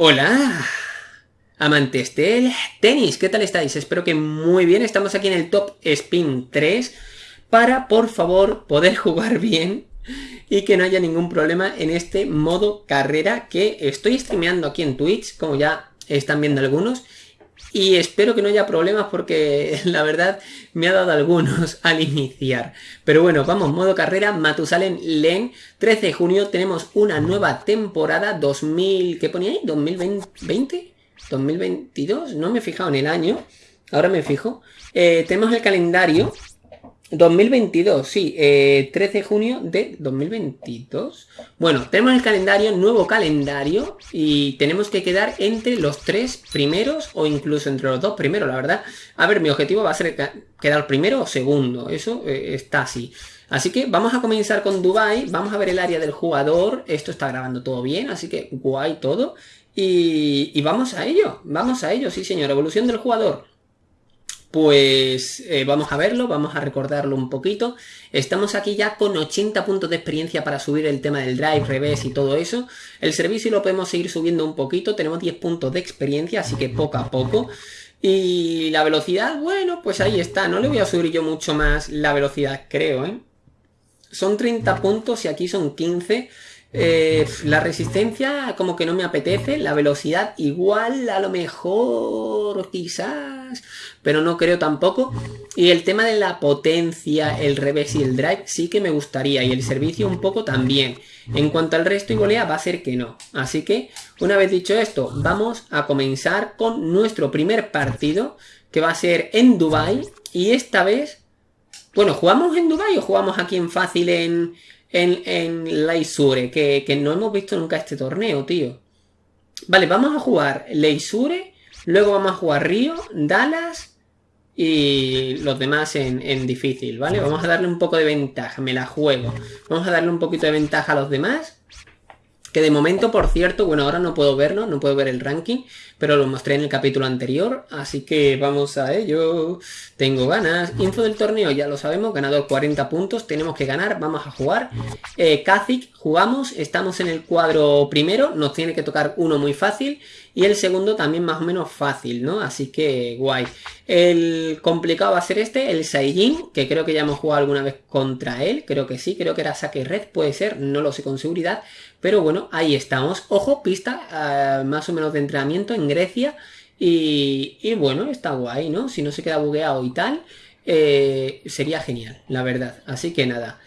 Hola, amantes del tenis, ¿qué tal estáis? Espero que muy bien, estamos aquí en el Top Spin 3 para, por favor, poder jugar bien y que no haya ningún problema en este modo carrera que estoy streameando aquí en Twitch, como ya están viendo algunos, y espero que no haya problemas porque la verdad me ha dado algunos al iniciar. Pero bueno, vamos, modo carrera, Matusalem Len, 13 de junio tenemos una nueva temporada 2000, ¿qué ponía ahí? ¿2020? ¿2022? No me he fijado en el año, ahora me fijo. Eh, tenemos el calendario 2022, sí, 13 eh, de junio de 2022. Bueno, tenemos el calendario, nuevo calendario, y tenemos que quedar entre los tres primeros o incluso entre los dos primeros, la verdad. A ver, mi objetivo va a ser quedar primero o segundo, eso eh, está así. Así que vamos a comenzar con Dubai, vamos a ver el área del jugador, esto está grabando todo bien, así que guay todo. Y, y vamos a ello, vamos a ello, sí señor, evolución del jugador. Pues eh, vamos a verlo, vamos a recordarlo un poquito. Estamos aquí ya con 80 puntos de experiencia para subir el tema del drive, revés y todo eso. El servicio lo podemos seguir subiendo un poquito, tenemos 10 puntos de experiencia, así que poco a poco. Y la velocidad, bueno, pues ahí está. No le voy a subir yo mucho más la velocidad, creo, ¿eh? Son 30 puntos y aquí son 15. Eh, la resistencia como que no me apetece, la velocidad igual a lo mejor quizás, pero no creo tampoco. Y el tema de la potencia, el revés y el drive sí que me gustaría y el servicio un poco también. En cuanto al resto y golea va a ser que no. Así que una vez dicho esto, vamos a comenzar con nuestro primer partido que va a ser en Dubai y esta vez... Bueno, ¿jugamos en Dubai o jugamos aquí en fácil en, en, en Leisure, que, que no hemos visto nunca este torneo, tío. Vale, vamos a jugar Leisure, luego vamos a jugar Río, Dallas y los demás en, en, difícil, ¿vale? Vamos a darle un poco de ventaja, me la juego. Vamos a darle un poquito de ventaja a los demás que de momento, por cierto, bueno, ahora no puedo verlo, no puedo ver el ranking, pero lo mostré en el capítulo anterior, así que vamos a ello. Tengo ganas. Info del torneo, ya lo sabemos, ganador 40 puntos, tenemos que ganar, vamos a jugar. Eh, jugamos, estamos en el cuadro primero, nos tiene que tocar uno muy fácil y el segundo también más o menos fácil, ¿no? Así que guay. El complicado va a ser este, el Saiyajin, que creo que ya hemos jugado alguna vez contra él, creo que sí, creo que era saque red, puede ser, no lo sé con seguridad. Pero bueno, ahí estamos. Ojo, pista ah, más o menos de entrenamiento en Grecia. Y, bueno, está guay, ¿no? Si no se queda bugueado y tal, eh, sería genial, la verdad. Así que nada.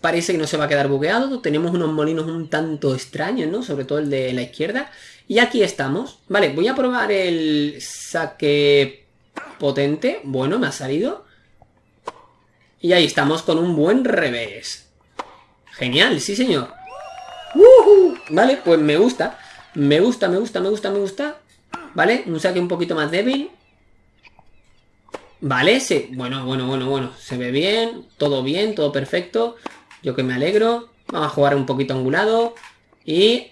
Parece que no se va a quedar bugueado. Tenemos unos molinos un tanto extraños, ¿no? Sobre todo el de la izquierda. Y aquí estamos. Vale, voy a probar el saque potente. Bueno, me ha salido. Y ahí estamos con un buen revés. Genial, sí señor. Vale, pues me gusta. Me gusta, me gusta, me gusta, me gusta. Vale, un saque un poquito más débil. Vale, sí. Bueno, bueno, bueno, bueno. Se ve bien, todo bien, todo perfecto. Yo que me alegro. Vamos a jugar un poquito angulado. Y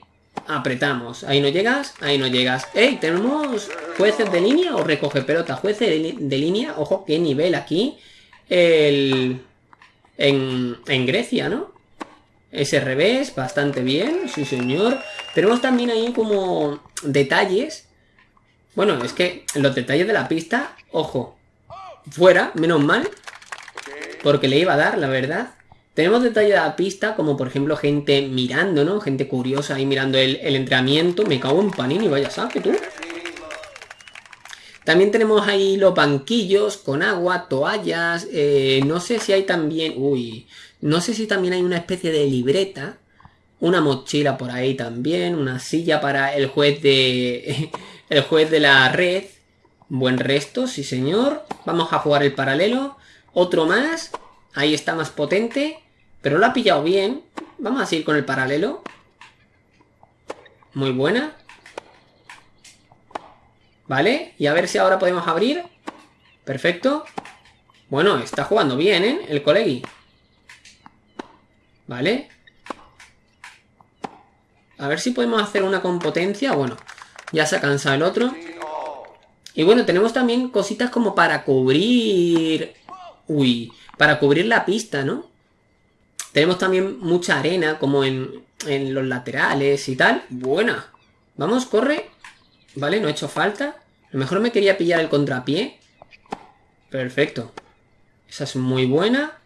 apretamos. Ahí no llegas, ahí no llegas. ¡Ey! ¿Tenemos jueces de línea o recoge pelota? Jueces de, línea. Ojo, qué nivel aquí. El... En, en Grecia, ¿no? Ese revés, bastante bien, sí señor. Tenemos también ahí como detalles. Bueno, es que los detalles de la pista, ojo, fuera, menos mal. Porque le iba a dar, la verdad. Tenemos detalles de la pista, como por ejemplo gente mirando, ¿no? Gente curiosa ahí mirando el, entrenamiento. Me cago en panini, vaya saque tú. También tenemos ahí los banquillos con agua, toallas. Eh, no sé si hay también... Uy, no sé si también hay una especie de libreta, una mochila por ahí también, una silla para el juez de el juez de la red. Buen resto, sí señor. Vamos a jugar el paralelo. Otro más. Ahí está más potente. Pero lo ha pillado bien. Vamos a seguir con el paralelo. Muy buena. Vale. Y a ver si ahora podemos abrir. Perfecto. Bueno, está jugando bien, ¿eh? El colegui. ¿Vale? A ver si podemos hacer una con potencia. Bueno, ya se ha cansado el otro. Y bueno, tenemos también cositas como para cubrir... Uy, para cubrir la pista, ¿no? Tenemos también mucha arena como en, en los laterales y tal. Buena. Vamos, corre. Vale, no ha hecho falta. A lo mejor me quería pillar el contrapié. Perfecto. Esa es muy buena.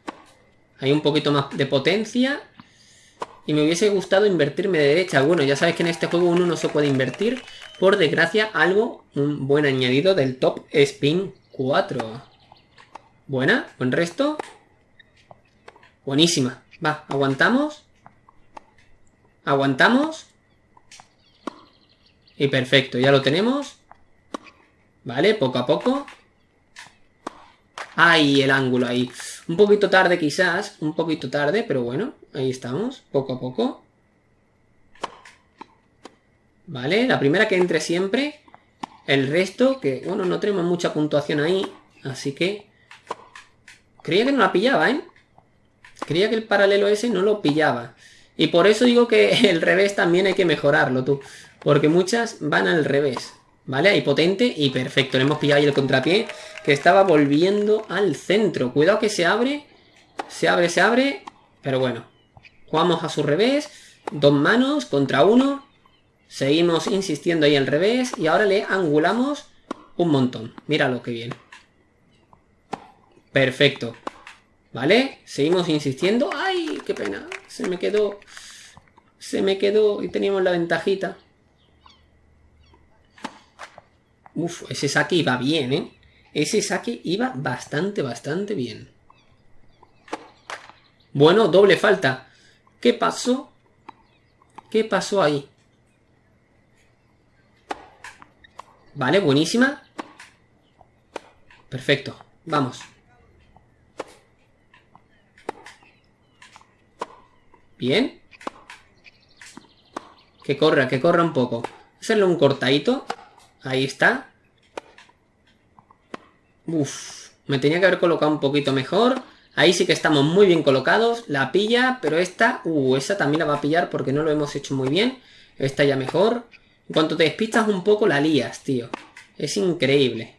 Hay un poquito más de potencia. Y me hubiese gustado invertirme de derecha. Bueno, ya sabes que en este juego uno no se puede invertir. Por desgracia, algo, un buen añadido del Top Spin 4. Buena, buen resto. Buenísima. Va, aguantamos. Aguantamos. Y perfecto, ya lo tenemos. Vale, poco a poco. Ahí, el ángulo ahí. Un poquito tarde quizás, un poquito tarde, pero bueno, ahí estamos, poco a poco. Vale, la primera que entre siempre. El resto, que bueno, no tenemos mucha puntuación ahí, así que... Creía que no la pillaba, ¿eh? Creía que el paralelo ese no lo pillaba. Y por eso digo que el revés también hay que mejorarlo, tú. Porque muchas van al revés. ¿Vale? Ahí potente y perfecto. Le hemos pillado ahí el contrapié que estaba volviendo al centro. Cuidado que se abre. Se abre, se abre. Pero bueno. Jugamos a su revés. Dos manos contra uno. Seguimos insistiendo ahí al revés. Y ahora le angulamos un montón. Míralo que bien. Perfecto. ¿Vale? Seguimos insistiendo. ¡Ay! ¡Qué pena! Se me quedó... Se me quedó y teníamos la ventajita. Uf, ese saque iba bien, ¿eh? Ese saque iba bastante, bastante bien. Bueno, doble falta. ¿Qué pasó? ¿Qué pasó ahí? Vale, buenísima. Perfecto. Vamos. Bien. Que corra, que corra un poco. Hacerle un cortadito. Ahí está. Uf, me tenía que haber colocado un poquito mejor. Ahí sí que estamos muy bien colocados. La pilla, pero esta... Uh, esa también la va a pillar porque no lo hemos hecho muy bien. Esta ya mejor. En cuanto te despistas un poco, la lías, tío. Es increíble.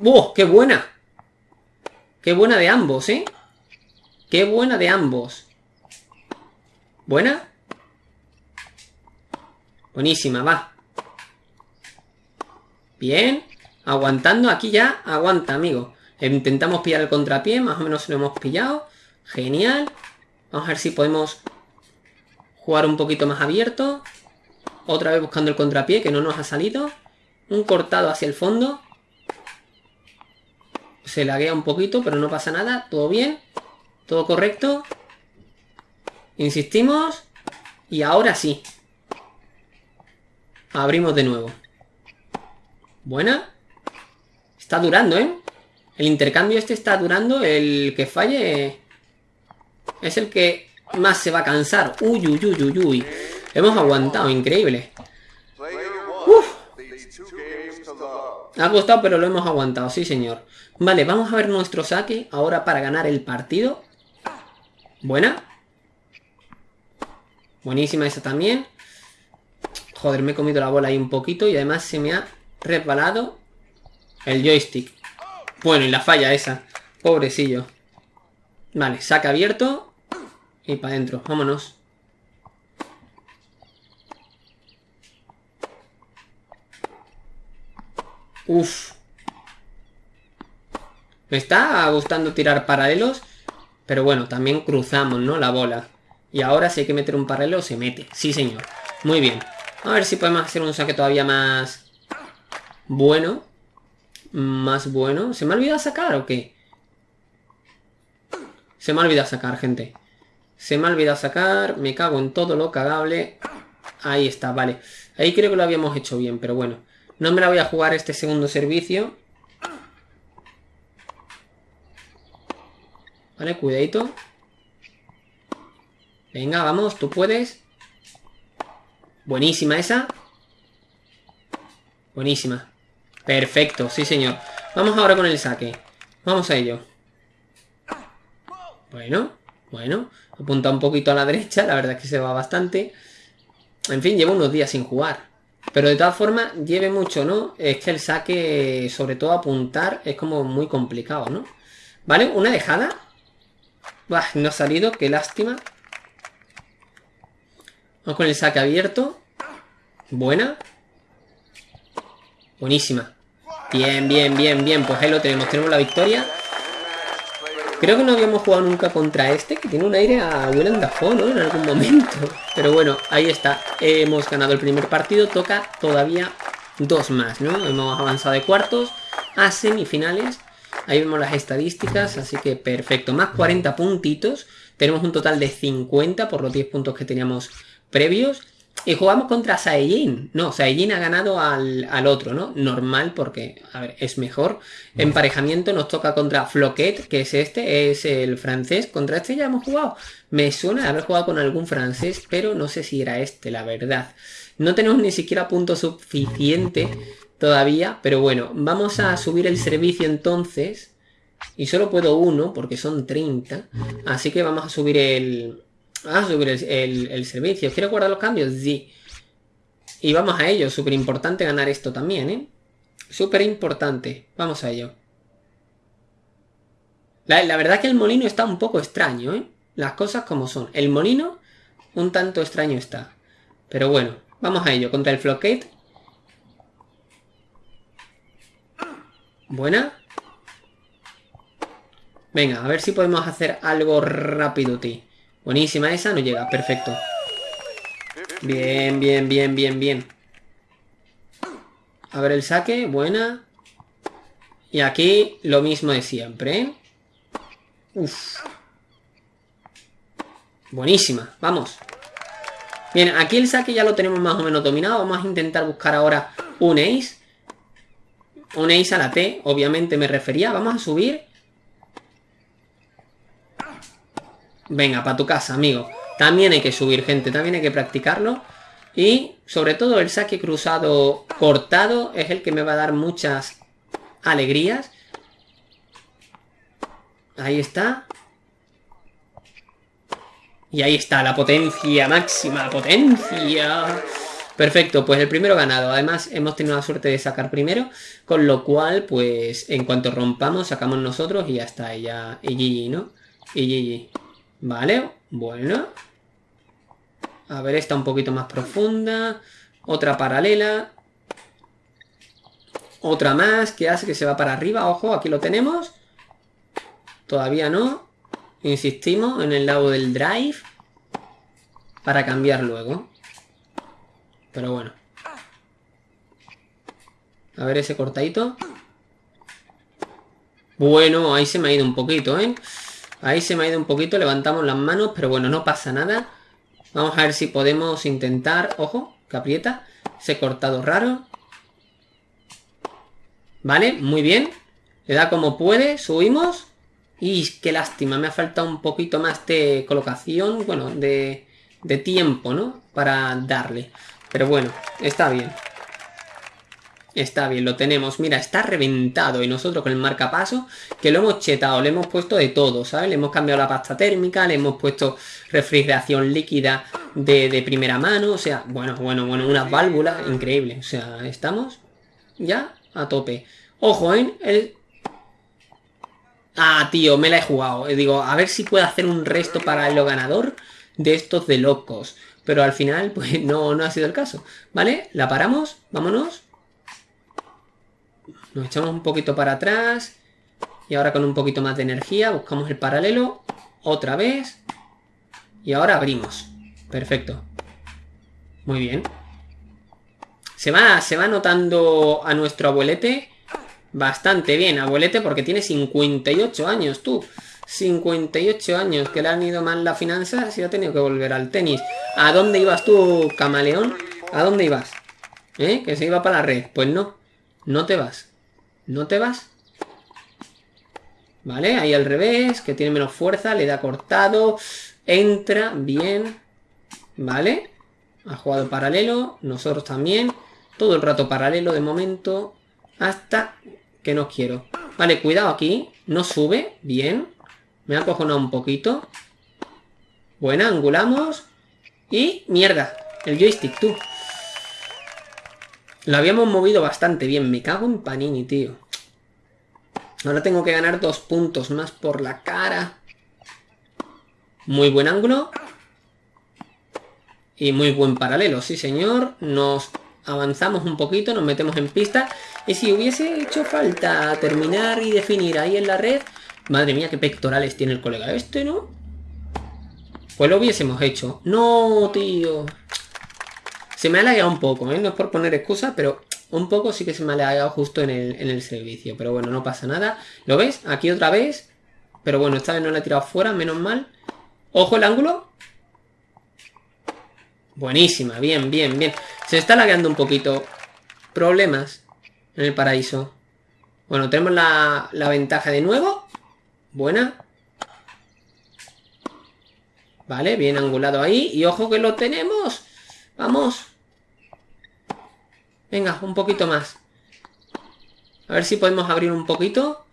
¡Uh! ¡Qué buena! ¡Qué buena de ambos, eh! ¡Qué buena de ambos! ¿Buena? Buenísima, va. Bien. Aguantando. Aquí ya aguanta, amigo. Intentamos pillar el contrapié. Más o menos lo hemos pillado. Genial. Vamos a ver si podemos jugar un poquito más abierto. Otra vez buscando el contrapié, que no nos ha salido. Un cortado hacia el fondo. Se laguea un poquito, pero no pasa nada. Todo bien. Todo correcto. Insistimos. Y ahora sí. Abrimos de nuevo. Buena. Está durando, ¿eh? El intercambio este está durando. El que falle es el que más se va a cansar. Uy, uy, uy, uy, uy. Hemos aguantado, increíble. Uf. Ha costado, pero lo hemos aguantado, sí señor. Vale, vamos a ver nuestro saque ahora para ganar el partido. Buena. Buenísima esa también. Joder, me he comido la bola ahí un poquito y además se me ha resbalado el joystick. Bueno, y la falla esa. Pobrecillo. Vale, saca abierto. Y para adentro. Vámonos. Uf. Me está gustando tirar paralelos. Pero bueno, también cruzamos, ¿no? La bola. Y ahora si hay que meter un paralelo, se mete. Sí, señor. Muy bien. A ver si podemos hacer un saque todavía más bueno. Más bueno. ¿Se me ha olvidado sacar o qué? Se me ha olvidado sacar, gente. Se me ha olvidado sacar. Me cago en todo lo cagable. Ahí está, vale. Ahí creo que lo habíamos hecho bien, pero bueno. No me la voy a jugar este segundo servicio. Vale, cuidadito. Venga, vamos, tú puedes. Buenísima esa. Buenísima. Perfecto, sí señor. Vamos ahora con el saque. Vamos a ello. Bueno, bueno. Apunta un poquito a la derecha, la verdad es que se va bastante. En fin, llevo unos días sin jugar. Pero de todas formas, lleve mucho, ¿no? Es que el saque, sobre todo apuntar, es como muy complicado, ¿no? ¿Vale? Una dejada. No ha salido, qué lástima. Vamos con el saque abierto. Buena. Buenísima. Bien, bien, bien, bien. Pues ahí lo tenemos. Tenemos la victoria. Creo que no habíamos jugado nunca contra este, que tiene un aire a Willem Dafoe, ¿no? En algún momento. Pero bueno, ahí está. Hemos ganado el primer partido. Toca todavía dos más, ¿no? Hemos avanzado de cuartos a semifinales. Ahí vemos las estadísticas, así que perfecto. Más 40 puntitos. Tenemos un total de 50 por los 10 puntos que teníamos previos. Y jugamos contra Saiyajin. No, Saiyajin ha ganado al, otro, ¿no? Normal porque, a ver, es mejor. Emparejamiento nos toca contra Floquet, que es este, es el francés. Contra este ya hemos jugado. Me suena de haber jugado con algún francés, pero no sé si era este, la verdad. No tenemos ni siquiera punto suficiente todavía, pero bueno, vamos a subir el servicio entonces. Y solo puedo uno, porque son 30. Así que vamos a subir el, Ah, subir el, servicio. ¿Quiero guardar los cambios? Sí. Y vamos a ello. Súper importante ganar esto también, ¿eh? Súper importante. Vamos a ello. La, la, verdad que el molino está un poco extraño, ¿eh? Las cosas como son. El molino un tanto extraño está. Pero bueno, vamos a ello. Contra el Flockate. Buena. Venga, a ver si podemos hacer algo rápido, tío. Buenísima esa, no llega, perfecto. Bien, bien, bien, bien, bien. A ver el saque, buena. Y aquí lo mismo de siempre, ¿eh? Uf. Buenísima, vamos. Bien, aquí el saque ya lo tenemos más o menos dominado. Vamos a intentar buscar ahora un ace. Un ace a la T, obviamente me refería. Vamos a subir. Venga, para tu casa, amigo. También hay que subir, gente. También hay que practicarlo. Y sobre todo el saque cruzado cortado es el que me va a dar muchas alegrías. Ahí está. Y ahí está, la potencia máxima, potencia. Perfecto, pues el primero ganado. Además, hemos tenido la suerte de sacar primero. Con lo cual, pues, en cuanto rompamos, sacamos nosotros y ya está. Y ya, y GG, ¿no? Y GG. Vale, bueno. A ver, esta un poquito más profunda. Otra paralela. Otra más que hace que se va para arriba. Ojo, aquí lo tenemos. Todavía no. Insistimos en el lado del drive. Para cambiar luego. Pero bueno. A ver ese cortadito. Bueno, ahí se me ha ido un poquito, ¿eh? Ahí se me ha ido un poquito, levantamos las manos, pero bueno, no pasa nada. Vamos a ver si podemos intentar... Ojo, que aprieta. Ese cortado raro. Vale, muy bien. Le da como puede, subimos. Y qué lástima, me ha faltado un poquito más de colocación, bueno, de, de tiempo, ¿no? Para darle. Pero bueno, está bien. Está bien, lo tenemos. Mira, está reventado. Y nosotros con el marcapaso, que lo hemos chetado, le hemos puesto de todo, ¿sabes? Le hemos cambiado la pasta térmica, le hemos puesto refrigeración líquida de, primera mano. O sea, bueno, bueno, bueno, unas válvulas increíbles. O sea, estamos ya a tope. Ojo, ¿eh? El... Ah, tío, me la he jugado. Digo, a ver si puedo hacer un resto para el ganador de estos de locos. Pero al final, pues no, no ha sido el caso. ¿Vale? La paramos, vámonos. Nos echamos un poquito para atrás. Y ahora con un poquito más de energía buscamos el paralelo. Otra vez. Y ahora abrimos. Perfecto. Muy bien. Se va, se va notando a nuestro abuelete bastante bien. Abuelete porque tiene 58 años, tú. 58 años, que le han ido mal las finanzas y ha tenido que volver al tenis. ¿A dónde ibas tú, camaleón? ¿A dónde ibas? ¿Eh? Que se iba para la red. Pues no, no te vas. ¿No te vas? ¿Vale? Ahí al revés, que tiene menos fuerza, le da cortado, entra, bien, ¿vale? Ha jugado paralelo, nosotros también, todo el rato paralelo de momento, hasta que no quiero. Vale, cuidado aquí, no sube, bien, me ha cojonado un poquito. Buena, angulamos, y mierda, el joystick, tú. Lo habíamos movido bastante bien. Me cago en Panini, tío. Ahora tengo que ganar dos puntos más por la cara. Muy buen ángulo. Y muy buen paralelo, sí señor. Nos avanzamos un poquito, nos metemos en pista. Y si hubiese hecho falta terminar y definir ahí en la red... Madre mía, qué pectorales tiene el colega este, ¿no? Pues lo hubiésemos hecho. No, tío. Se me ha lagueado un poco, ¿eh? No es por poner excusa, pero un poco sí que se me ha lagueado justo en el, en el servicio. Pero bueno, no pasa nada. ¿Lo ves? Aquí otra vez. Pero bueno, esta vez no la he tirado fuera, menos mal. Ojo el ángulo. Buenísima, bien, bien, bien. Se está lagueando un poquito. Problemas en el paraíso. Bueno, tenemos la, la ventaja de nuevo. Buena. Vale, bien angulado ahí. Y ojo que lo tenemos. Vamos. Venga, un poquito más. A ver si podemos abrir un poquito.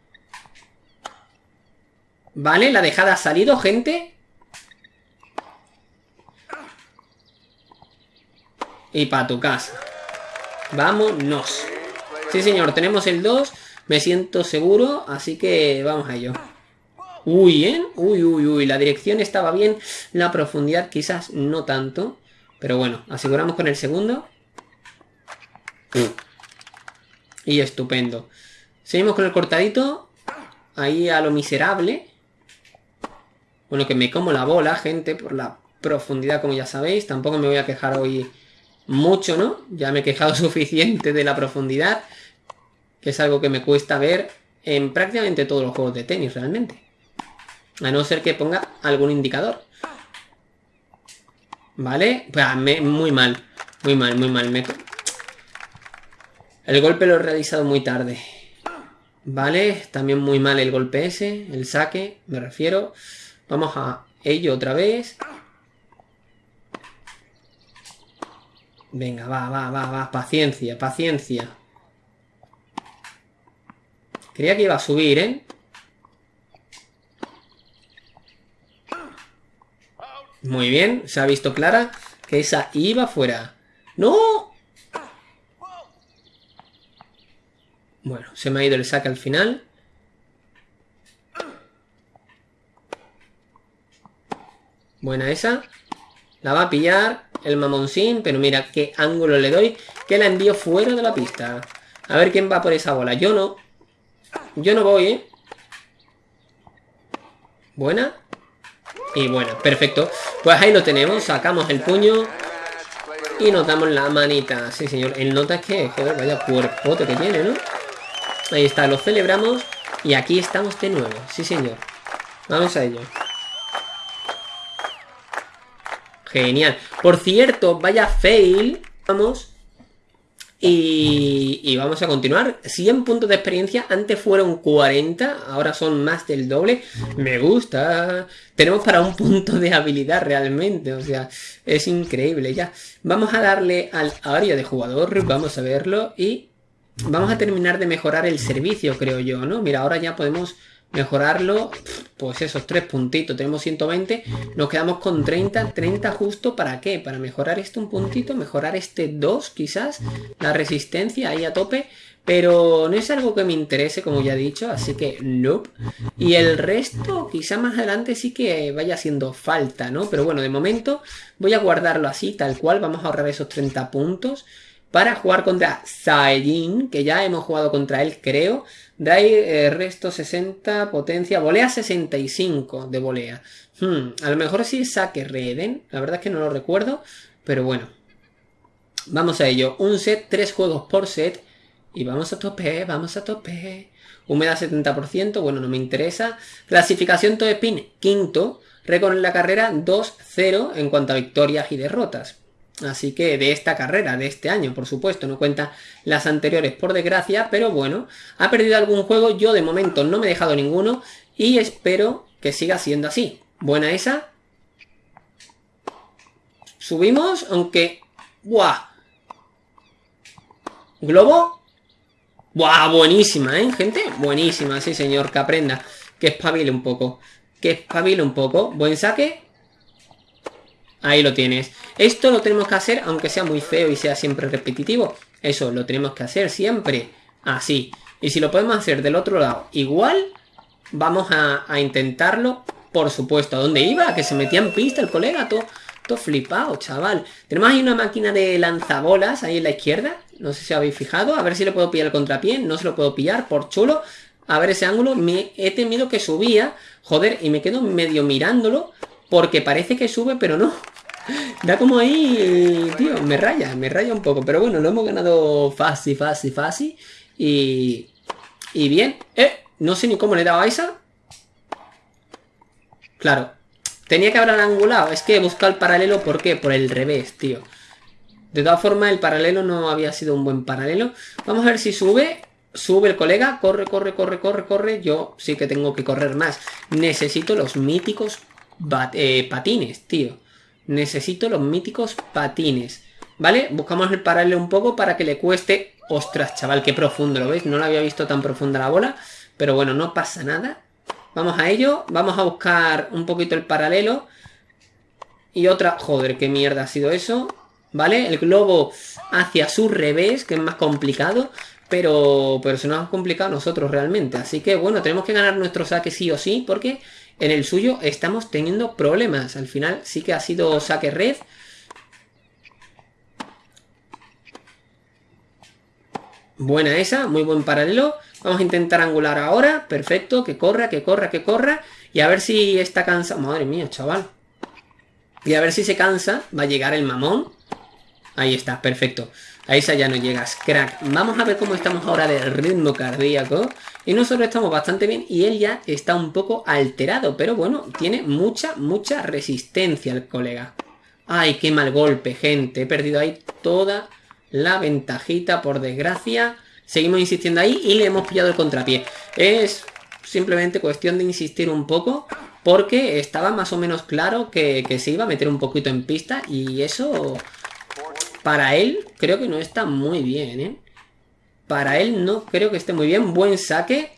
Vale, la dejada ha salido, gente. Y para tu casa. Vámonos. Sí, señor, tenemos el 2. Me siento seguro, así que vamos a ello. Uy, ¿eh? Uy, uy, uy. La dirección estaba bien. La profundidad quizás no tanto. Pero bueno, aseguramos con el segundo. Y estupendo. Seguimos con el cortadito. Ahí a lo miserable. Bueno, que me como la bola, gente, por la profundidad, como ya sabéis. Tampoco me voy a quejar hoy mucho, ¿no? Ya me he quejado suficiente de la profundidad, que es algo que me cuesta ver en prácticamente todos los juegos de tenis, realmente. A no ser que ponga algún indicador. ¿Vale? Pues, muy mal, muy mal, muy mal. El golpe lo he realizado muy tarde. Vale, también muy mal el golpe ese, el saque, me refiero. Vamos a ello otra vez. Venga, va, va, va, va. Paciencia, paciencia. Creía que iba a subir, ¿eh? Muy bien, se ha visto clara que esa iba fuera. ¡No! Bueno, se me ha ido el saque al final. Buena esa. La va a pillar el mamoncín, pero mira qué ángulo le doy, que la envío fuera de la pista. A ver quién va por esa bola. Yo no. Yo no voy, ¿eh? Buena. Y bueno, perfecto. Pues ahí lo tenemos. Sacamos el puño. Y nos damos la manita. Sí, señor. El nota es que, joder, vaya cuerpote que tiene, ¿no? Ahí está, lo celebramos. Y aquí estamos de nuevo. Sí, señor. Vamos a ello. Genial. Por cierto, vaya fail. Vamos. Y, vamos a continuar. 100 puntos de experiencia. Antes fueron 40. Ahora son más del doble. Me gusta. Tenemos para un punto de habilidad realmente. O sea, es increíble ya. Vamos a darle al área de jugador. Vamos a verlo. Y vamos a terminar de mejorar el servicio, creo yo, ¿no? Mira, ahora ya podemos mejorarlo, pues esos tres puntitos, tenemos 120, nos quedamos con 30, 30 justo, ¿para qué? Para mejorar este un puntito, mejorar este 2 quizás, la resistencia ahí a tope, pero no es algo que me interese, como ya he dicho, así que nope. Y el resto, quizá más adelante sí que vaya haciendo falta, ¿no? Pero bueno, de momento voy a guardarlo así, tal cual, vamos a ahorrar esos 30 puntos para jugar contra Saiyajin, que ya hemos jugado contra él, creo. Dai, eh, resto 60, potencia, volea 65 de volea. Hmm, a lo mejor sí saque Reden, la verdad es que no lo recuerdo, pero bueno. Vamos a ello, un set, tres juegos por set, y vamos a tope, vamos a tope. Humedad 70%, bueno, no me interesa. Clasificación Top Spin, quinto. Récord en la carrera 2-0 en cuanto a victorias y derrotas. Así que de esta carrera, de este año, por supuesto, no cuenta las anteriores por desgracia, pero bueno, ha perdido algún juego, yo de momento no me he dejado ninguno y espero que siga siendo así. Buena esa. Subimos, aunque... ¡Buah! ¿Globo? ¡Buah! Buenísima, ¿eh, gente? Buenísima, sí señor, que aprenda. Que espabile un poco. Que espabile un poco. Buen saque. Ahí lo tienes. Esto lo tenemos que hacer, aunque sea muy feo y sea siempre repetitivo. Eso lo tenemos que hacer siempre así. Y si lo podemos hacer del otro lado igual, vamos a, intentarlo, por supuesto. ¿A dónde iba? Que se metía en pista el colega. Todo, Todo flipado, chaval. Tenemos ahí una máquina de lanzabolas ahí en la izquierda. No sé si habéis fijado. A ver si le puedo pillar el contrapié. No se lo puedo pillar por chulo. A ver ese ángulo. Me he temido que subía. Joder, y me quedo medio mirándolo. Porque parece que sube, pero no. Da como ahí, tío, me raya, me raya un poco. Pero bueno, lo hemos ganado fácil, fácil, fácil. Y... Y bien. Eh, no sé ni cómo le he dado a esa. Claro. Tenía que haber angulado. Es que he buscado el paralelo, ¿por qué? Por el revés, tío. De todas formas, el paralelo no había sido un buen paralelo. Vamos a ver si sube. Sube el colega. Corre, corre, corre, corre, corre. Yo sí que tengo que correr más. Necesito los míticos eh, patines, tío. Necesito los míticos patines. ¿Vale? Buscamos el paralelo un poco para que le cueste... Ostras, chaval, qué profundo, ¿lo veis? No lo había visto tan profunda la bola. Pero bueno, no pasa nada. Vamos a ello. Vamos a buscar un poquito el paralelo. Y otra... Joder, qué mierda ha sido eso. ¿Vale? El globo hacia su revés, que es más complicado. Pero, pero se nos ha complicado a nosotros realmente. Así que bueno, tenemos que ganar nuestro saque sí o sí. Porque en el suyo estamos teniendo problemas. Al final sí que ha sido saque red. Buena esa, muy buen paralelo. Vamos a intentar angular ahora. Perfecto, que corra, que corra, que corra. Y a ver si está cansado. Madre mía, chaval. Y a ver si se cansa. Va a llegar el mamón. Ahí está, perfecto. A esa ya no llegas, crack. Vamos a ver cómo estamos ahora de ritmo cardíaco. Y nosotros estamos bastante bien y él ya está un poco alterado. Pero bueno, tiene mucha, mucha resistencia el colega. Ay, qué mal golpe, gente. He perdido ahí toda la ventajita, por desgracia. Seguimos insistiendo ahí y le hemos pillado el contrapié. Es simplemente cuestión de insistir un poco porque estaba más o menos claro que, se iba a meter un poquito en pista y eso para él creo que no está muy bien, ¿eh? Para él no creo que esté muy bien. Buen saque.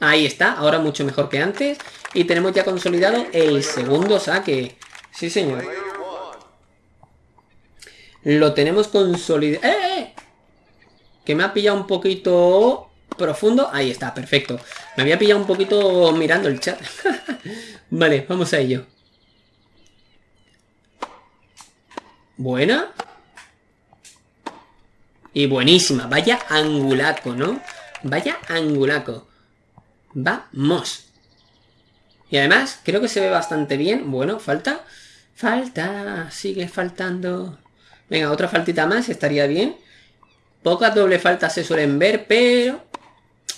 Ahí está, ahora mucho mejor que antes. Y tenemos ya consolidado el segundo saque. Sí, señor. Lo tenemos consolidado. ¡Eh, eh! que me ha pillado un poquito profundo. Ahí está, perfecto. Me había pillado un poquito mirando el chat. vale, vamos a ello. Buena. Y buenísima. Vaya angulaco, ¿no? Vaya angulaco. Vamos. Y además, creo que se ve bastante bien. Bueno, falta. Falta. Sigue faltando. Venga, otra faltita más. Estaría bien. Pocas doble faltas se suelen ver, pero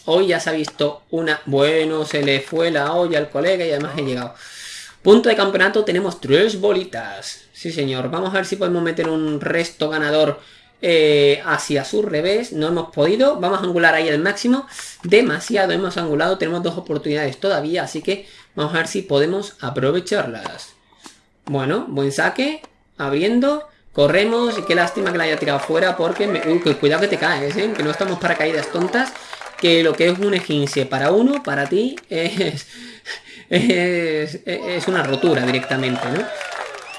hoy ya se ha visto una... Bueno, se le fue la olla al colega y además he llegado. Punto de campeonato, tenemos tres bolitas. Sí, señor. Vamos a ver si podemos meter un resto ganador eh, hacia su revés. No hemos podido. Vamos a angular ahí el máximo. Demasiado hemos angulado. Tenemos dos oportunidades todavía, así que vamos a ver si podemos aprovecharlas. Bueno, buen saque. Abriendo. Corremos qué lástima que la haya tirado fuera porque... Cuidado que te caes, ¿eh? Que no estamos para caídas tontas. Que lo que es un egince para uno, para ti, es, es, una rotura directamente.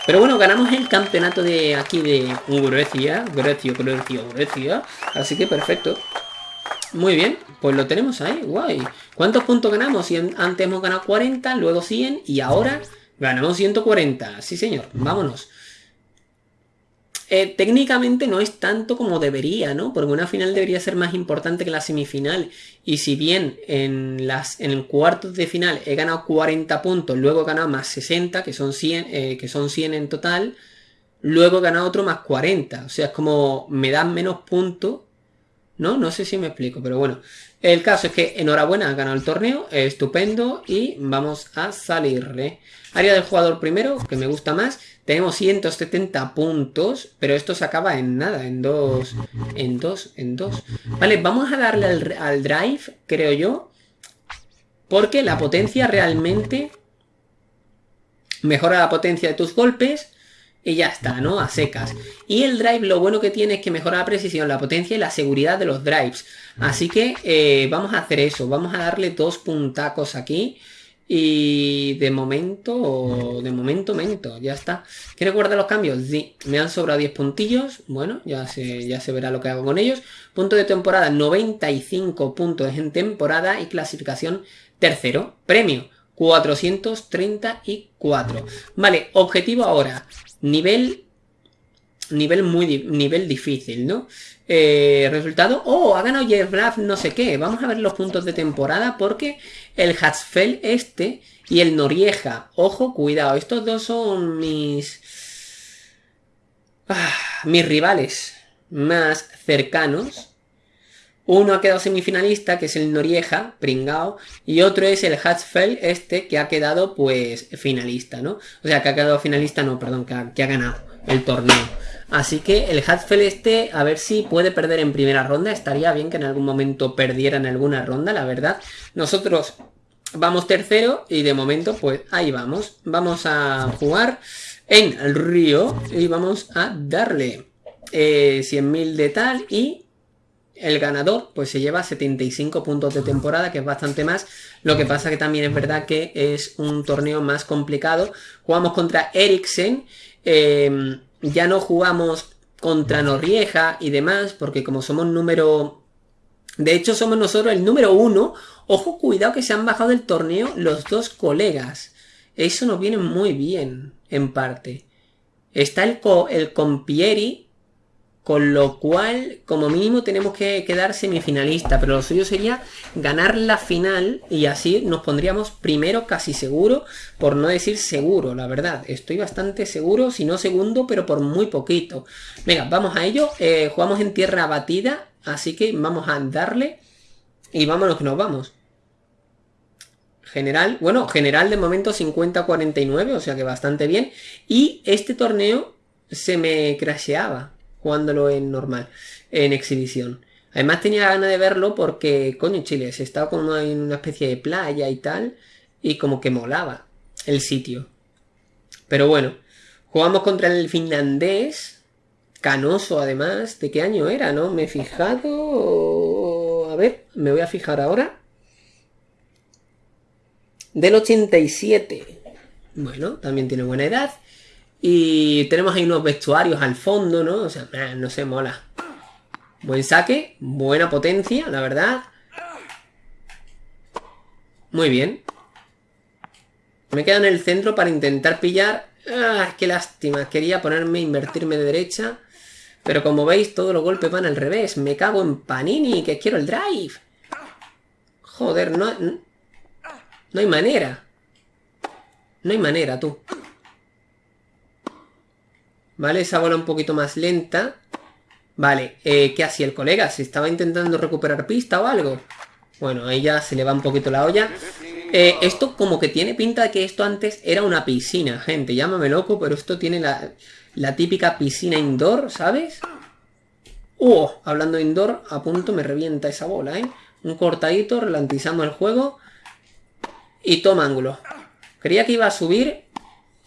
Pero bueno, ganamos el campeonato de aquí de Grecia. Grecia, Grecia, Grecia. Así que perfecto. Muy bien, pues lo tenemos ahí, guay. ¿Cuántos puntos ganamos? Antes hemos ganado 40, luego 100 y ahora ganamos 140. Sí, señor, vámonos. Eh, técnicamente no es tanto como debería, ¿no? Porque una final debería ser más importante que la semifinal. Y si bien en, las, en cuartos de final he ganado 40 puntos, luego he ganado más 60, que son 100, eh, que son 100 en total, luego he ganado otro más 40. O sea, es como me dan menos puntos, ¿no? No sé si me explico, pero bueno. El caso es que enhorabuena, ha ganado el torneo, estupendo y vamos a salirle. Área del jugador primero, que me gusta más. Tenemos 170 puntos, pero esto se acaba en nada, en dos, en dos, en dos. Vale, vamos a darle al, drive, creo yo, porque la potencia realmente mejora la potencia de tus golpes y ya está, ¿no? A secas. Y el drive lo bueno que tiene es que mejora la precisión, la potencia y la seguridad de los drives. Así que eh, vamos a hacer eso, vamos a darle dos puntacos aquí. Y de momento, de momento, mento, ya está. ¿Quiere guardar los cambios? Sí, me han sobrado 10 puntillos. Bueno, ya se, ya se verá lo que hago con ellos. Punto de temporada, 95 puntos en temporada y clasificación tercero. Premio, 434. Vale, objetivo ahora. Nivel... Nivel muy... Nivel difícil, ¿no? Eh, resultado... ¡Oh! Ha ganado Yerblaf no sé qué. Vamos a ver los puntos de temporada porque el Hatzfeld este y el Norieja. Ojo, cuidado. Estos dos son mis... Ah, mis rivales más cercanos. Uno ha quedado semifinalista, que es el Norieja, pringao, y otro es el Hatzfeld, este, que ha quedado, pues, finalista, ¿no? O sea, que ha quedado finalista, no, perdón, que ha ganado el torneo. Así que el Hatzfeld este, a ver si puede perder en primera ronda. Estaría bien que en algún momento perdiera en alguna ronda, la verdad. Nosotros vamos tercero y de momento, pues, ahí vamos. Vamos a jugar en el río y vamos a darle eh, 100.000 de tal y el ganador pues se lleva 75 puntos de temporada, que es bastante más. Lo que pasa que también es verdad que es un torneo más complicado. Jugamos contra Eriksen, em, ya no jugamos contra Norrieja y demás, porque como somos número... De hecho somos nosotros el número uno. Ojo, cuidado que se han bajado del torneo los dos colegas. Eso nos viene muy bien, en parte. Está el, el Compieri, con lo cual, como mínimo, tenemos que quedar semifinalista. Pero lo suyo sería ganar la final y así nos pondríamos primero casi seguro, por no decir seguro, la verdad. Estoy bastante seguro, si no segundo, pero por muy poquito. Venga, vamos a ello. Eh, jugamos en tierra batida, así que vamos a darle y vámonos que nos vamos. General, bueno, general de momento 50-49, o sea que bastante bien. Y este torneo se me crasheaba jugándolo en normal, en exhibición. Además tenía ganas de verlo porque, coño, Chile, se estaba como en una especie de playa y tal, y como que molaba el sitio. Pero bueno, jugamos contra el finlandés, canoso además, ¿de qué año era, no? Me he fijado... A ver, me voy a fijar ahora. Del 87. Bueno, también tiene buena edad. Y tenemos ahí unos vestuarios al fondo, ¿no? O sea, no sé, mola. Buen saque, buena potencia, la verdad. Muy bien. Me quedo en el centro para intentar pillar... ¡Ah, qué lástima! Quería ponerme, invertirme de derecha. Pero como veis, todos los golpes van al revés. Me cago en Panini, que quiero el drive. Joder, no... No hay manera. No hay manera, tú. ¿Vale? Esa bola un poquito más lenta. Vale, eh, ¿qué hacía el colega? ¿Se estaba intentando recuperar pista o algo? Bueno, ahí ya se le va un poquito la olla. Eh, esto como que tiene pinta de que esto antes era una piscina, gente. Llámame loco, pero esto tiene la, la típica piscina indoor, ¿sabes? ¡Uh! Hablando indoor, a punto me revienta esa bola, ¿eh? Un cortadito, ralentizamos el juego. Y toma ángulo. Creía que iba a subir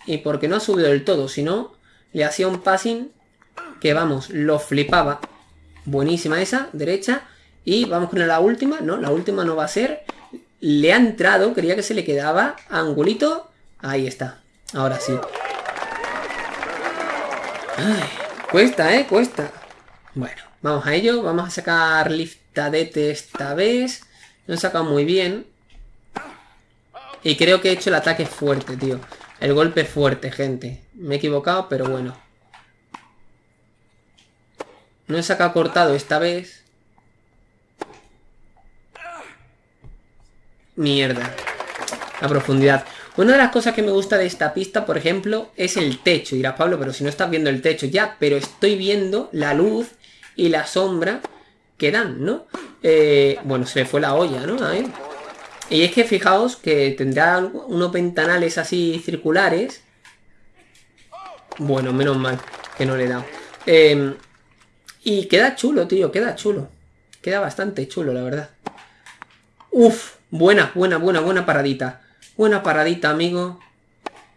y porque no ha subido del todo, si no le hacía un passing que vamos, lo flipaba. Buenísima esa, derecha. Y vamos con la última. No, la última no va a ser. Le ha entrado, quería que se le quedaba. Angulito. Ahí está. Ahora sí. cuesta, ¿eh? Cuesta. Bueno, vamos a ello. Vamos a sacar liftadete esta vez. Lo he sacado muy bien. Y creo que he hecho el ataque fuerte, tío. El golpe fuerte, gente. Me he equivocado, pero bueno. No he sacado cortado esta vez. Mierda. La profundidad. Una de las cosas que me gusta de esta pista, por ejemplo, es el techo. Dirás, Pablo, pero si no estás viendo el techo ya, pero estoy viendo la luz y la sombra que dan, ¿no? Eh, bueno, se le fue la olla, ¿no? A y es que fijaos que tendrá unos ventanales así circulares. Bueno, menos mal que no le he dado. Em, y queda chulo, tío, queda chulo. Queda bastante chulo, la verdad. Uf, buena, buena, buena, buena paradita. Buena paradita, amigo.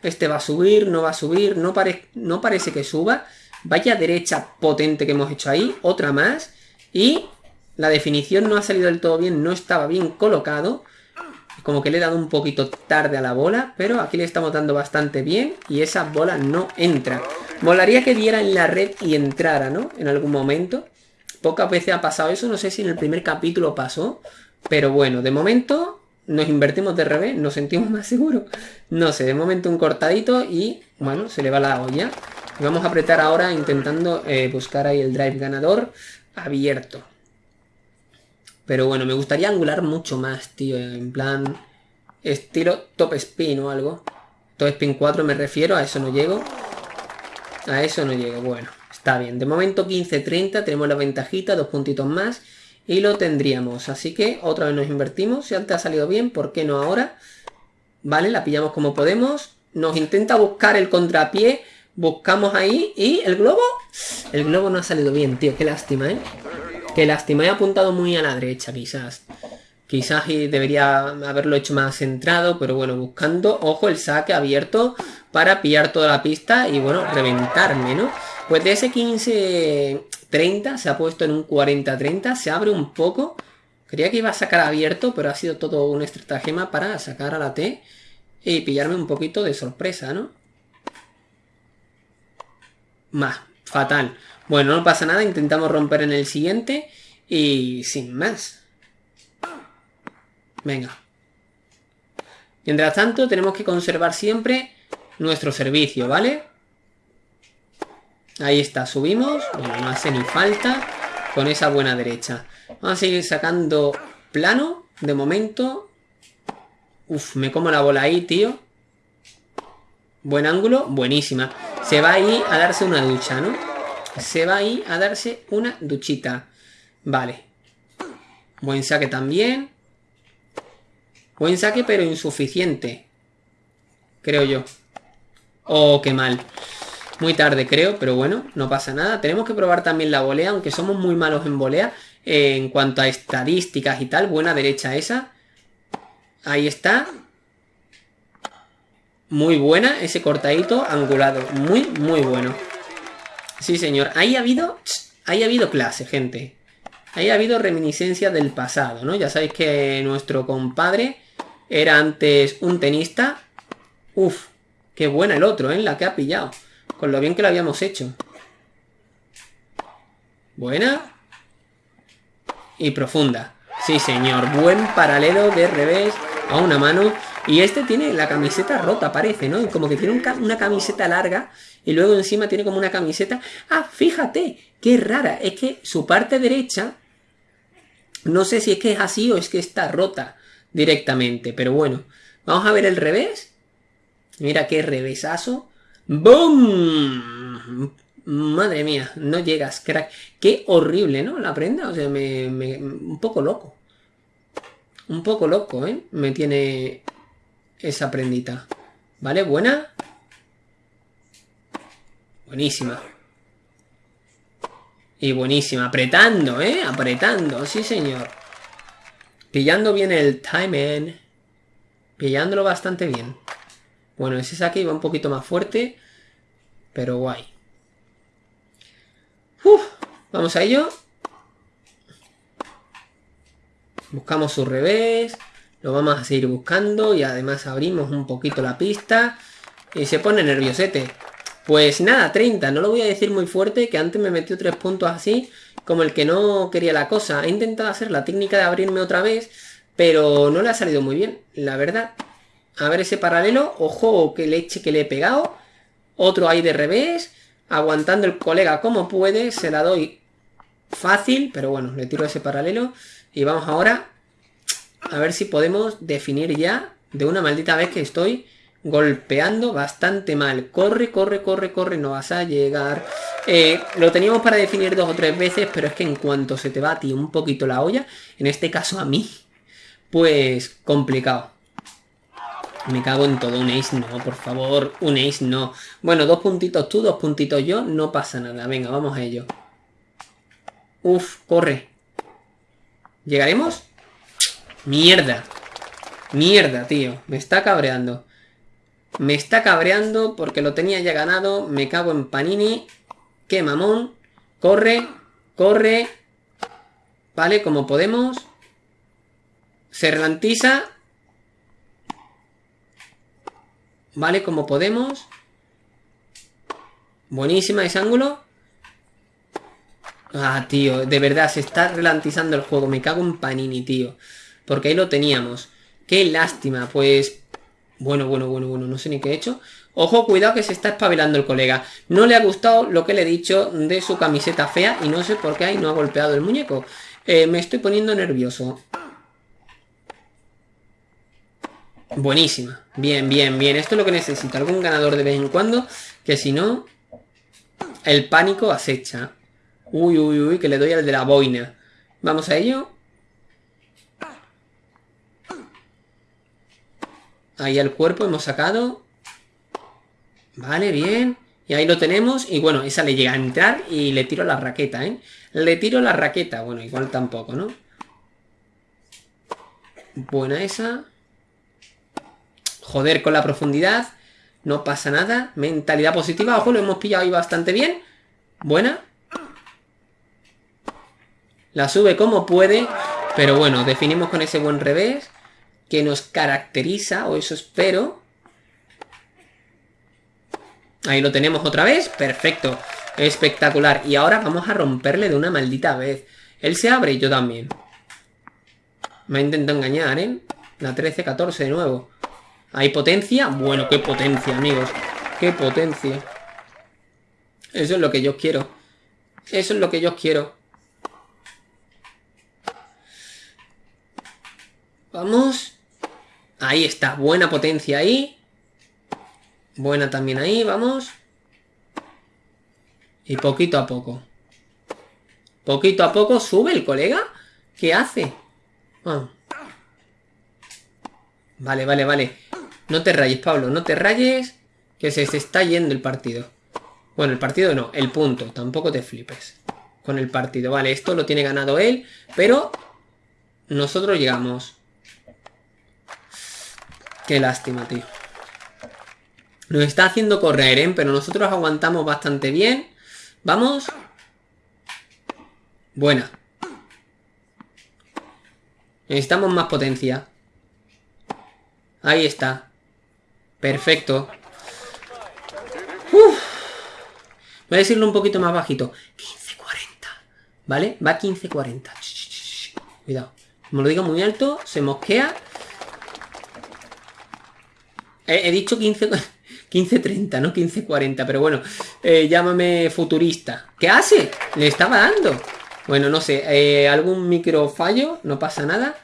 Este va a subir, no va a subir, no, no parece que suba. Vaya derecha potente que hemos hecho ahí. Otra más. Y la definición no ha salido del todo bien, no estaba bien colocado. Como que le he dado un poquito tarde a la bola, pero aquí le estamos dando bastante bien y esa bola no entra. Molaría que diera en la red y entrara, ¿no? En algún momento. Pocas veces ha pasado eso, no sé si en el primer capítulo pasó, pero bueno, de momento nos invertimos de revés, nos sentimos más seguros. No sé, de momento un cortadito y, bueno, se le va la olla. Vamos a apretar ahora intentando eh, buscar ahí el drive ganador abierto. Pero bueno, me gustaría angular mucho más, tío. En plan, estilo top spin o algo. Top spin 4 me refiero, a eso no llego. A eso no llego, bueno, está bien. De momento 15-30, tenemos la ventajita, dos puntitos más. Y lo tendríamos, así que otra vez nos invertimos. Si antes ha salido bien, ¿por qué no ahora? Vale, la pillamos como podemos. Nos intenta buscar el contrapié. Buscamos ahí y el globo... El globo no ha salido bien, tío. Qué lástima, ¿eh? Qué lástima. He apuntado muy a la derecha, quizás. Quizás debería haberlo hecho más centrado, pero bueno, buscando, ojo, el saque abierto para pillar toda la pista y bueno, reventarme, ¿no? Pues de ese 15-30 se ha puesto en un 40-30, se abre un poco. Creía que iba a sacar abierto, pero ha sido todo un estratagema para sacar a la T y pillarme un poquito de sorpresa, ¿no? Más, fatal. Bueno, no pasa nada, intentamos romper en el siguiente y sin más. Venga. Mientras tanto, tenemos que conservar siempre nuestro servicio, ¿vale? Ahí está, subimos. Bueno, no hace ni falta con esa buena derecha. Vamos a seguir sacando plano, de momento. Uf, me como la bola ahí, tío. Buen ángulo, buenísima. Se va ahí a darse una ducha, ¿no? Se va ahí a darse una duchita. Vale. Buen saque también. Buen saque, pero insuficiente. Creo yo. Oh, qué mal. Muy tarde creo, pero bueno, no pasa nada. Tenemos que probar también la volea, aunque somos muy malos en volea. en cuanto a estadísticas y tal, buena derecha esa. Ahí está. Muy buena, ese cortadito angulado. Muy, muy bueno. Sí, señor. Ahí ha habido... Ahí ha habido clase, gente. Ahí ha habido reminiscencia del pasado, ¿no? Ya sabéis que nuestro compadre era antes un tenista. Uf, qué buena el otro, ¿eh? La que ha pillado. Con lo bien que lo habíamos hecho. Buena. Y profunda. Sí, señor. Buen paralelo de revés a una mano. Y este tiene la camiseta rota, parece, ¿no? Como que tiene una camiseta larga y luego encima tiene como una camiseta... ¡Ah, fíjate! ¡Qué rara! Es que su parte derecha... No sé si es que es así o es que está rota directamente, pero bueno. Vamos a ver el revés. Mira qué revesazo. ¡Boom! Madre mía, no llegas, crack. Qué horrible, ¿no? La prenda, o sea, me, un poco loco. Un poco loco, ¿eh? Me tiene esa prendita. ¿Vale? Buena. Buenísima. Y buenísima. Apretando, ¿eh? Apretando, sí señor. Pillando bien el timing. Pillándolo bastante bien. Bueno, ese saque iba un poquito más fuerte, pero guay. vamos a ello. Buscamos su revés, lo vamos a seguir buscando y además abrimos un poquito la pista y se pone nerviosete. Pues nada, 30, no lo voy a decir muy fuerte, que antes me metió tres puntos así, como el que no quería la cosa. He intentado hacer la técnica de abrirme otra vez, pero no le ha salido muy bien, la verdad. A ver ese paralelo. Ojo, que leche que le he pegado. Otro ahí de revés. Aguantando el colega como puede. Se la doy fácil. Pero bueno, le tiro ese paralelo. Y vamos ahora a ver si podemos definir ya de una maldita vez que estoy golpeando bastante mal. Corre, corre, corre, corre, no vas a llegar. Eh, lo teníamos para definir dos o tres veces, pero es que en cuanto se te va a ti un poquito la olla, en este caso a mí, pues complicado. Me cago en todo, un ace no, por favor, un ace no. Bueno, dos puntitos tú, dos puntitos yo, no pasa nada. Venga, vamos a ello. Uf, corre. ¿Llegaremos? Mierda. Mierda, tío. Me está cabreando. Me está cabreando porque lo tenía ya ganado. Me cago en Panini. Qué mamón. Corre, corre. Vale, como podemos. Se relantiza. Vale, como podemos. Buenísima ese ángulo. Ah, tío, de verdad, se está relantizando el juego. Me cago en Panini, tío. Porque ahí lo teníamos. Qué lástima, pues... Bueno, bueno, bueno, bueno, no sé ni qué he hecho. Ojo, cuidado que se está espabilando el colega. No le ha gustado lo que le he dicho de su camiseta fea y no sé por qué ahí no ha golpeado el muñeco. Eh, me estoy poniendo nervioso. Buenísima. Bien, bien, bien. Esto es lo que necesito. Algún ganador de vez en cuando. Que si no, el pánico acecha. Uy, uy, uy, que le doy al de la boina. Vamos a ello. Ahí el cuerpo hemos sacado. Vale, bien. Y ahí lo tenemos. Y bueno, esa le llega a entrar y le tiro la raqueta, ¿eh? Le tiro la raqueta. Bueno, igual tampoco, ¿no? Buena esa. Joder con la profundidad. No pasa nada. Mentalidad positiva. Ojo, lo hemos pillado ahí bastante bien. Buena. La sube como puede. Pero bueno, definimos con ese buen revés. Que nos caracteriza, o eso espero. Ahí lo tenemos otra vez. Perfecto. Espectacular. Y ahora vamos a romperle de una maldita vez. Él se abre y yo también. Me ha intentado engañar, ¿eh? La 13-14 de nuevo. ¿Hay potencia? Bueno, qué potencia, amigos. Qué potencia. Eso es lo que yo quiero. Eso es lo que yo quiero. Vamos. Ahí está. Buena potencia ahí. Buena también ahí, vamos. Y poquito a poco. Poquito a poco sube el colega. ¿Qué hace? Ah. Vale, vale, vale. No te rayes, Pablo, no te rayes. Que se, se está yendo el partido. Bueno, el partido no, el punto. Tampoco te flipes con el partido. Vale, esto lo tiene ganado él, pero nosotros llegamos. Qué lástima, tío. Nos está haciendo correr, ¿eh? Pero nosotros aguantamos bastante bien. Vamos. Buena. Necesitamos más potencia. Ahí está. Perfecto. Voy a decirlo un poquito más bajito. 1540. ¿Vale? Va 1540. Cuidado. Como lo digo muy alto, se mosquea. He, he dicho 15... 15.30, no 15.40, pero bueno, eh, llámame futurista. ¿Qué hace? Le estaba dando. Bueno, no sé, eh, algún micro fallo, no pasa nada.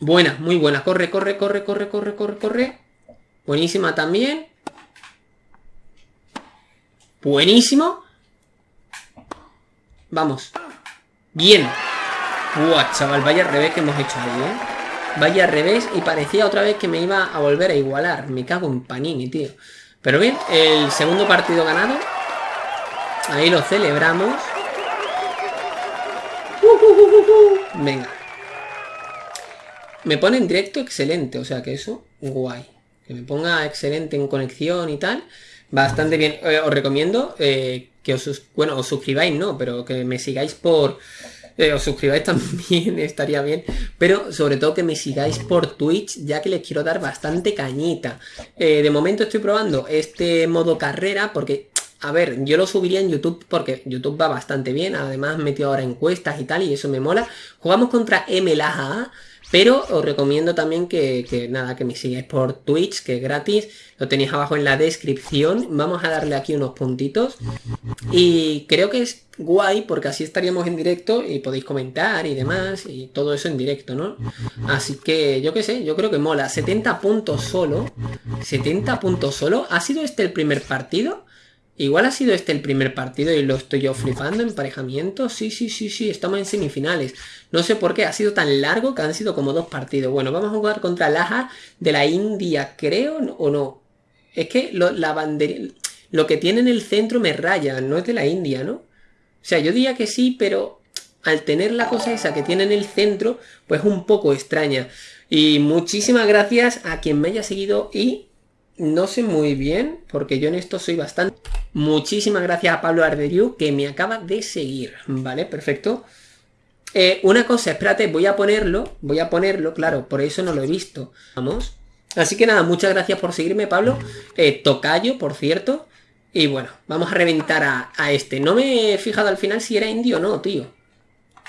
Buena, muy buena. Corre, corre, corre, corre, corre, corre, corre. Buenísima también. Buenísimo. Vamos. Bien. Buah, chaval, vaya revés que hemos hecho ahí, ¿eh? Vaya revés y parecía otra vez que me iba a volver a igualar. Me cago en Panini, tío. Pero bien, el segundo partido ganado. Ahí lo celebramos. Venga. Me pone en directo excelente, o sea que eso, guay. Que me ponga excelente en conexión y tal. Bastante bien. Eh, os recomiendo eh, que os, bueno, os suscribáis, no, pero que me sigáis por eh, os suscribáis también, estaría bien. Pero sobre todo que me sigáis por Twitch, ya que les quiero dar bastante cañita. Eh, de momento estoy probando este modo carrera porque... A ver, yo lo subiría en YouTube porque YouTube va bastante bien. Además, metido ahora encuestas y tal, y eso me mola. Jugamos contra MLAA. Pero os recomiendo también que, nada, que me sigáis por Twitch, que es gratis. Lo tenéis abajo en la descripción. Vamos a darle aquí unos puntitos. Y creo que es guay porque así estaríamos en directo y podéis comentar y demás. Y todo eso en directo, ¿no? Así que yo qué sé, yo creo que mola. 70 puntos solo. 70 puntos solo. ¿Ha sido este el primer partido? Igual ha sido este el primer partido y lo estoy yo flipando, emparejamiento. Sí, sí, sí, sí, estamos en semifinales. No sé por qué, ha sido tan largo que han sido como dos partidos. Bueno, vamos a jugar contra Laja de la India, creo, o no. Es que lo, la bandera, lo que tiene en el centro me raya, no es de la India, ¿no? O sea, yo diría que sí, pero al tener la cosa esa que tiene en el centro, pues un poco extraña. Y muchísimas gracias a quien me haya seguido y no sé muy bien, porque yo en esto soy bastante... Muchísimas gracias a Pablo Arderiu, que me acaba de seguir, ¿vale? Perfecto. Eh, una cosa, espérate, voy a ponerlo, voy a ponerlo, claro, por eso no lo he visto. Vamos. Así que nada, muchas gracias por seguirme, Pablo. Eh, tocayo, por cierto. Y bueno, vamos a reventar a, a este. No me he fijado al final si era indio o no, tío.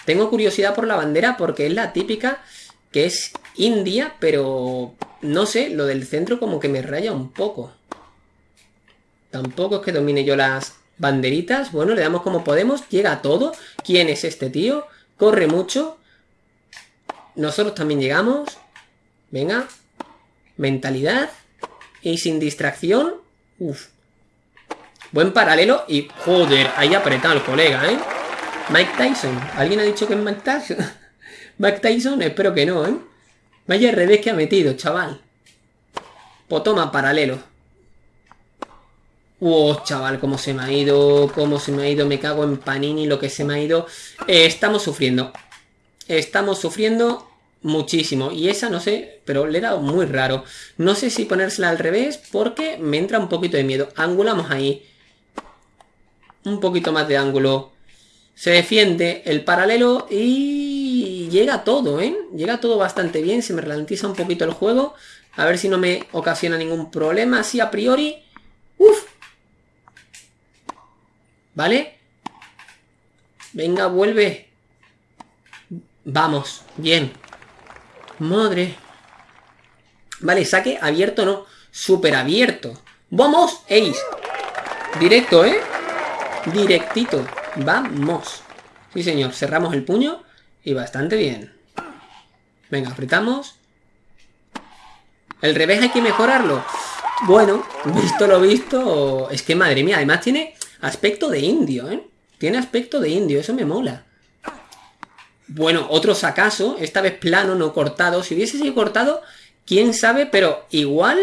Tengo curiosidad por la bandera porque es la típica que es India, pero no sé, lo del centro como que me raya un poco. Tampoco es que domine yo las banderitas. Bueno, le damos como podemos. Llega todo. ¿Quién es este tío? Corre mucho. Nosotros también llegamos. Venga. Mentalidad. Y sin distracción. Uf. Buen paralelo y... Joder, ahí apretado el colega, ¿eh? Mike Tyson. ¿Alguien ha dicho que es Mike Tyson? Mike Tyson, espero que no, ¿eh? Vaya revés que ha metido, chaval. Pues toma, paralelo. Oh, chaval, cómo se me ha ido, cómo se me ha ido, me cago en Panini, lo que se me ha ido. Eh, estamos sufriendo. Estamos sufriendo muchísimo. Y esa, no sé, pero le he dado muy raro. No sé si ponérsela al revés porque me entra un poquito de miedo. Angulamos ahí. Un poquito más de ángulo. Se defiende el paralelo y llega todo, ¿eh? Llega todo bastante bien. Se me ralentiza un poquito el juego. A ver si no me ocasiona ningún problema. Así a priori. Uf. ¿Vale? Venga, vuelve. Vamos, bien. Madre. Vale, saque abierto no. Super abierto. ¡Vamos! Ace. Directo, ¿eh? Directito. Vamos. Sí, señor. Cerramos el puño. Y bastante bien. Venga, apretamos. El revés hay que mejorarlo. Bueno, visto lo visto... Es que madre mía, además tiene aspecto de indio, ¿eh? Tiene aspecto de indio, eso me mola. Bueno, otro sacaso, esta vez plano, no cortado. Si hubiese sido cortado, quién sabe, pero igual,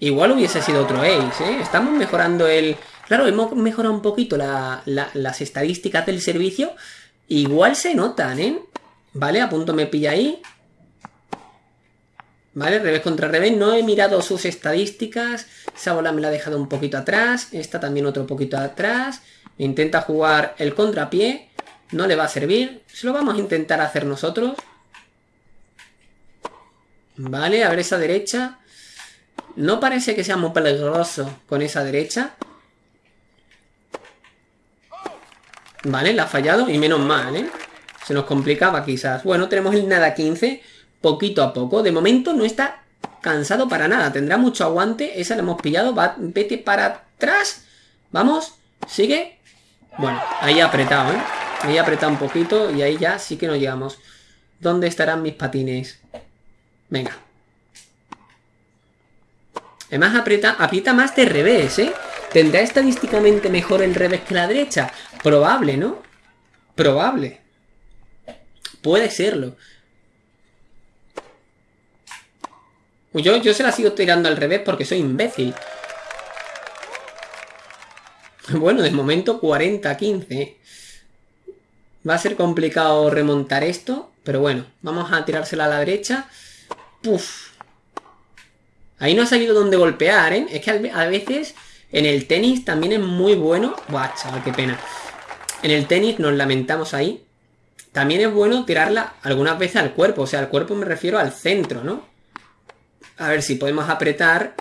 igual hubiese sido otro ace, ¿eh? Estamos mejorando el... Claro, hemos mejorado un poquito las estadísticas del servicio. Igual se notan, ¿eh? Vale, a punto me pilla ahí. Vale, revés contra revés. No he mirado sus estadísticas. Esa bola me la ha dejado un poquito atrás. Esta también otro poquito atrás. Intenta jugar el contrapié. No le va a servir. Se lo vamos a intentar hacer nosotros. Vale, a ver esa derecha. No parece que sea muy peligroso con esa derecha. Vale, la ha fallado y menos mal, ¿eh? Se nos complicaba quizás. Bueno, tenemos el nada 15 poquito a poco. De momento no está cansado para nada. Tendrá mucho aguante. Esa la hemos pillado. Vete para atrás. Vamos. Sigue. Bueno, ahí ha apretado, ¿eh? Ahí ha apretado un poquito y ahí ya sí que nos llegamos. ¿Dónde estarán mis patines? Venga. Además aprieta, aprieta más de revés, ¿eh? ¿Tendrá estadísticamente mejor el revés que la derecha? Probable, ¿no? Probable. Puede serlo. Yo, yo se la sigo tirando al revés porque soy imbécil. Bueno, de momento 40-15. Va a ser complicado remontar esto. Pero bueno, vamos a tirársela a la derecha. Puf. Ahí no ha salido dónde golpear, ¿eh? Es que a veces en el tenis también es muy bueno. Buah, chaval, qué pena. En el tenis nos lamentamos ahí. También es bueno tirarla algunas veces al cuerpo. O sea, al cuerpo me refiero al centro, ¿no? A ver si podemos apretar.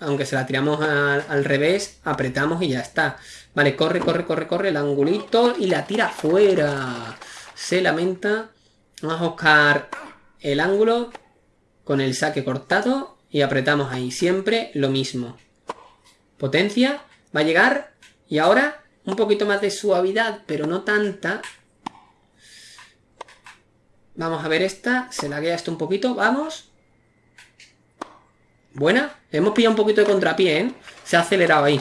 Aunque se la tiramos al revés, apretamos y ya está. Vale, corre, corre, corre, corre el angulito y la tira fuera. Se lamenta. Vamos a buscar el ángulo con el saque cortado y apretamos ahí. Siempre lo mismo. Potencia. Va a llegar. Y ahora un poquito más de suavidad, pero no tanta. Vamos a ver esta. Se laguea esto un poquito. Vamos. Buena. Hemos pillado un poquito de contrapié, ¿eh? Se ha acelerado ahí.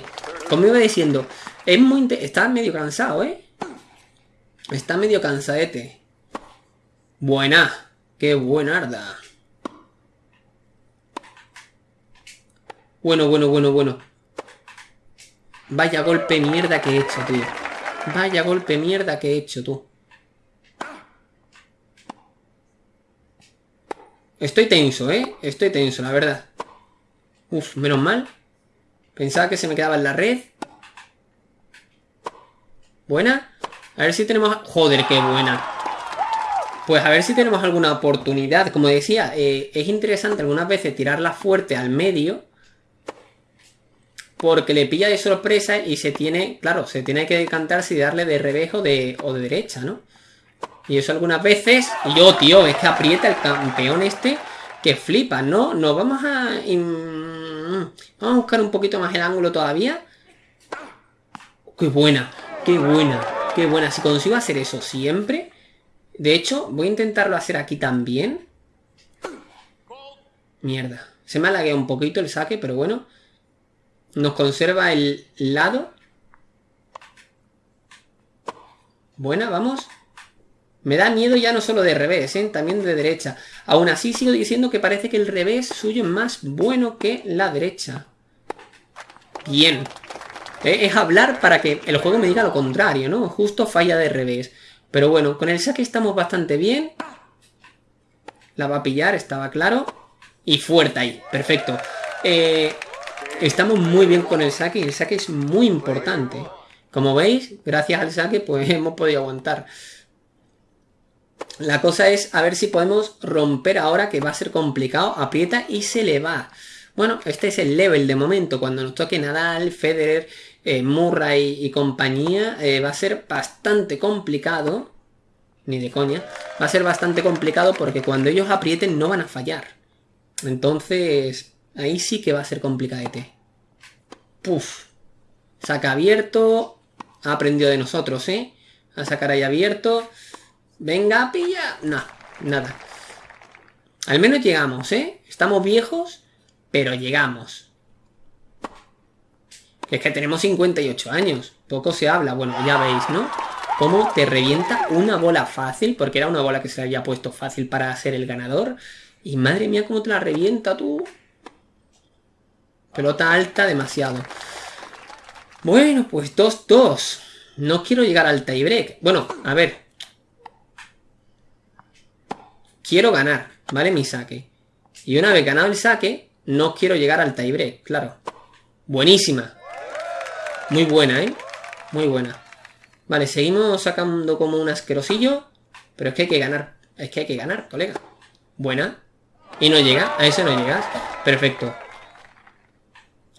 Iba diciendo, es muy está medio cansado, ¿eh? Está medio cansadete. Buena. Qué buenarda. Bueno, bueno, bueno, bueno. Vaya golpe mierda que he hecho, tío. Vaya golpe mierda que he hecho, tú. Estoy tenso, ¿eh? Estoy tenso, la verdad. Uf, menos mal. Pensaba que se me quedaba en la red. Buena. A ver si tenemos... Joder, qué buena. Pues a ver si tenemos alguna oportunidad. Como decía, eh, es interesante algunas veces tirarla fuerte al medio. Porque le pilla de sorpresa y se tiene... Claro, se tiene que decantar si darle de revés o de, o de derecha, ¿no? Y eso algunas veces... Y yo, tío, es que aprieta el campeón este que flipas, ¿no? Nos vamos a... Vamos a buscar un poquito más el ángulo todavía. ¡Qué buena! ¡Qué buena! ¡Qué buena! Si consigo hacer eso siempre... De hecho, voy a intentarlo hacer aquí también. Mierda. Se me ha lagueado un poquito el saque, pero bueno. Nos conserva el lado. Buena, vamos. Me da miedo ya no solo de revés, ¿eh? también de derecha. Aún así sigo diciendo que parece que el revés suyo es más bueno que la derecha. Bien. Eh, es hablar para que el juego me diga lo contrario, ¿no? Justo falla de revés. Pero bueno, con el saque estamos bastante bien. La va a pillar, estaba claro. Y fuerte ahí, perfecto. Eh, estamos muy bien con el saque el saque es muy importante. Como veis, gracias al saque pues hemos podido aguantar. La cosa es a ver si podemos romper ahora, que va a ser complicado. Aprieta y se le va. Bueno, este es el level de momento. Cuando nos toque Nadal, Federer, eh, Murray y compañía, eh, va a ser bastante complicado. Ni de coña. Va a ser bastante complicado porque cuando ellos aprieten no van a fallar. Entonces, ahí sí que va a ser complicadete. Puf. Saca abierto. Ha aprendido de nosotros, ¿eh? A sacar ahí abierto. Venga, pilla. No, nada. Al menos llegamos, ¿eh? Estamos viejos, pero llegamos. Es que tenemos 58 años. Poco se habla. Bueno, ya veis, ¿no? Cómo te revienta una bola fácil, porque era una bola que se había puesto fácil para ser el ganador. Y madre mía, cómo te la revienta tú. Pelota alta, demasiado. Bueno, pues 2-2. No quiero llegar al tiebreak. Bueno, a ver, quiero ganar, ¿vale? Mi saque. Y una vez ganado el saque, no quiero llegar al tiebreak, claro. Buenísima. Muy buena, ¿eh? Muy buena. Vale, seguimos sacando como un asquerosillo. Pero es que hay que ganar. Es que hay que ganar, colega. Buena. Y no llega. A eso no llegas. Perfecto.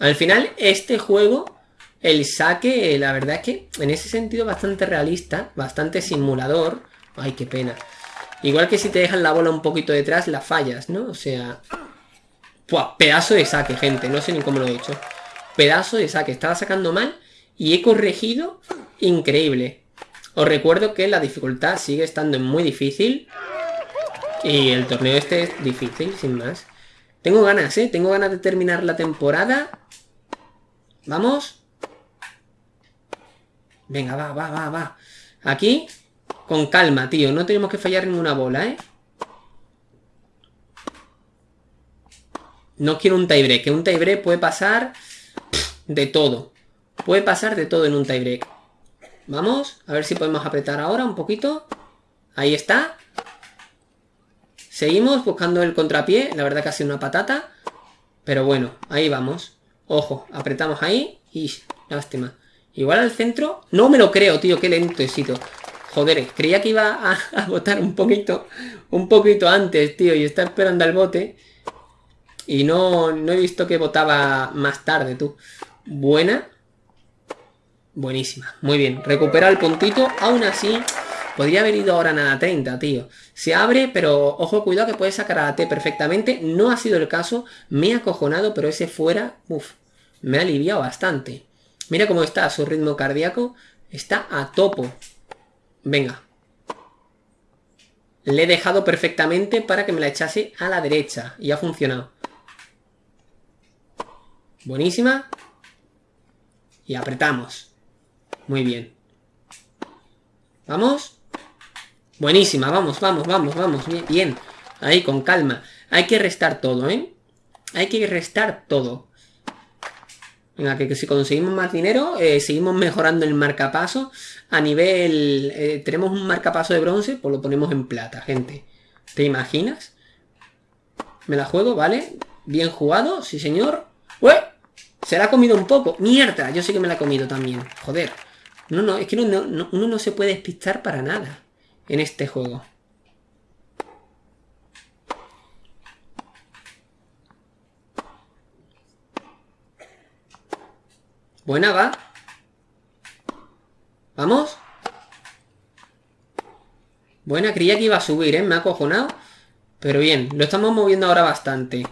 Al final, este juego, el saque, la verdad es que en ese sentido bastante realista, bastante simulador. Ay, qué pena. Igual que si te dejan la bola un poquito detrás, la fallas, ¿no? O sea... Pua, pedazo de saque, gente. No sé ni cómo lo he hecho. Pedazo de saque. Estaba sacando mal y he corregido increíble. Os recuerdo que la dificultad sigue estando muy difícil. Y el torneo este es difícil, sin más. Tengo ganas, ¿eh? Tengo ganas de terminar la temporada. ¿Vamos? Venga, va, va, va, va. Aquí con calma, tío. No tenemos que fallar ninguna bola, ¿eh? No quiero un tiebreak. Que un tiebreak puede pasar de todo. Puede pasar de todo en un tiebreak. Vamos, a ver si podemos apretar ahora un poquito. Ahí está. Seguimos buscando el contrapié. La verdad que ha sido una patata. Pero bueno, ahí vamos. Ojo, apretamos ahí. Y lástima. Igual al centro. No me lo creo, tío. Qué lentecito. Joder, creía que iba a, a, botar un poquito, un poquito antes, tío, y está esperando al bote. Y no, no he visto que votaba más tarde, tú. Buena. Buenísima. Muy bien. Recupera el puntito. Aún así, podría haber ido ahora nada 30, tío. Se abre, pero ojo, cuidado que puede sacar a la T perfectamente. No ha sido el caso. Me ha acojonado, pero ese fuera, uff, me ha aliviado bastante. Mira cómo está su ritmo cardíaco. Está a topo. Venga. Le he dejado perfectamente para que me la echase a la derecha. Y ha funcionado. Buenísima. Y apretamos. Muy bien. ¿Vamos? Buenísima, vamos, vamos, vamos, vamos. Bien. Ahí, con calma. Hay que restar todo, ¿eh? Hay que restar todo. Venga, que, si conseguimos más dinero, eh, seguimos mejorando el marcapaso. A nivel... Eh, tenemos un marcapaso de bronce, pues lo ponemos en plata, gente. ¿Te imaginas? Me la juego, ¿vale? Bien jugado, sí señor. ¡Ué! Se la ha comido un poco. ¡Mierda! Yo sé que me la he comido también. Joder. No, no, es que uno no se puede despistar para nada en este juego. Buena, va. ¿Vamos? Buena, creía que iba a subir, ¿eh? Me ha acojonado. Pero bien, lo estamos moviendo ahora bastante.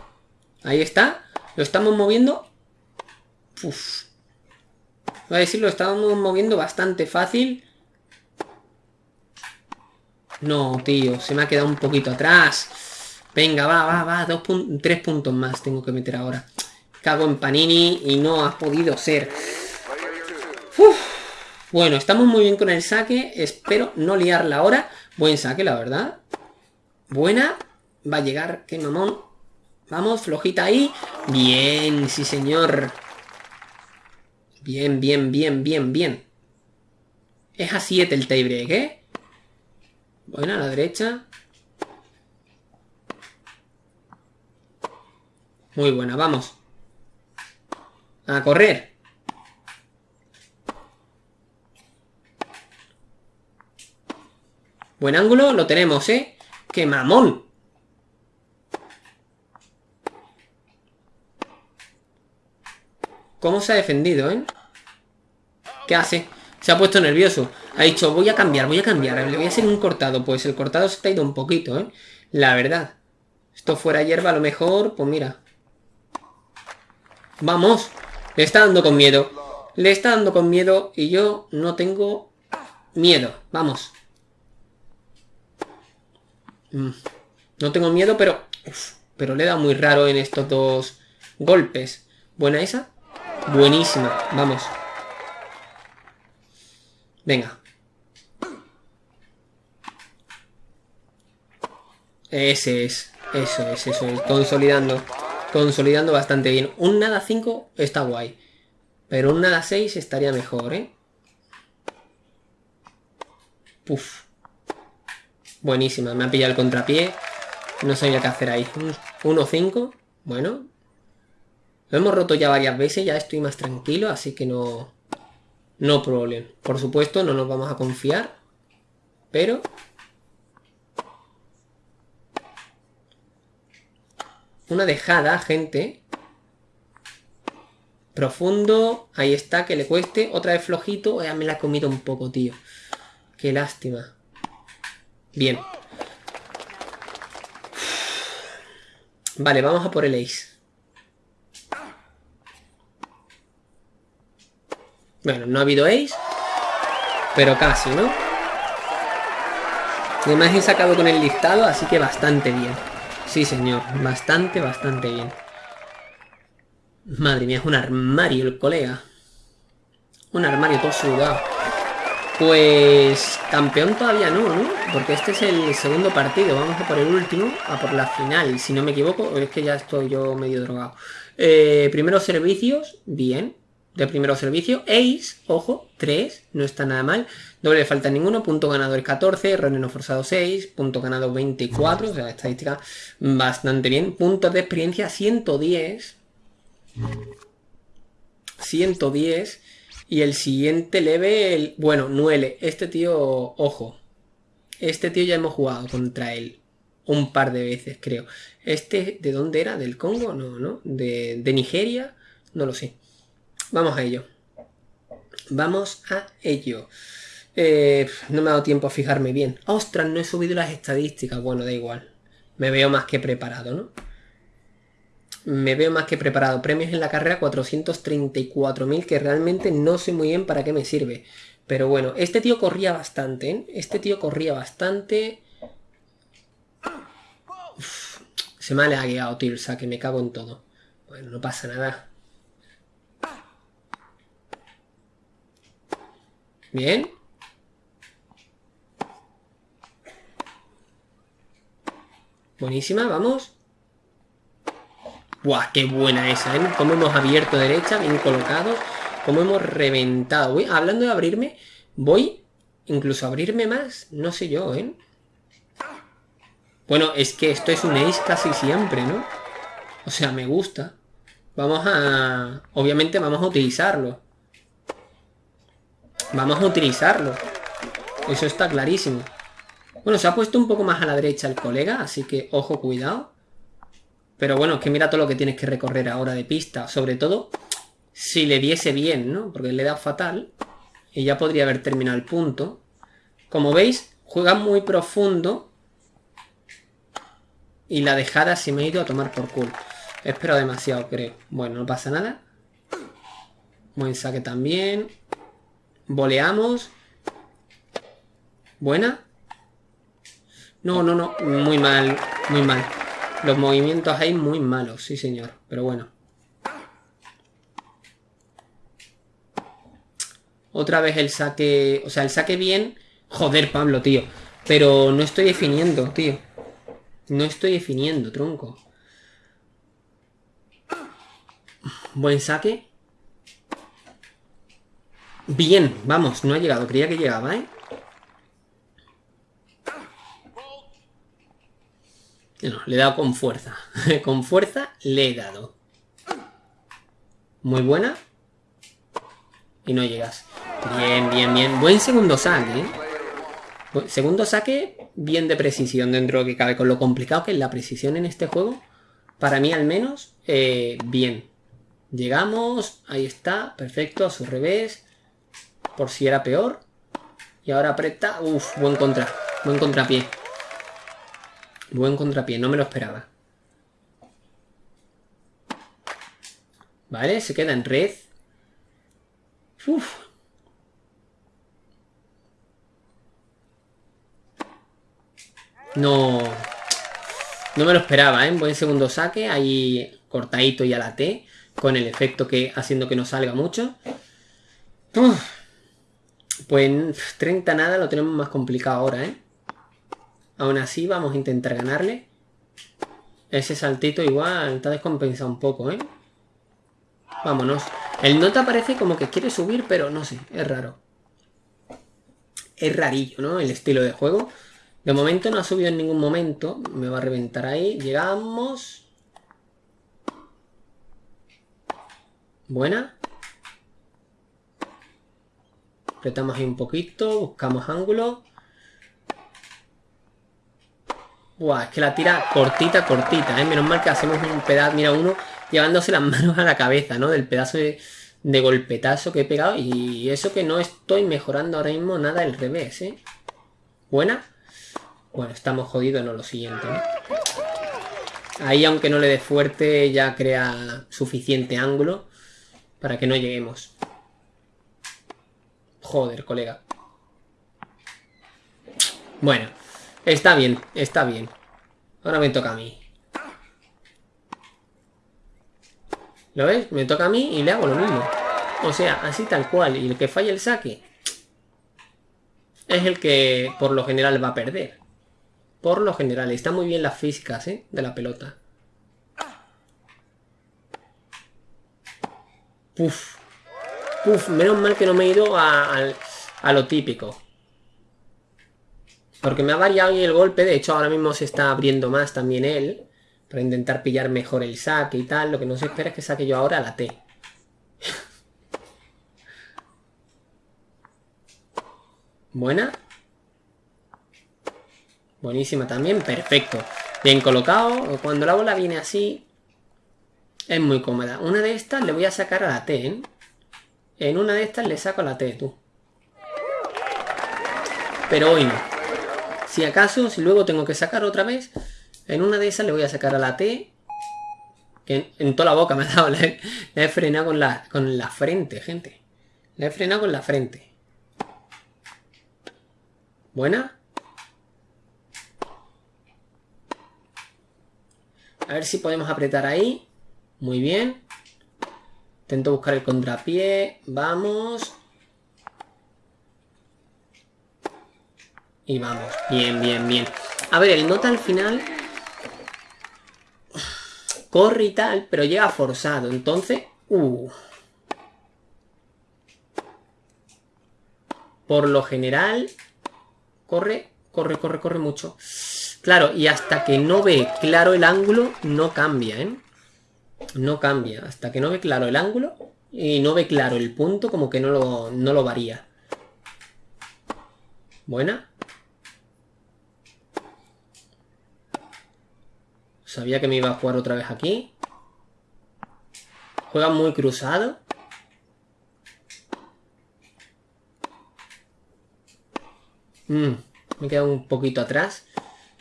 Ahí está. Lo estamos moviendo. Uf. Voy a decir, lo estamos moviendo bastante fácil. No, tío, se me ha quedado un poquito atrás. Venga, va, va, va. Dos tres puntos más tengo que meter ahora. Cago en Panini y no ha podido ser. Bueno, estamos muy bien con el saque. Espero no liarla ahora. Buen saque, la verdad. Buena. Va a llegar. Qué mamón. Vamos, flojita ahí. Bien, sí señor. Bien, bien, bien, bien, bien. Es a 7 el tiebreak, ¿eh? Buena, a la derecha. Muy buena, vamos. A correr. Buen ángulo, lo tenemos, ¿eh? ¡Qué mamón! ¿Cómo se ha defendido, eh? ¿Qué hace? Se ha puesto nervioso. Ha dicho, voy a cambiar, voy a cambiar. Le voy a hacer un cortado. Pues el cortado se ha ido un poquito, ¿eh? La verdad. Esto fuera hierba a lo mejor, pues mira. ¡Vamos! Le está dando con miedo. Le está dando con miedo y yo no tengo miedo. Vamos. Mm. No tengo miedo, pero... pero le da muy raro en estos dos golpes. ¿Buena esa? Buenísima. Vamos. Venga. Ese es. Eso es, eso es. Consolidando. Consolidando bastante bien. Un nada 5 está guay. Pero un nada 6 estaría mejor, ¿eh? Puf. Buenísima. Me ha pillado el contrapié. No sabía qué hacer ahí. 1-5. Bueno. Lo hemos roto ya varias veces. Ya estoy más tranquilo. Así que no... No problema. Por supuesto, no nos vamos a confiar. Pero Una dejada, gente. Profundo. Ahí está, que le cueste. Otra vez flojito. Ya me la he comido un poco, tío. Qué lástima. Bien. Vale, vamos a por el ace. Bueno, no ha habido ace. Pero casi, ¿no? Además he sacado con el listado, así que bastante bien. Sí, señor. Bastante, bastante bien. Madre mía, es un armario el colega. Un armario todo sudado. Pues campeón todavía no, ¿no? Porque este es el segundo partido. Vamos a por el último, a por la final. Si no me equivoco, es que ya estoy yo medio drogado. Eh, primeros servicios, bien de primeros servicios. Ace, ojo, 3, no está nada mal. Doble falta ninguno, punto ganador 14, error no forzado 6, punto ganado 24, o sea, estadística bastante bien. Puntos de experiencia 110. 110. Y el siguiente level, bueno, 9. Este tío, ojo. Este tío ya hemos jugado contra él un par de veces, creo. Este, ¿de dónde era? ¿Del Congo? No, ¿no? ¿De, de Nigeria? No lo sé. Vamos a ello. Vamos a ello. Eh, no me ha dado tiempo a fijarme bien. ¡Ostras! No he subido las estadísticas. Bueno, da igual. Me veo más que preparado, ¿no? Me veo más que preparado. Premios en la carrera 434.000 que realmente no sé muy bien para qué me sirve. Pero bueno, este tío corría bastante, ¿eh? Este tío corría bastante. se me ha lagueado, sea, que me cago en todo. Bueno, no pasa nada. Bien. Buenísima, vamos. Buah, qué buena esa, ¿eh? Cómo hemos abierto derecha, bien colocado. Cómo hemos reventado. hablando de abrirme, voy incluso a abrirme más. No sé yo, ¿eh? Bueno, es que esto es un ace casi siempre, ¿no? O sea, me gusta. Vamos a... Obviamente vamos a utilizarlo. Vamos a utilizarlo. Eso está clarísimo. Bueno, se ha puesto un poco más a la derecha el colega, así que ojo, cuidado. Pero bueno, es que mira todo lo que tienes que recorrer ahora de pista. Sobre todo, si le diese bien, ¿no? Porque le da fatal. Y ya podría haber terminado el punto. Como veis, juega muy profundo. y la dejada se me ha ido a tomar por culo. Espero demasiado, creo. Bueno, no pasa nada. Buen saque también. Voleamos. Buena. No, no, no. Muy mal. Muy mal. Los movimientos ahí muy malos, sí señor. Pero bueno. Otra vez el saque... O sea, el saque bien... Joder, Pablo, tío. Pero no estoy definiendo, tío. No estoy definiendo, tronco. Buen saque. Bien, vamos, no ha llegado. Creía que llegaba, ¿eh? No, le he dado con fuerza. con fuerza le he dado. Muy buena. Y no llegas. Bien, bien, bien. Buen segundo saque, ¿eh? Segundo saque, bien de precisión dentro de lo que cabe. Con lo complicado que es la precisión en este juego, para mí al menos, eh, bien. Llegamos, ahí está, perfecto, a su revés. Por si era peor. Y ahora aprieta, uff, buen contra, buen contrapié. Buen contrapié, no me lo esperaba. Vale, se queda en red. Uf. No... No me lo esperaba, ¿eh? Buen segundo saque, ahí cortadito y a la T, con el efecto que haciendo que no salga mucho. Pues 30 nada lo tenemos más complicado ahora, ¿eh? Aún así vamos a intentar ganarle. Ese saltito igual está descompensado un poco, ¿eh? Vámonos. El nota parece como que quiere subir, pero no sé, es raro. Es rarillo, ¿no? El estilo de juego. De momento no ha subido en ningún momento. Me va a reventar ahí. Llegamos. Buena. Apretamos ahí un poquito. Buscamos ángulo. Buah, es que la tira cortita, cortita, ¿eh? Menos mal que hacemos un pedazo, mira, uno llevándose las manos a la cabeza, ¿no? Del pedazo de, golpetazo que he pegado. Y eso que no estoy mejorando ahora mismo nada el revés, ¿eh? Buena. Bueno, estamos jodidos en lo siguiente, ¿no? Ahí, aunque no le dé fuerte, ya crea suficiente ángulo para que no lleguemos. Joder, colega. Bueno, Está bien, está bien. Ahora me toca a mí. ¿Lo ves? Me toca a mí y le hago lo mismo. O sea, así tal cual. Y el que falla el saque es el que por lo general va a perder. Por lo general. Está muy bien las físicas, ¿eh? De la pelota. Puf. Puf, menos mal que no me he ido a, a lo típico. Porque me ha variado el golpe, de hecho ahora mismo se está abriendo más también él. Para intentar pillar mejor el saque y tal. Lo que no se espera es que saque yo ahora la T. Buena. Buenísima también, perfecto. Bien colocado. Cuando la bola viene así, es muy cómoda. Una de estas le voy a sacar a la T, ¿eh? En una de estas le saco la T, tú. Pero hoy no. Si acaso, si luego tengo que sacar otra vez, en una de esas le voy a sacar a la T. Que en, toda la boca me ha dado. La he, frenado con la, con la frente, gente. La he frenado con la frente. Buena. A ver si podemos apretar ahí. Muy bien. Intento buscar el contrapié. Vamos. Y vamos, bien, bien, bien. A ver, el nota al final... Corre y tal, pero llega forzado. Entonces... Uh. Por lo general... Corre, corre, corre, corre mucho. Claro, y hasta que no ve claro el ángulo, no cambia, ¿eh? No cambia. Hasta que no ve claro el ángulo y no ve claro el punto, como que no lo, no lo varía. Buena. Sabía que me iba a jugar otra vez aquí. Juega muy cruzado. Mm, me queda un poquito atrás.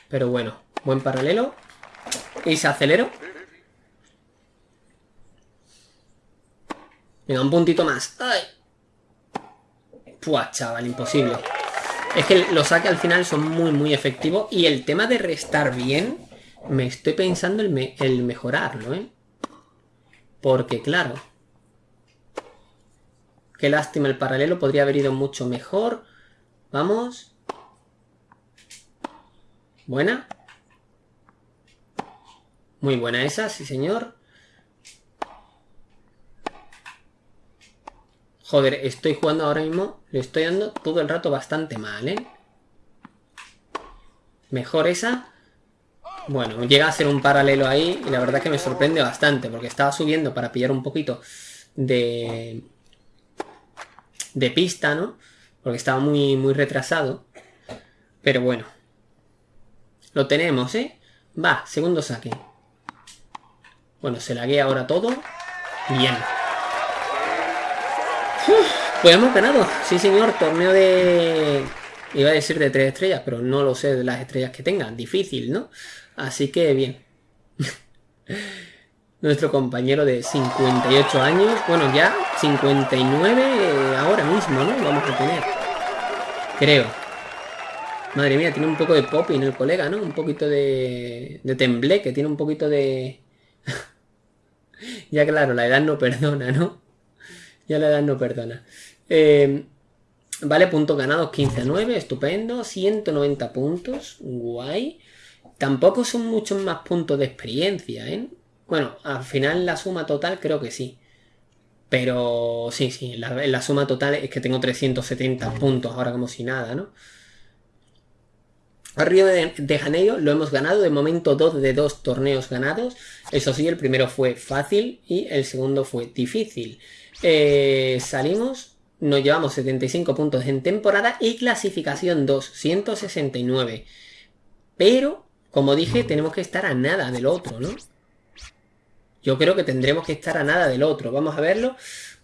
Pero bueno, buen paralelo. Y se aceleró. Venga, un puntito más. ¡Ay! Puah, chaval, imposible. Es que los saques al final son muy, muy efectivos. Y el tema de restar bien, me estoy pensando el, el mejorarlo, ¿eh? Porque, claro... Qué lástima el paralelo, podría haber ido mucho mejor. Vamos. Buena. Muy buena esa, sí señor. Joder, estoy jugando ahora mismo, le estoy dando todo el rato bastante mal, ¿eh? Mejor esa. Bueno, llega a ser un paralelo ahí y la verdad que me sorprende bastante porque estaba subiendo para pillar un poquito de... de pista, ¿no? Porque estaba muy, muy retrasado. Pero bueno. Lo tenemos, ¿eh? Va, segundo saque. Bueno, se lagué ahora todo. Bien. Pues hemos ganado. Sí, señor. Torneo de... Iba a decir de tres estrellas, pero no lo sé de las estrellas que tengan. Difícil, ¿no? Así que bien. Nuestro compañero de 58 años. Bueno, ya 59 ahora mismo, ¿no? Vamos a tener. Creo. Madre mía, tiene un poco de popping el colega, ¿no? Un poquito de, de tembleque, tiene un poquito de... ya claro, la edad no perdona, ¿no? Ya la edad no perdona. Eh, vale, puntos ganados 15 a 9, estupendo. 190 puntos, guay. Tampoco son muchos más puntos de experiencia, ¿eh? Bueno, al final la suma total creo que sí. Pero sí, sí, la, la suma total es que tengo 370 puntos ahora como si nada, ¿no? Río de, Janeiro lo hemos ganado, de momento dos de dos torneos ganados. Eso sí, el primero fue fácil y el segundo fue difícil. Eh, salimos, nos llevamos 75 puntos en temporada y clasificación 2, 169. Pero, como dije, tenemos que estar a nada del otro, ¿no? Yo creo que tendremos que estar a nada del otro. Vamos a verlo.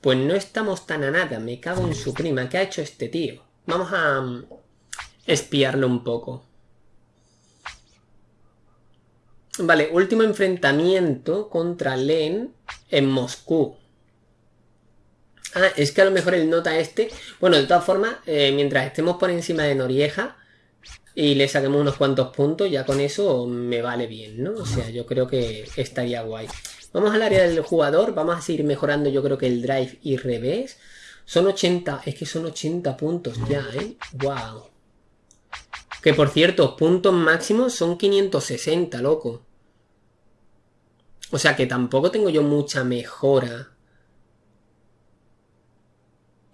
Pues no estamos tan a nada. Me cago en su prima. ¿Qué ha hecho este tío? Vamos a mm, espiarlo un poco. Vale, último enfrentamiento contra Len en Moscú. Ah, es que a lo mejor él nota este... Bueno, de todas formas, eh, mientras estemos por encima de Norieja y le saquemos unos cuantos puntos, ya con eso me vale bien, ¿no? O sea, yo creo que estaría guay. Vamos al área del jugador, vamos a seguir mejorando yo creo que el drive y revés. Son 80, es que son 80 puntos ya, ¿eh? ¡Wow! Que por cierto, puntos máximos son 560, loco. O sea que tampoco tengo yo mucha mejora.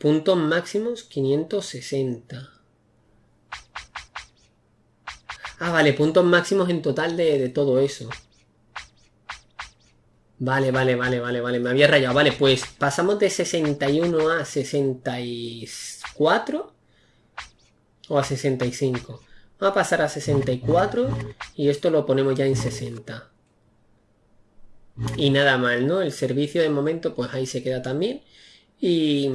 Puntos máximos 560. Ah, vale, puntos máximos en total de, todo eso. Vale, vale, vale, vale, vale. Me había rayado. Vale, pues pasamos de 61 a 64 o a 65. Vamos a pasar a 64 y esto lo ponemos ya en 60. Y nada mal, ¿no? El servicio de momento, pues ahí se queda también. Y,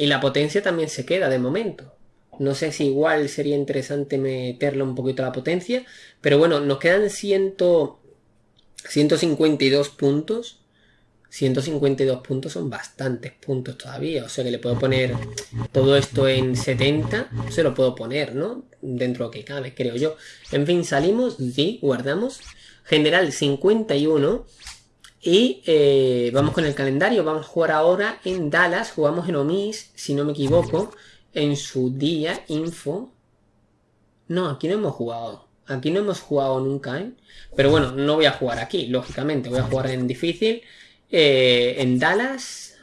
y la potencia también se queda de momento. No sé si igual sería interesante meterle un poquito la potencia. Pero bueno, nos quedan 100, 152 puntos. 152 puntos son bastantes puntos todavía. O sea que le puedo poner todo esto en 70. Se lo puedo poner, ¿no? Dentro de lo que cabe, creo yo. En fin, salimos, sí, guardamos general 51. Y eh, vamos con el calendario. Vamos a jugar ahora en Dallas. Jugamos en Omis, si no me equivoco. En su día, info. No, aquí no hemos jugado. Aquí no hemos jugado nunca, ¿eh? Pero bueno, no voy a jugar aquí, lógicamente. Voy a jugar en difícil. Eh, en Dallas.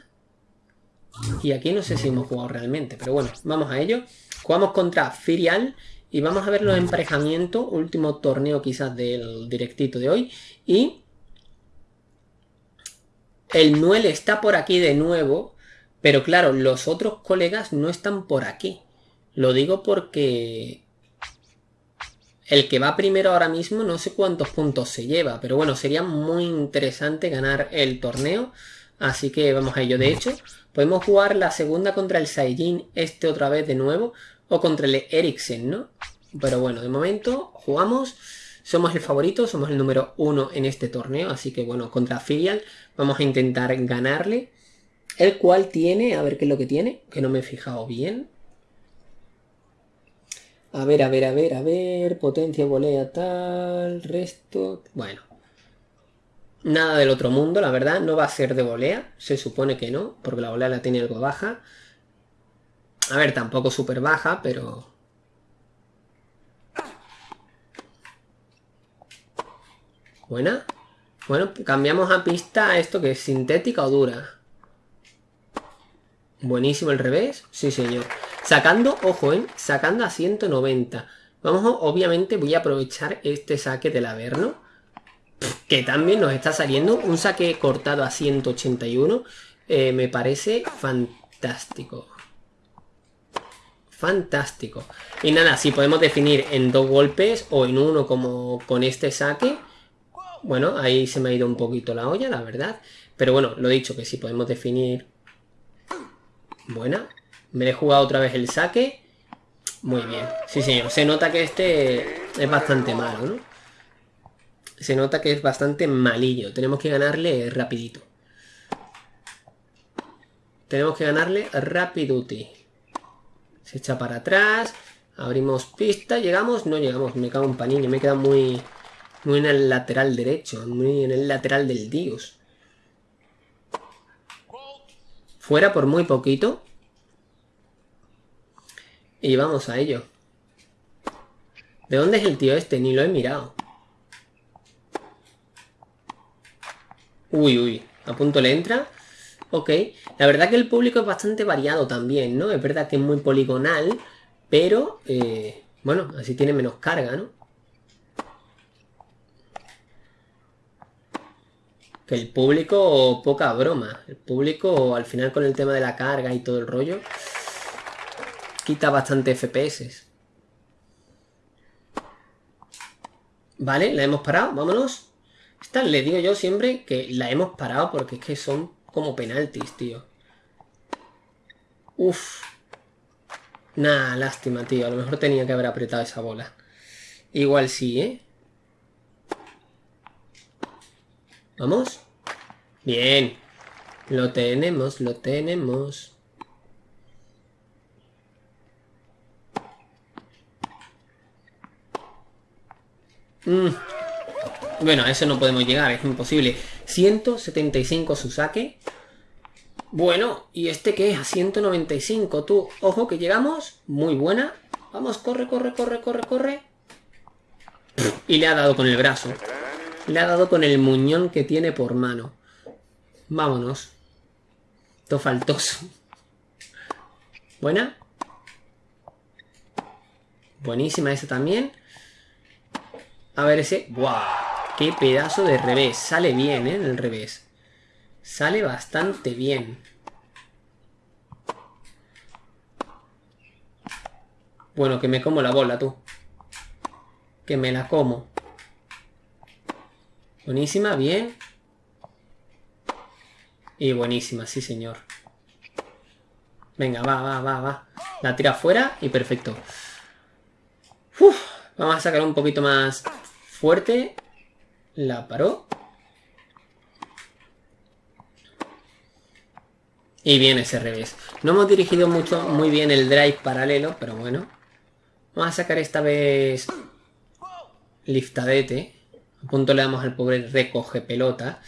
Y aquí no sé si hemos jugado realmente. Pero bueno, vamos a ello. Jugamos contra Firial. Y vamos a ver los emparejamientos, último torneo quizás del directito de hoy. Y el Nuel está por aquí de nuevo, pero claro, los otros colegas no están por aquí. Lo digo porque el que va primero ahora mismo no sé cuántos puntos se lleva, pero bueno, sería muy interesante ganar el torneo. Así que vamos a ello. De hecho, podemos jugar la segunda contra el Saiyajin este otra vez de nuevo o contra el Eriksen, ¿no? Pero bueno, de momento jugamos. Somos el favorito, somos el número uno en este torneo, así que bueno, contra Filial vamos a intentar ganarle. El cual tiene, a ver qué es lo que tiene, que no me he fijado bien. A ver, a ver, a ver, a ver, potencia, volea, tal, resto... Bueno. Nada del otro mundo, la verdad, no va a ser de volea, se supone que no, porque la volea la tiene algo baja. A ver, tampoco súper baja, pero Buena. Bueno, cambiamos a pista esto que es sintética o dura. Buenísimo el revés. Sí, señor. Sacando, ojo, ¿eh? Sacando a 190. Vamos, obviamente voy a aprovechar este saque del Averno. Que también nos está saliendo. Un saque cortado a 181. Eh, me parece fantástico. Fantástico. Y nada, si podemos definir en dos golpes o en uno como con este saque bueno, ahí se me ha ido un poquito la olla, la verdad. Pero bueno, lo dicho, que si podemos definir... Buena. Me he jugado otra vez el saque. Muy bien. Sí, señor. Se nota que este es bastante malo, ¿no? Se nota que es bastante malillo. Tenemos que ganarle rapidito. Tenemos que ganarle rapiduti. Se echa para atrás. Abrimos pista. Llegamos. No llegamos. Me cago en panini. Me queda muy... Muy en el lateral derecho, muy en el lateral del Dios. Fuera por muy poquito. Y vamos a ello. ¿De dónde es el tío este? Ni lo he mirado. Uy, uy. A punto le entra. Ok. La verdad que el público es bastante variado también, ¿no? Es verdad que es muy poligonal. Pero, eh, bueno, así tiene menos carga, ¿no? Que el público, poca broma. El público, al final con el tema de la carga y todo el rollo, quita bastante FPS. Vale, la hemos parado, vámonos. Esta le digo yo siempre que la hemos parado porque es que son como penaltis, tío. Uf. Nah, lástima, tío. A lo mejor tenía que haber apretado esa bola. Igual sí, ¿eh? ¿Vamos? Bien. Lo tenemos, lo tenemos. Mm. Bueno, a eso no podemos llegar, es imposible. 175 su saque. Bueno, ¿y este qué es? A 195, tú. Ojo que llegamos. Muy buena. Vamos, corre, corre, corre, corre, corre. Y le ha dado con el brazo. Le ha dado con el muñón que tiene por mano. Vámonos. Todo faltoso. Buena. Buenísima esa también. A ver ese. ¡Guau! ¡Qué pedazo de revés! Sale bien, ¿eh? El revés. Sale bastante bien. Bueno, que me como la bola, tú. Que me la como. Buenísima, bien. Y buenísima, sí señor. Venga, va, va, va, va. La tira fuera y perfecto. vamos a sacar un poquito más fuerte. La paró. Y viene ese revés. No hemos dirigido mucho, muy bien el drive paralelo, pero bueno. Vamos a sacar esta vez liftadete. A punto le damos al pobre recoge pelota.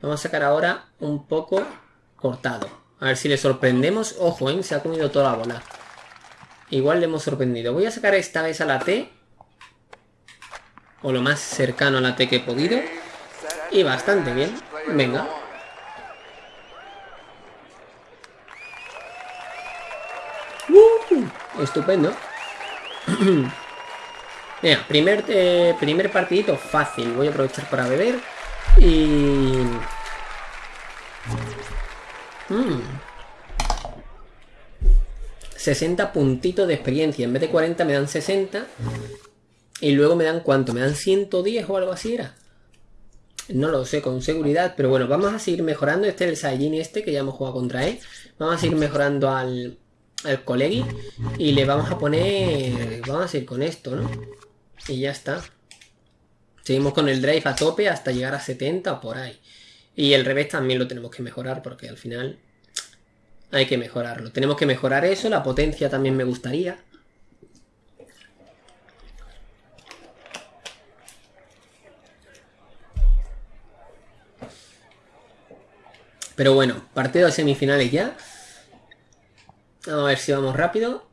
Vamos a sacar ahora un poco cortado. A ver si le sorprendemos. Ojo, ¿eh? se ha comido toda la bola. Igual le hemos sorprendido. Voy a sacar esta vez a la T. O lo más cercano a la T que he podido. Y bastante bien. Venga. Uh, estupendo. Mira, primer, eh, primer partidito fácil. Voy a aprovechar para beber. Y... 60 mm. puntitos de experiencia. En vez de 40 me dan 60. Y luego me dan cuánto? ¿Me dan 110 o algo así era? No lo sé con seguridad, pero bueno, vamos a seguir mejorando. Este es el Saiyajin este que ya hemos jugado contra él. Vamos a seguir mejorando al, al Colegi. Y le vamos a poner... Vamos a seguir con esto, ¿no? Y ya está. Seguimos con el drive a tope hasta llegar a 70 o por ahí. Y el revés también lo tenemos que mejorar porque al final hay que mejorarlo. Tenemos que mejorar eso, la potencia también me gustaría. Pero bueno, partido de semifinales ya. Vamos a ver si vamos rápido.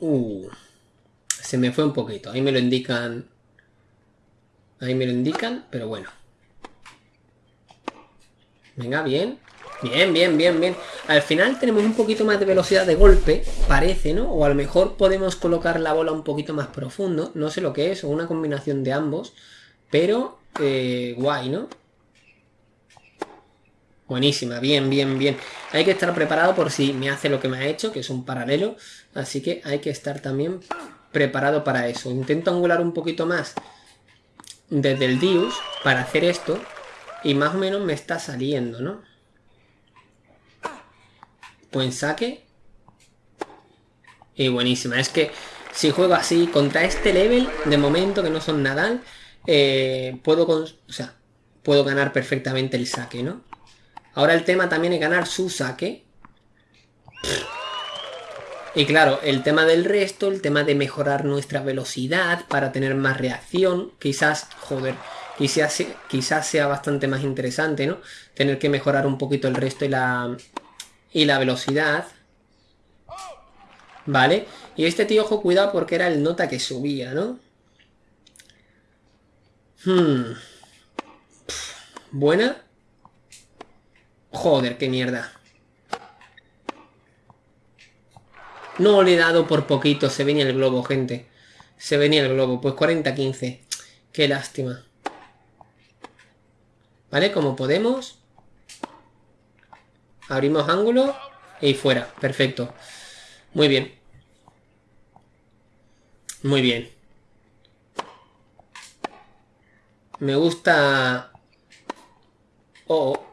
Uh, se me fue un poquito. Ahí me lo indican. Ahí me lo indican, pero bueno. Venga, bien. Bien, bien, bien, bien. Al final tenemos un poquito más de velocidad de golpe, parece, ¿no? O a lo mejor podemos colocar la bola un poquito más profundo. No sé lo que es, o una combinación de ambos. Pero, eh, guay, ¿no? Buenísima, bien, bien, bien. Hay que estar preparado por si me hace lo que me ha hecho, que es un paralelo. Así que hay que estar también preparado para eso. Intento angular un poquito más desde el Dius para hacer esto. Y más o menos me está saliendo, ¿no? Buen saque. Y buenísima. Es que si juego así contra este level, de momento que no son Nadal, eh, puedo, o sea, puedo ganar perfectamente el saque, ¿no? Ahora el tema también es ganar su saque. Y claro, el tema del resto, el tema de mejorar nuestra velocidad para tener más reacción, quizás, joder, quizás, quizás sea bastante más interesante, ¿no? Tener que mejorar un poquito el resto y la, y la velocidad. ¿Vale? Y este tío, ojo, cuidado porque era el nota que subía, ¿no? Hmm. Buena. Joder, qué mierda. No le he dado por poquito. Se venía el globo, gente. Se venía el globo. Pues 40-15. Qué lástima. ¿Vale? Como podemos. Abrimos ángulo. Y fuera. Perfecto. Muy bien. Muy bien. Me gusta... Oh,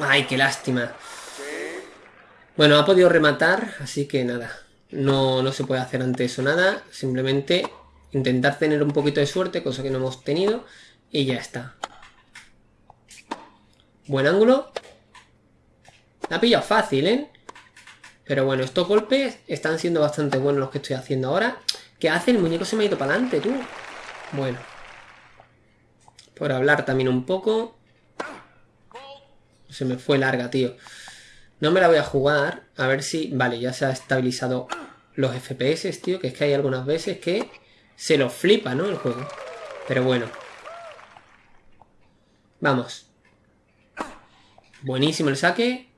Ay, qué lástima. Bueno, ha podido rematar, así que nada. No, no se puede hacer ante eso nada. Simplemente intentar tener un poquito de suerte, cosa que no hemos tenido. Y ya está. Buen ángulo. La ha pillado fácil, ¿eh? Pero bueno, estos golpes están siendo bastante buenos los que estoy haciendo ahora. ¿Qué hace? El muñeco se me ha ido para adelante, tú. Bueno. Por hablar también un poco. Se me fue larga, tío. No me la voy a jugar. A ver si... Vale, ya se ha estabilizado los FPS, tío. Que es que hay algunas veces que se lo flipa, ¿no? El juego. Pero bueno. Vamos. Buenísimo el saque.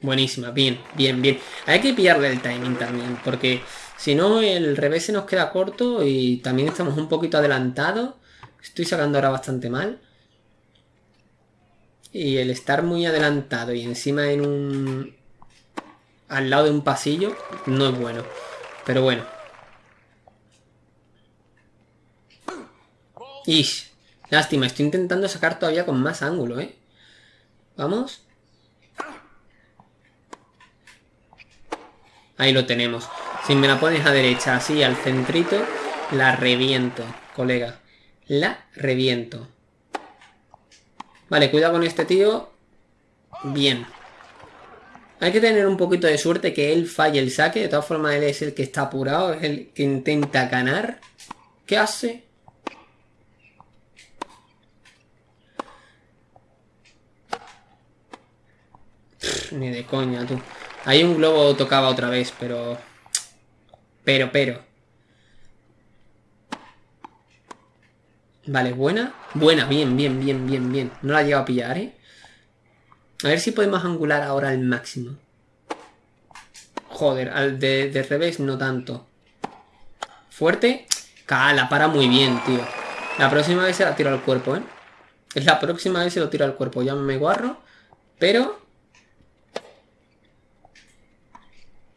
Buenísima, bien, bien, bien. Hay que pillarle el timing también, porque si no el revés se nos queda corto y también estamos un poquito adelantados. Estoy sacando ahora bastante mal. Y el estar muy adelantado y encima en un... al lado de un pasillo no es bueno. Pero bueno. Ish. Lástima, estoy intentando sacar todavía con más ángulo, ¿eh? Vamos. Ahí lo tenemos. Si me la pones a derecha, así, al centrito, la reviento, colega. La reviento. Vale, cuidado con este tío. Bien. Hay que tener un poquito de suerte que él falle el saque. De todas formas, él es el que está apurado. Es el que intenta ganar. ¿Qué hace? ni de coña, tú. Hay un globo tocaba otra vez, pero... Pero, pero. Vale, buena. Buena, bien, bien, bien, bien, bien. No la he llegado a pillar, ¿eh? A ver si podemos angular ahora al máximo. Joder, al de, revés no tanto. Fuerte. Cala, para muy bien, tío. La próxima vez se la tiro al cuerpo, ¿eh? Es la próxima vez se lo tiro al cuerpo. Ya me guarro. Pero...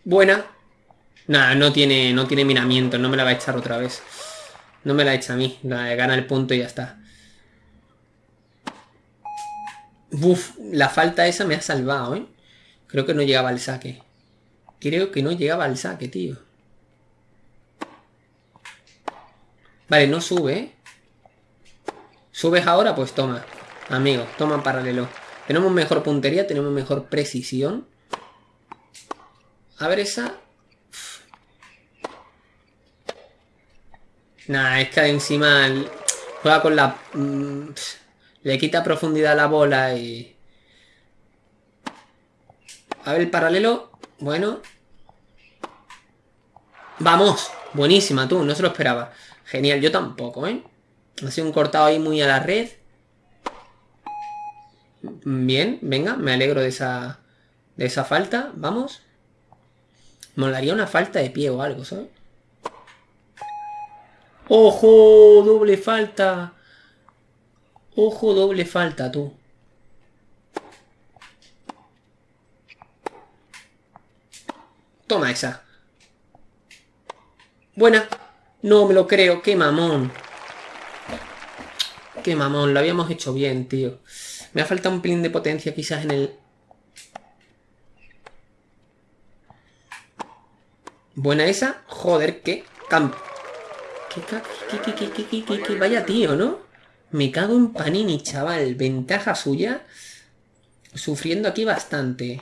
Buena. Nada, no tiene, no tiene miramiento. No me la va a echar otra vez. No me la echa a mí. gana el punto y ya está. Uf, la falta esa me ha salvado, ¿eh? Creo que no llegaba al saque. Creo que no llegaba al saque, tío. Vale, no sube. ¿Subes ahora? Pues toma. Amigo, toma paralelo. Tenemos mejor puntería, tenemos mejor precisión. A ver esa. Nah, es que encima juega con la... Mm, le quita profundidad a la bola y... A ver el paralelo. Bueno. ¡Vamos! Buenísima, tú. No se lo esperaba. Genial. Yo tampoco, ¿eh? Ha sido un cortado ahí muy a la red. Bien, venga. Me alegro de esa... De esa falta. Vamos. Molaría una falta de pie o algo, ¿sabes? ¡Ojo! Doble falta. Ojo, doble falta, tú. Toma esa. Buena. No me lo creo. Qué mamón. Qué mamón. Lo habíamos hecho bien, tío. Me ha faltado un pelín de potencia quizás en el... Buena esa. Joder, qué campo. Vaya tío, ¿no? Me cago en Panini, chaval. Ventaja suya. Sufriendo aquí bastante.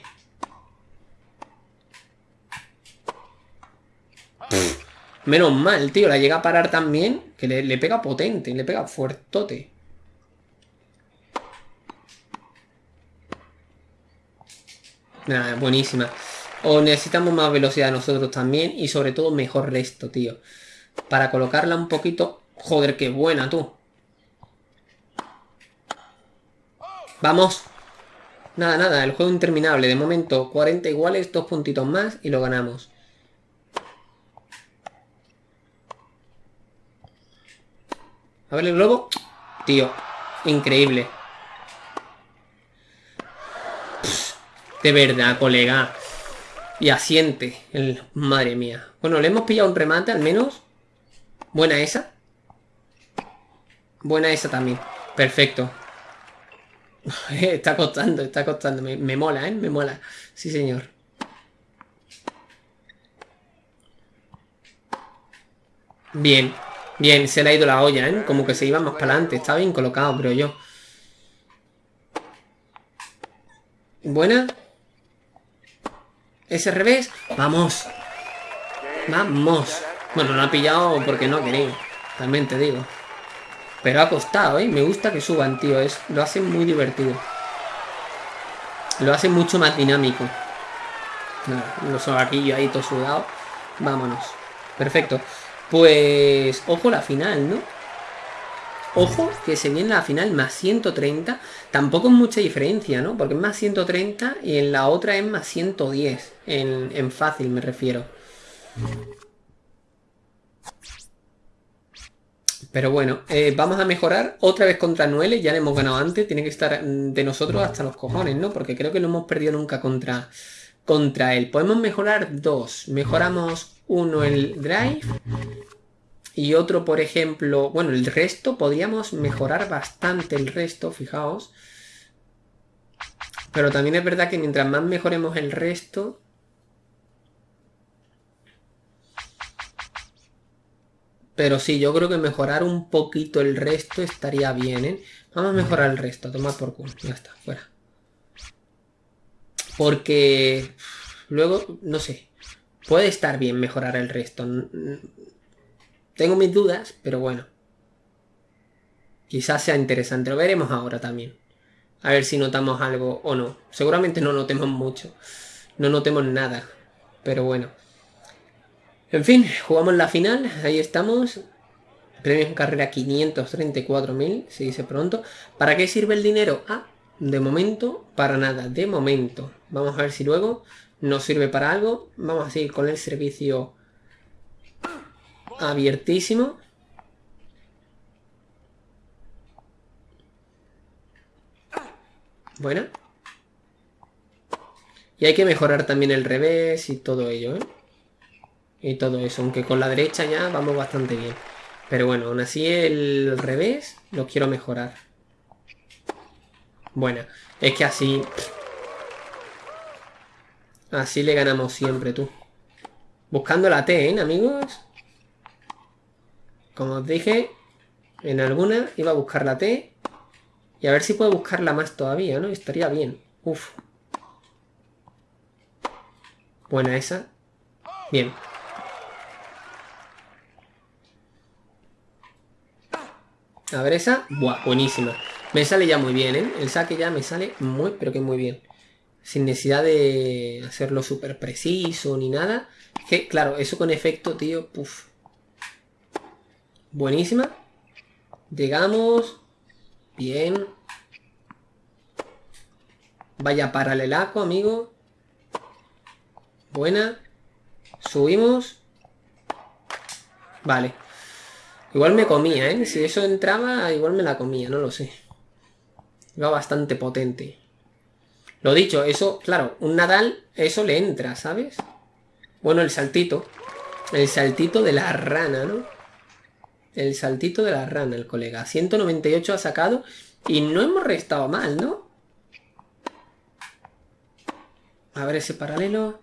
menos mal, tío. La llega a parar también. Que le, le pega potente. Le pega fuertote. Nada, buenísima. O necesitamos más velocidad nosotros también. Y sobre todo mejor resto, tío. Para colocarla un poquito... Joder, qué buena, tú. Vamos. Nada, nada, el juego interminable. De momento, 40 iguales, dos puntitos más y lo ganamos. A ver el globo. Tío, increíble. de verdad, colega. Y asiente. El... Madre mía. Bueno, le hemos pillado un remate al menos. Buena esa. Buena esa también. Perfecto. está costando, está costando. Me, me, mola, ¿eh? Me mola. Sí, señor. Bien. Bien, se le ha ido la olla, ¿eh? Como que se iba más para adelante. Está bien colocado, creo yo. Buena. Ese revés. Vamos. Vamos. Bueno, lo ha pillado porque no quería. También te digo. Pero ha costado, ¿eh? Me gusta que suban, tío. Es, lo hacen muy divertido. Lo hacen mucho más dinámico. Los aquí ahí todo sudado. Vámonos. Perfecto. Pues, ojo la final, ¿no? Ojo que se viene la final más 130. Tampoco es mucha diferencia, ¿no? Porque es más 130 y en la otra es más 110. En, en fácil me refiero. Pero bueno, eh, vamos a mejorar otra vez contra Noelle, ya le hemos ganado antes, tiene que estar de nosotros hasta los cojones, ¿no? Porque creo que no hemos perdido nunca contra, contra él. Podemos mejorar dos. Mejoramos uno el drive y otro, por ejemplo, bueno, el resto, podríamos mejorar bastante el resto, fijaos. Pero también es verdad que mientras más mejoremos el resto, Pero sí, yo creo que mejorar un poquito el resto estaría bien, ¿eh? Vamos a mejorar el resto, tomar por culo. Ya está, fuera. Porque luego, no sé, puede estar bien mejorar el resto. Tengo mis dudas, pero bueno. Quizás sea interesante, lo veremos ahora también. A ver si notamos algo o no. Seguramente no notemos mucho. No notemos nada. Pero bueno. En fin, jugamos la final, ahí estamos. Premio en carrera 534.000, se dice pronto. ¿Para qué sirve el dinero? Ah, de momento, para nada, de momento. Vamos a ver si luego nos sirve para algo. Vamos a seguir con el servicio abiertísimo. Bueno. Y hay que mejorar también el revés y todo ello, ¿eh? Y todo eso. Aunque con la derecha ya vamos bastante bien. Pero bueno, aún así el revés lo quiero mejorar. Bueno, es que así... Así le ganamos siempre, tú. Buscando la T, ¿eh, amigos? Como os dije, en alguna iba a buscar la T. Y a ver si puedo buscarla más todavía, ¿no? Estaría bien. Uf. Buena esa. Bien. A ver esa. Buah, buenísima. Me sale ya muy bien, ¿eh? El saque ya me sale muy, pero que muy bien. Sin necesidad de hacerlo súper preciso ni nada. Que, claro, eso con efecto, tío, puf. Buenísima. Llegamos. Bien. Vaya paralelaco, amigo. Buena. Subimos. Vale. Igual me comía, ¿eh? Si eso entraba, igual me la comía, no lo sé. Iba bastante potente. Lo dicho, eso, claro, un Nadal, eso le entra, ¿sabes? Bueno, el saltito. El saltito de la rana, ¿no? El saltito de la rana, el colega. 198 ha sacado y no hemos restado mal, ¿no? A ver ese paralelo.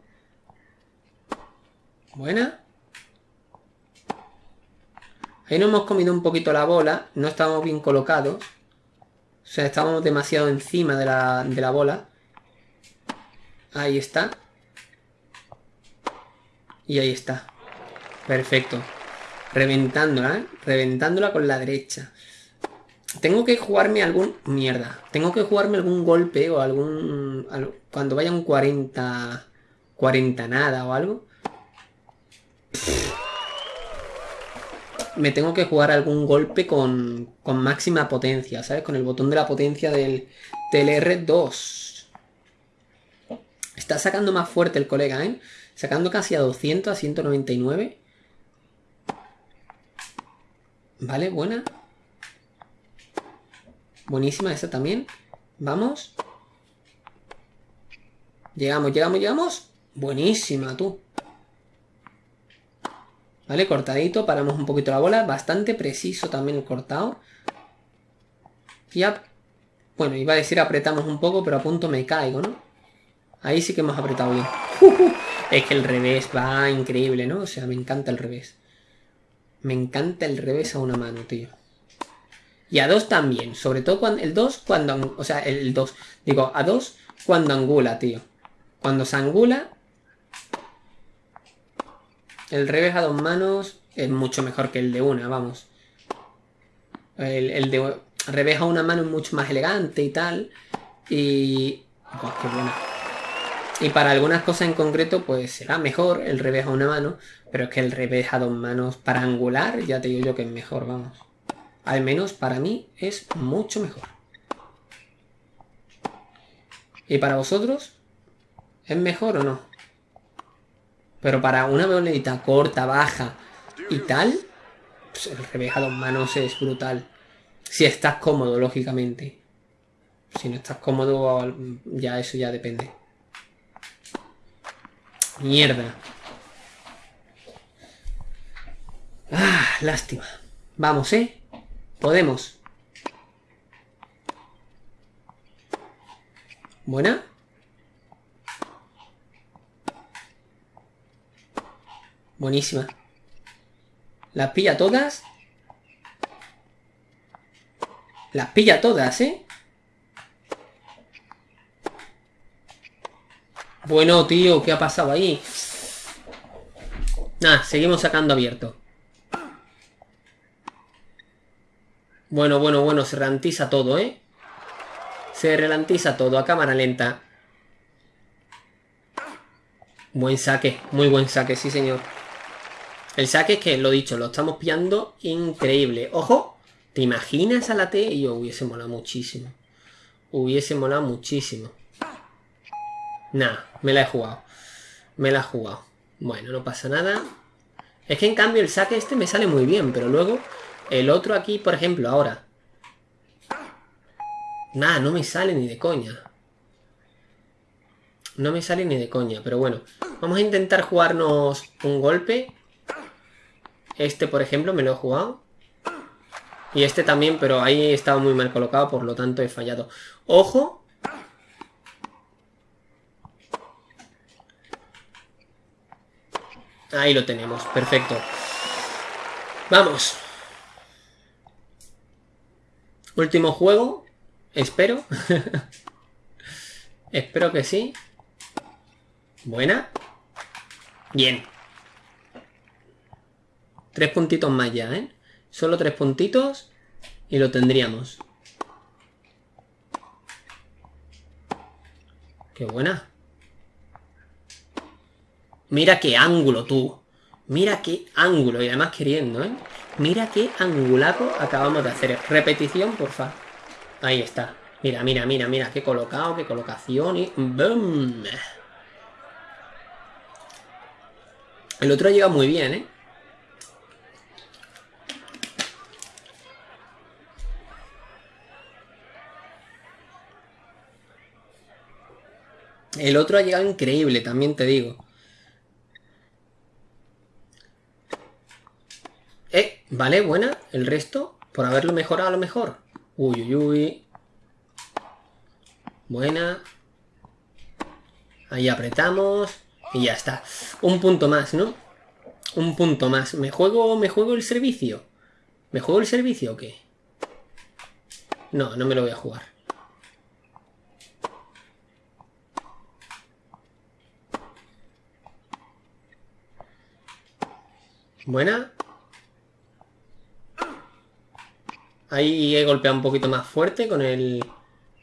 Buena. Ahí nos hemos comido un poquito la bola. No estábamos bien colocados. O sea, estábamos demasiado encima de la, de la bola. Ahí está. Y ahí está. Perfecto. Reventándola, ¿eh? Reventándola con la derecha. Tengo que jugarme algún... Mierda. Tengo que jugarme algún golpe o algún... Cuando vaya un 40... 40 nada o algo. Me tengo que jugar algún golpe con, con máxima potencia, ¿sabes? Con el botón de la potencia del, del R2. Está sacando más fuerte el colega, ¿eh? Sacando casi a 200, a 199. Vale, buena. Buenísima esa también. Vamos. Llegamos, llegamos, llegamos. Buenísima, tú. Vale, cortadito. Paramos un poquito la bola. Bastante preciso también el cortado. Ya. Bueno, iba a decir apretamos un poco, pero a punto me caigo, ¿no? Ahí sí que hemos apretado bien. Es que el revés va increíble, ¿no? O sea, me encanta el revés. Me encanta el revés a una mano, tío. Y a dos también. Sobre todo cuando el 2 cuando... O sea, el 2. Digo, a dos cuando angula, tío. Cuando se angula... El revés a dos manos es mucho mejor que el de una, vamos. El, de revés a una mano es mucho más elegante y tal. Y... Oh, qué buena. Y para algunas cosas en concreto, pues será mejor el revés a una mano, pero es que el revés a dos manos para angular, ya te digo yo que es mejor, vamos. Al menos para mí es mucho mejor. ¿Y para vosotros? ¿Es mejor o no? Pero para una bolita corta, baja y tal, pues el revés a dos manos es brutal. Si estás cómodo, lógicamente. Si no estás cómodo, ya eso ya depende. Mierda. Ah, lástima. Vamos, ¿eh? Podemos. Buena. Buenísima. Las pilla todas. Las pilla todas, ¿eh? Bueno, tío, ¿qué ha pasado ahí? Nada, seguimos sacando abierto. Bueno, bueno, bueno, se ralentiza todo, ¿eh? Se ralentiza todo a cámara lenta. Buen saque, muy buen saque, sí señor. El saque es que, lo dicho, lo estamos pillando increíble. ¡Ojo! ¿Te imaginas a la T? Y yo hubiese molado muchísimo. Hubiese molado muchísimo. Nah, me la he jugado. Me la he jugado. Bueno, no pasa nada. Es que en cambio el saque este me sale muy bien, pero luego el otro aquí, por ejemplo, ahora. Nada, no me sale ni de coña. No me sale ni de coña, pero bueno. Vamos a intentar jugarnos un golpe. Este, por ejemplo, me lo he jugado. Y este también, pero ahí estaba muy mal colocado, por lo tanto he fallado. Ojo, Ahí lo tenemos, perfecto. Vamos. Último juego. Espero. Espero que sí. Buena. Bien. Tres puntitos más ya, ¿eh? Solo tres puntitos y lo tendríamos. Qué buena. Mira qué ángulo, tú. Mira qué ángulo. Y además queriendo, ¿eh? Mira qué angulaco acabamos de hacer. Repetición, porfa. Ahí está. Mira, mira, mira, mira. Qué colocado, qué colocación y... ¡Bum! El otro ha llegado muy bien, ¿eh? El otro ha llegado increíble, también te digo. Eh, vale, buena. El resto, por haberlo mejorado a lo mejor. Uy, uy, uy. Buena. Ahí apretamos. Y ya está. Un punto más, ¿no? Un punto más. ¿Me juego, me juego el servicio? ¿Me juego el servicio o qué? No, no me lo voy a jugar. Buena. Ahí he golpeado un poquito más fuerte con el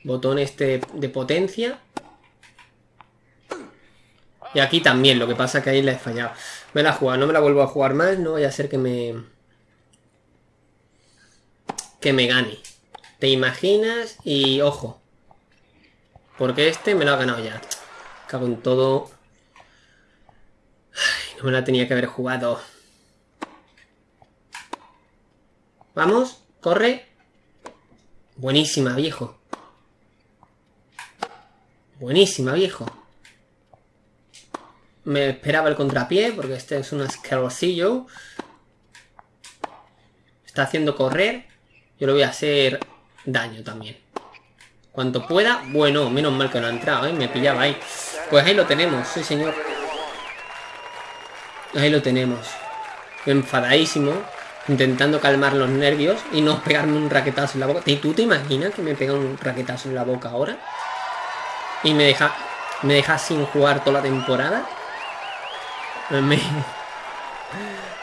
botón este de potencia. Y aquí también, lo que pasa es que ahí la he fallado. Me la he jugado, no me la vuelvo a jugar más, no vaya a ser que me... Que me gane. ¿Te imaginas? Y ojo. Porque este me lo ha ganado ya. Cago en todo. no me la tenía que haber jugado. Vamos, corre. Buenísima, viejo. Buenísima, viejo. Me esperaba el contrapié, porque este es un asquerosillo. Está haciendo correr. Yo le voy a hacer daño también. Cuanto pueda. Bueno, menos mal que no ha entrado, ¿eh? Me pillaba ahí. Pues ahí lo tenemos, sí señor. Ahí lo tenemos. Enfadadísimo intentando calmar los nervios y no pegarme un raquetazo en la boca. ¿Y tú te imaginas que me pega un raquetazo en la boca ahora? Y me deja, me deja sin jugar toda la temporada. Me,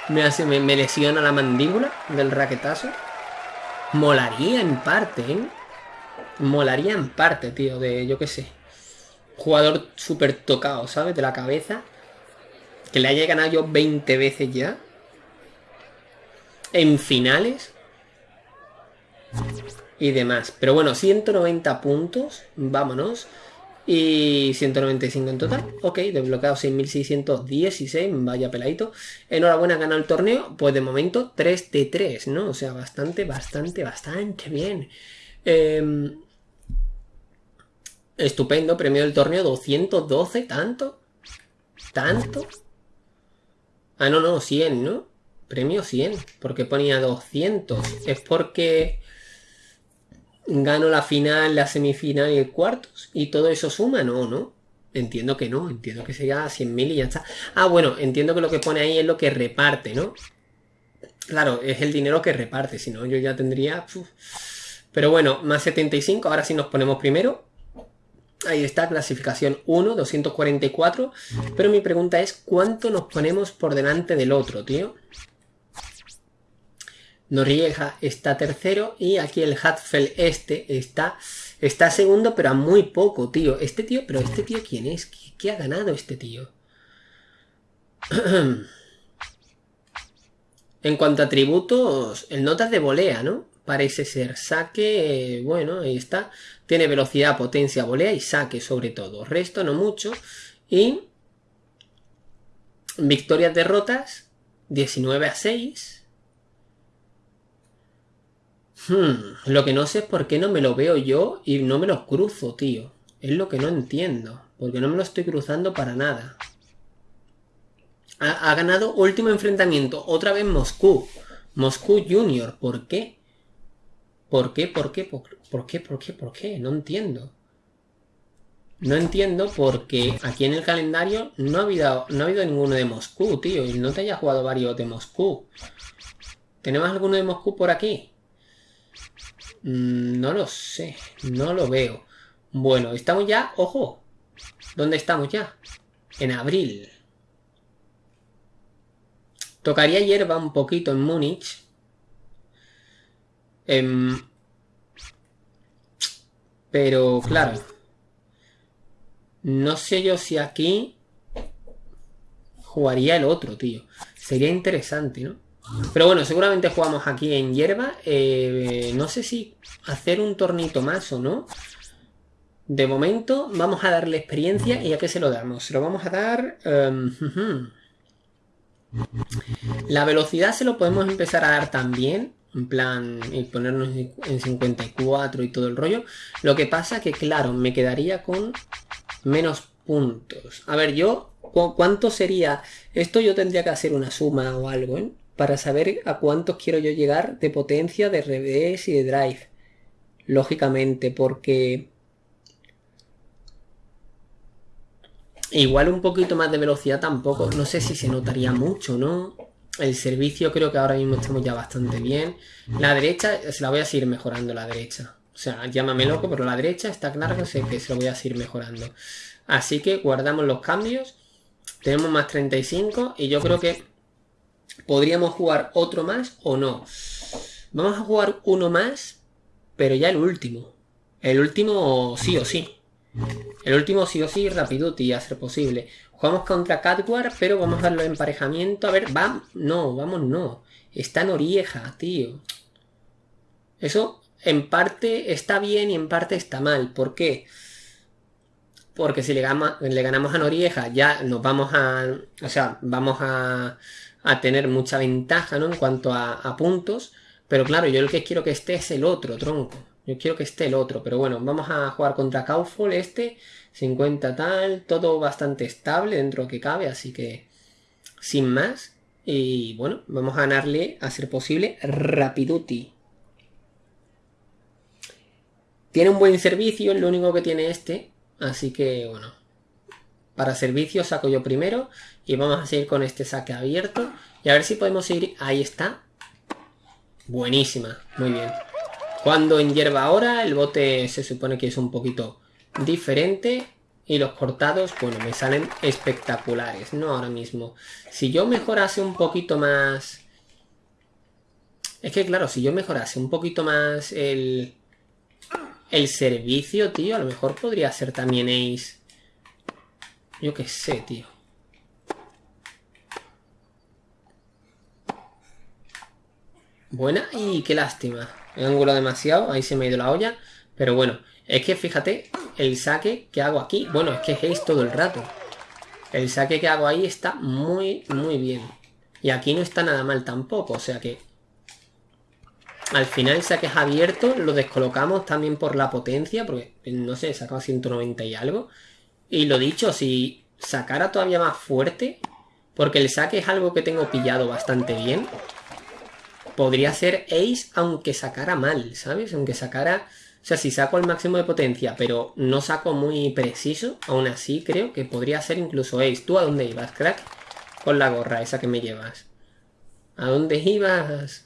me, hace, me, me lesiona la mandíbula del raquetazo. Molaría en parte, ¿eh? Molaría en parte, tío, de yo qué sé. Jugador súper tocado, ¿sabes? De la cabeza. Que le haya ganado yo 20 veces ya en finales y demás. Pero bueno, 190 puntos, vámonos. Y 195 en total. Ok, desbloqueado 6616, vaya peladito. Enhorabuena, ganado el torneo. Pues de momento 3 de 3, ¿no? O sea, bastante, bastante, bastante bien. Em, estupendo, premio del torneo 212, ¿tanto? ¿Tanto? Ah, no, no, 100, ¿no? Premio 100. porque ponía 200? ¿Es porque gano la final, la semifinal y el cuartos? ¿Y todo eso suma? No, ¿no? Entiendo que no. Entiendo que sería 100.000 y ya está. Ah, bueno, entiendo que lo que pone ahí es lo que reparte, ¿no? Claro, es el dinero que reparte. Si no, yo ya tendría... Pero bueno, más 75. Ahora sí nos ponemos primero. Ahí está, clasificación 1, 244. Pero mi pregunta es, ¿cuánto nos ponemos por delante del otro, tío? Noriega está tercero y aquí el Hatfel este está, está segundo, pero a muy poco, tío. Este tío, pero este tío, ¿quién es? ¿Qué, ha ganado este tío? en cuanto a tributos, el notas de volea, ¿no? Parece ser saque, bueno, ahí está. Tiene velocidad, potencia, volea y saque sobre todo. Resto no mucho. Y victorias, derrotas, 19 a 6. Hmm, lo que no sé es por qué no me lo veo yo y no me lo cruzo, tío. Es lo que no entiendo. Porque no me lo estoy cruzando para nada. Ha, ganado último enfrentamiento. Otra vez Moscú. Moscú Junior. ¿Por qué? ¿Por qué? ¿Por qué? ¿Por, qué? ¿Por qué? ¿Por qué? No entiendo. No entiendo porque aquí en el calendario no ha habido, no ha habido ninguno de Moscú, tío. Y no te haya jugado varios de Moscú. ¿Tenemos alguno de Moscú por aquí? Mm, no lo sé, no lo veo. Bueno, estamos ya, ojo, ¿dónde estamos ya? En abril. Tocaría hierba un poquito en Múnich. Em, pero, claro. No sé yo si aquí jugaría el otro, tío. Sería interesante, ¿no? Pero bueno, seguramente jugamos aquí en hierba. Eh, no sé si hacer un tornito más o no. De momento vamos a darle experiencia y a qué se lo damos. Se lo vamos a dar... Em, la velocidad se lo podemos empezar a dar también. En plan, y ponernos en 54 y todo el rollo. Lo que pasa que, claro, me quedaría con menos puntos. A ver, yo, ¿cuánto sería? Esto yo tendría que hacer una suma o algo, ¿eh? Para saber a cuántos quiero yo llegar de potencia, de revés y de drive. Lógicamente, porque... Igual un poquito más de velocidad tampoco. No sé si se notaría mucho, ¿no? El servicio creo que ahora mismo estamos ya bastante bien. La derecha, se la voy a seguir mejorando la derecha. O sea, llámame loco, pero la derecha está claro que sé que se lo voy a seguir mejorando. Así que guardamos los cambios. Tenemos más 35 y yo creo que podríamos jugar otro más o no. Vamos a jugar uno más, pero ya el último. El último sí o sí. El último sí o sí, Rapiduti, a ser posible. Jugamos contra Catwar, pero vamos a darlo emparejamiento. A ver, va. No, vamos, no. Está en Orieja, tío. Eso en parte está bien y en parte está mal. ¿Por qué? Porque si le, ganamos a Norieja ya nos vamos a... O sea, vamos a, a tener mucha ventaja, ¿no? En cuanto a, puntos. Pero claro, yo lo que quiero que esté es el otro, tronco. Yo quiero que esté el otro. Pero bueno, vamos a jugar contra Kaufol este. 50 tal. Todo bastante estable dentro que cabe. Así que... Sin más. Y bueno, vamos a ganarle, a ser posible, Rapiduti. Tiene un buen servicio, lo único que tiene este. Así que, bueno. Para servicio saco yo primero. Y vamos a seguir con este saque abierto. Y a ver si podemos ir... Ahí está. Buenísima. Muy bien. Cuando en hierba ahora, el bote se supone que es un poquito diferente. Y los cortados, bueno, me salen espectaculares, ¿no? Ahora mismo. Si yo mejorase un poquito más... Es que claro, si yo mejorase un poquito más el, el servicio, tío, a lo mejor podría ser también Ace. Yo qué sé, tío. Buena y qué lástima. El ángulo demasiado, ahí se me ha ido la olla. Pero bueno, es que fíjate el saque que hago aquí. Bueno, es que es todo el rato. El saque que hago ahí está muy, muy bien. Y aquí no está nada mal tampoco, o sea que al final saques abierto, lo descolocamos también por la potencia, porque no sé, sacaba 190 y algo. Y lo dicho, si sacara todavía más fuerte, porque el saque es algo que tengo pillado bastante bien, podría ser Ace aunque sacara mal, ¿sabes? Aunque sacara... O sea, si saco el máximo de potencia, pero no saco muy preciso, aún así creo que podría ser incluso Ace. ¿Tú a dónde ibas, crack? Con la gorra esa que me llevas. ¿A dónde ibas?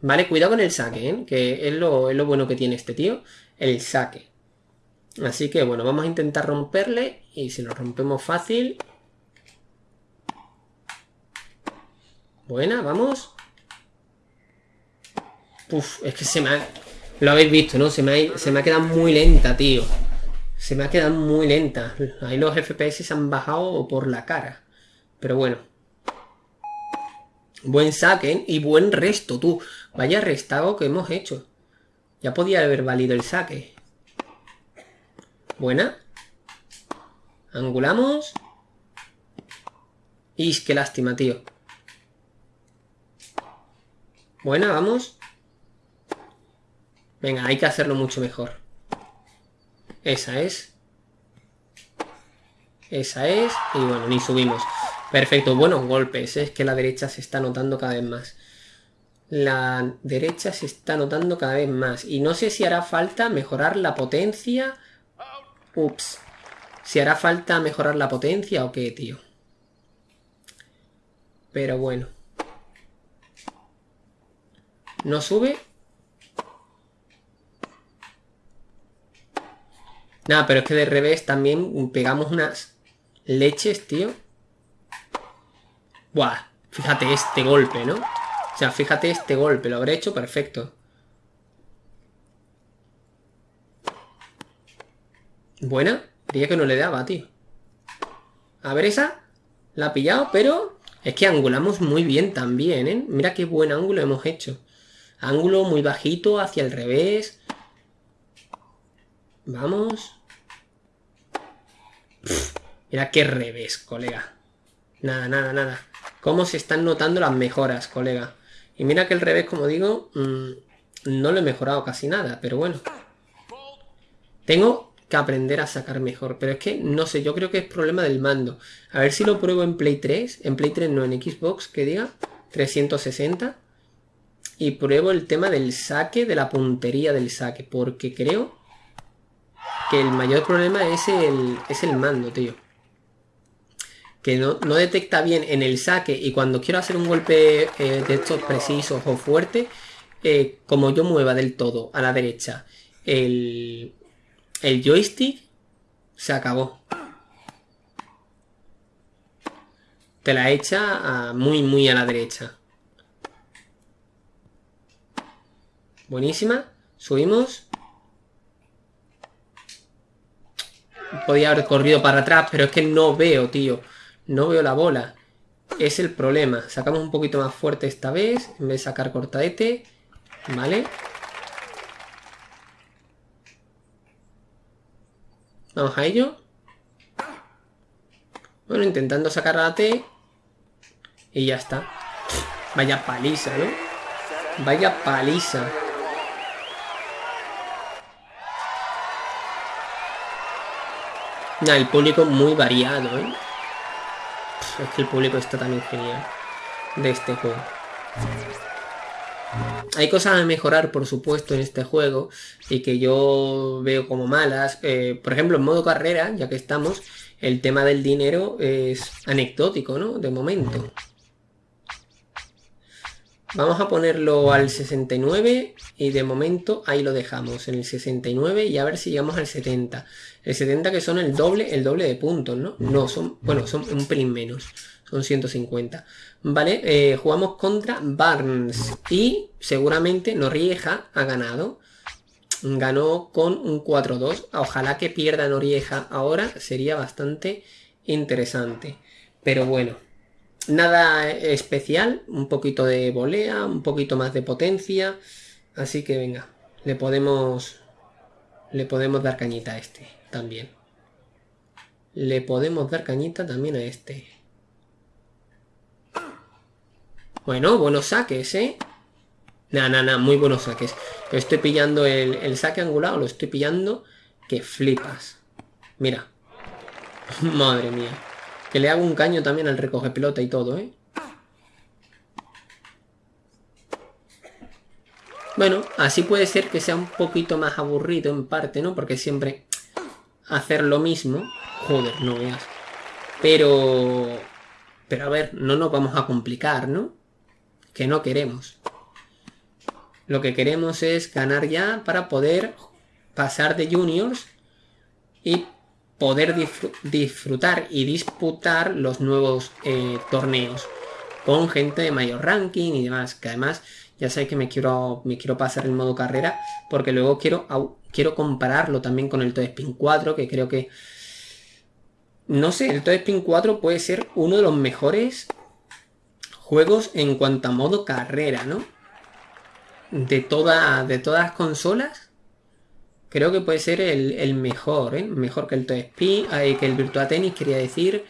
Vale, cuidado con el saque, ¿eh? que es lo, es lo bueno que tiene este tío, el saque. Así que bueno, vamos a intentar romperle y si lo rompemos fácil... Buena, vamos. Uf, es que se me ha... Lo habéis visto, ¿no? Se me, ha, se me ha quedado muy lenta, tío. Se me ha quedado muy lenta. Ahí los FPS se han bajado por la cara. Pero bueno. Buen saque y buen resto, tú. Vaya restago que hemos hecho. Ya podía haber valido el saque. Buena. Angulamos. Y qué lástima, tío. Buena, vamos. Venga, hay que hacerlo mucho mejor. Esa es. Esa es. Y bueno, ni subimos. Perfecto, buenos golpes. Es que la derecha se está notando cada vez más. La derecha se está notando cada vez más. Y no sé si hará falta mejorar la potencia. Ups. Si hará falta mejorar la potencia o qué, tío. Pero bueno. No sube. Nada, pero es que de revés también pegamos unas leches, tío. Buah, fíjate este golpe, ¿no? O sea, fíjate este golpe, lo habré hecho perfecto. Buena. Creía que no le daba, tío. A ver esa. La ha pillado, pero... Es que angulamos muy bien también, ¿eh? Mira qué buen ángulo hemos hecho. Ángulo muy bajito, hacia el revés. Vamos. mira qué revés, colega. Nada, nada, nada. Cómo se están notando las mejoras, colega. Y mira que el revés, como digo, mm, no lo he mejorado casi nada, pero bueno. Tengo que aprender a sacar mejor. Pero es que, no sé, yo creo que es problema del mando. A ver si lo pruebo en Play 3. En Play 3 no, en Xbox, que diga. 360. Y pruebo el tema del saque, de la puntería del saque. Porque creo que el mayor problema es el, es el mando, tío. Que no, detecta bien en el saque y cuando quiero hacer un golpe eh, de estos precisos o fuerte, eh, como yo mueva del todo a la derecha el, el joystick se acabó. Te la echa muy, muy a la derecha. Buenísima. Subimos. Podía haber corrido para atrás, pero es que no veo, tío. No veo la bola. Es el problema. Sacamos un poquito más fuerte esta vez. En vez de sacar cortadete. ¿Vale? Vamos a ello. Bueno, intentando sacar la T. Y ya está. Vaya paliza, ¿no? Vaya paliza. El público muy variado, ¿eh? Es que el público está también genial. De este juego. Hay cosas a mejorar, por supuesto, en este juego y que yo veo como malas. Eh, por ejemplo, en modo carrera, ya que estamos, el tema del dinero es anecdótico, ¿no? De momento. Vamos a ponerlo al 69 y de momento ahí lo dejamos en el 69 y a ver si llegamos al 70. El 70 que son el doble, el doble de puntos, ¿no? No, son, bueno, son un pelín menos. Son 150. ¿Vale? Eh, jugamos contra Barnes. Y seguramente Norieja ha ganado. Ganó con un 4-2. Ojalá que pierda Norieja ahora. Sería bastante interesante. Pero bueno. Nada especial. Un poquito de volea. Un poquito más de potencia. Así que venga. Le podemos... Le podemos dar cañita a este también. Le podemos dar cañita también a este. Bueno, buenos saques, ¿eh? Nada, nada, nada, muy buenos saques. estoy pillando el, saque angulado, lo estoy pillando que flipas. Mira. Madre mía. Que le hago un caño también al recoge pelota y todo, ¿eh? Bueno, así puede ser que sea un poquito más aburrido en parte, ¿no? Porque siempre hacer lo mismo... Joder, no veas. Pero... Pero a ver, no nos vamos a complicar, ¿no? que no queremos. Lo que queremos es ganar ya para poder pasar de juniors y poder disfrutar y disputar los nuevos eh, torneos con gente de mayor ranking y demás. Que además ya sé que me quiero, me quiero pasar en modo carrera porque luego quiero, quiero compararlo también con el Toad Spin 4 que creo que... No sé, el Toad Spin 4 puede ser uno de los mejores juegos en cuanto a modo carrera, ¿no? De, toda, de todas las consolas, creo que puede ser el, mejor, ¿eh? Mejor que el Toy eh, que el Virtua Tennis, quería decir,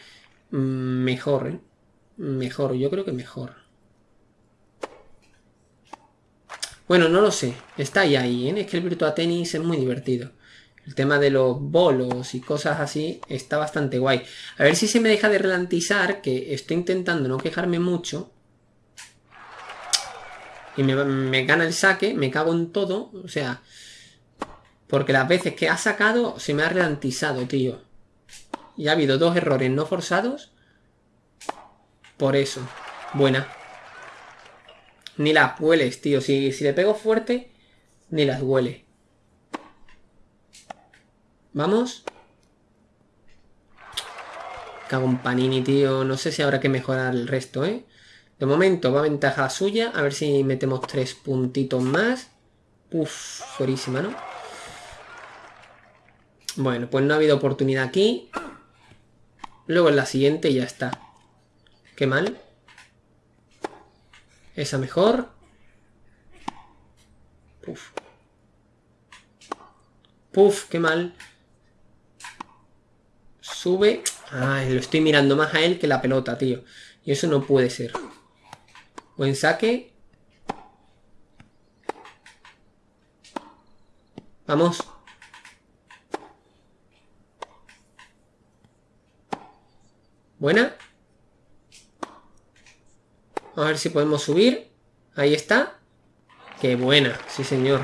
mm, mejor, ¿eh? Mejor, yo creo que mejor. Bueno, no lo sé, está ahí, ahí, ¿eh? Es que el Virtua Tennis es muy divertido. El tema de los bolos y cosas así está bastante guay. A ver si se me deja de ralentizar, que estoy intentando no quejarme mucho. Y me, gana el saque, me cago en todo. O sea, porque las veces que ha sacado se me ha ralentizado, tío. Y ha habido dos errores no forzados. Por eso. Buena. Ni las hueles, tío. Si, si le pego fuerte, ni las huele. Vamos. Cago en Panini, tío. No sé si habrá que mejorar el resto, ¿eh? De momento va ventaja suya. A ver si metemos tres puntitos más. Uf, fuerísima, ¿no? Bueno, pues no ha habido oportunidad aquí. Luego en la siguiente ya está. Qué mal. Esa mejor. Puf. Puf, qué mal. Sube. Ay, lo estoy mirando más a él que la pelota, tío. Y eso no puede ser. Buen saque. Vamos. Buena. A ver si podemos subir. Ahí está. Qué buena, sí señor.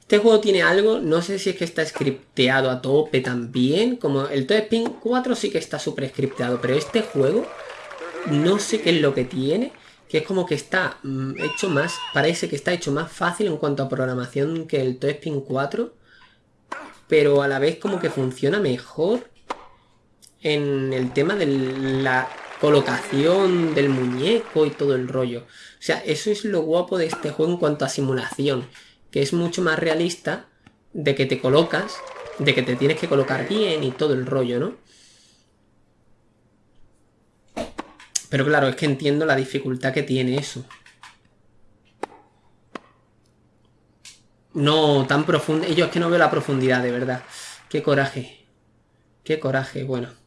Este juego tiene algo, no sé si es que está scripteado a tope también, como el Toy Spin 4 sí que está súper scripteado, pero este juego no sé qué es lo que tiene, que es como que está mm, hecho más, parece que está hecho más fácil en cuanto a programación que el Toy Spin 4, pero a la vez como que funciona mejor en el tema de la colocación del muñeco y todo el rollo. O sea, eso es lo guapo de este juego en cuanto a simulación, que es mucho más realista de que te colocas, de que te tienes que colocar bien y todo el rollo, ¿no? Pero claro, es que entiendo la dificultad que tiene eso. No, tan profundo. Yo es que no veo la profundidad, de verdad. Qué coraje. Qué coraje, bueno.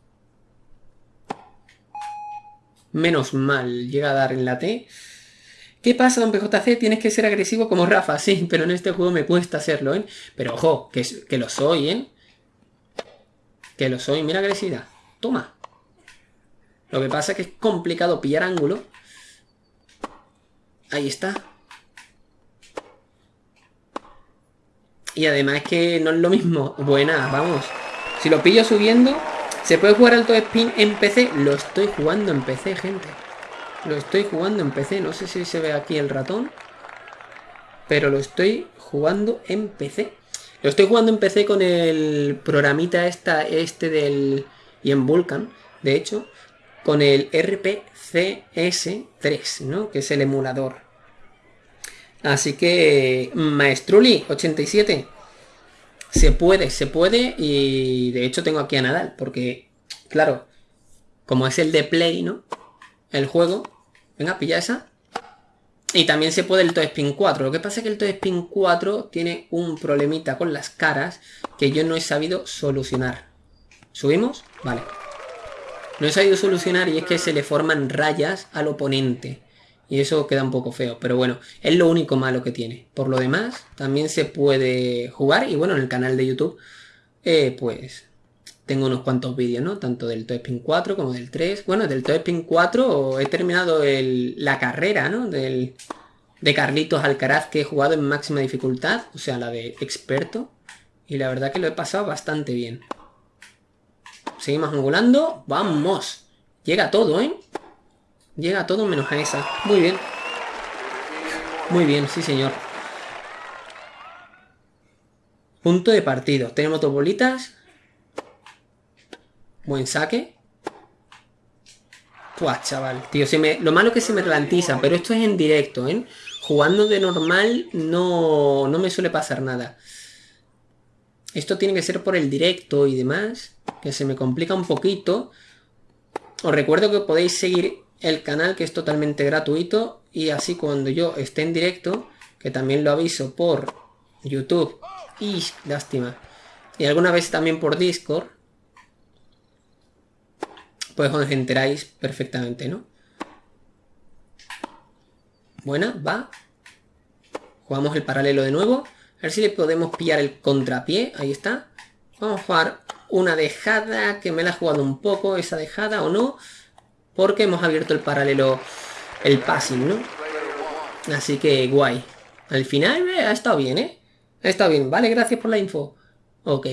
Menos mal, llega a dar en la T. ¿Qué pasa, don PJC? Tienes que ser agresivo como Rafa, sí, pero en este juego me cuesta hacerlo, ¿eh? Pero ojo, que, que lo soy, ¿eh? Que lo soy, mira agresividad. Toma. Lo que pasa es que es complicado pillar ángulo. Ahí está. Y además es que no es lo mismo. Buena, vamos. Si lo pillo subiendo, ¿Se puede jugar alto spin en PC? Lo estoy jugando en PC, gente. Lo estoy jugando en PC. No sé si se ve aquí el ratón. Pero lo estoy jugando en PC. Lo estoy jugando en PC con el programita esta, este del... Y en Vulkan, de hecho. Con el RPCS3, ¿no? Que es el emulador. Así que... Maestruli, 87. Se puede, se puede y de hecho tengo aquí a Nadal, porque, claro, como es el de Play, ¿no? El juego. Venga, pilla esa. Y también se puede el Toy Spin 4. Lo que pasa es que el Toy Spin 4 tiene un problemita con las caras que yo no he sabido solucionar. ¿Subimos? Vale. No he sabido solucionar y es que se le forman rayas al oponente. Y eso queda un poco feo, pero bueno, es lo único malo que tiene. Por lo demás, también se puede jugar y bueno, en el canal de YouTube, eh, pues tengo unos cuantos vídeos, ¿no? Tanto del Toy Spin 4 como del 3. Bueno, del Toy Spin 4 he terminado la carrera, ¿no? Del, de Carlitos Alcaraz que he jugado en máxima dificultad, o sea, la de experto. Y la verdad que lo he pasado bastante bien. Seguimos angulando. ¡Vamos! Llega todo, ¿eh? Llega todo menos a esa. Muy bien. Muy bien, sí señor. Punto de partido. Tenemos dos bolitas. Buen saque. Puah, chaval. Tío, lo malo que se me ralentiza, pero esto es en directo, ¿eh? Jugando de normal no, no me suele pasar nada. Esto tiene que ser por el directo y demás, que se me complica un poquito. Os recuerdo que podéis seguir el canal que es totalmente gratuito y así cuando yo esté en directo, que también lo aviso por YouTube y lástima, y alguna vez también por Discord, pues os enteráis perfectamente, ¿no? Buena, va. Jugamos el paralelo de nuevo. A ver si le podemos pillar el contrapié. Ahí está. Vamos a jugar una dejada que me la ha jugado un poco, esa dejada o no porque hemos abierto el paralelo, el passing, ¿no? Así que guay. Al final eh, ha estado bien, ¿eh? Ha estado bien. Vale, gracias por la info. Ok.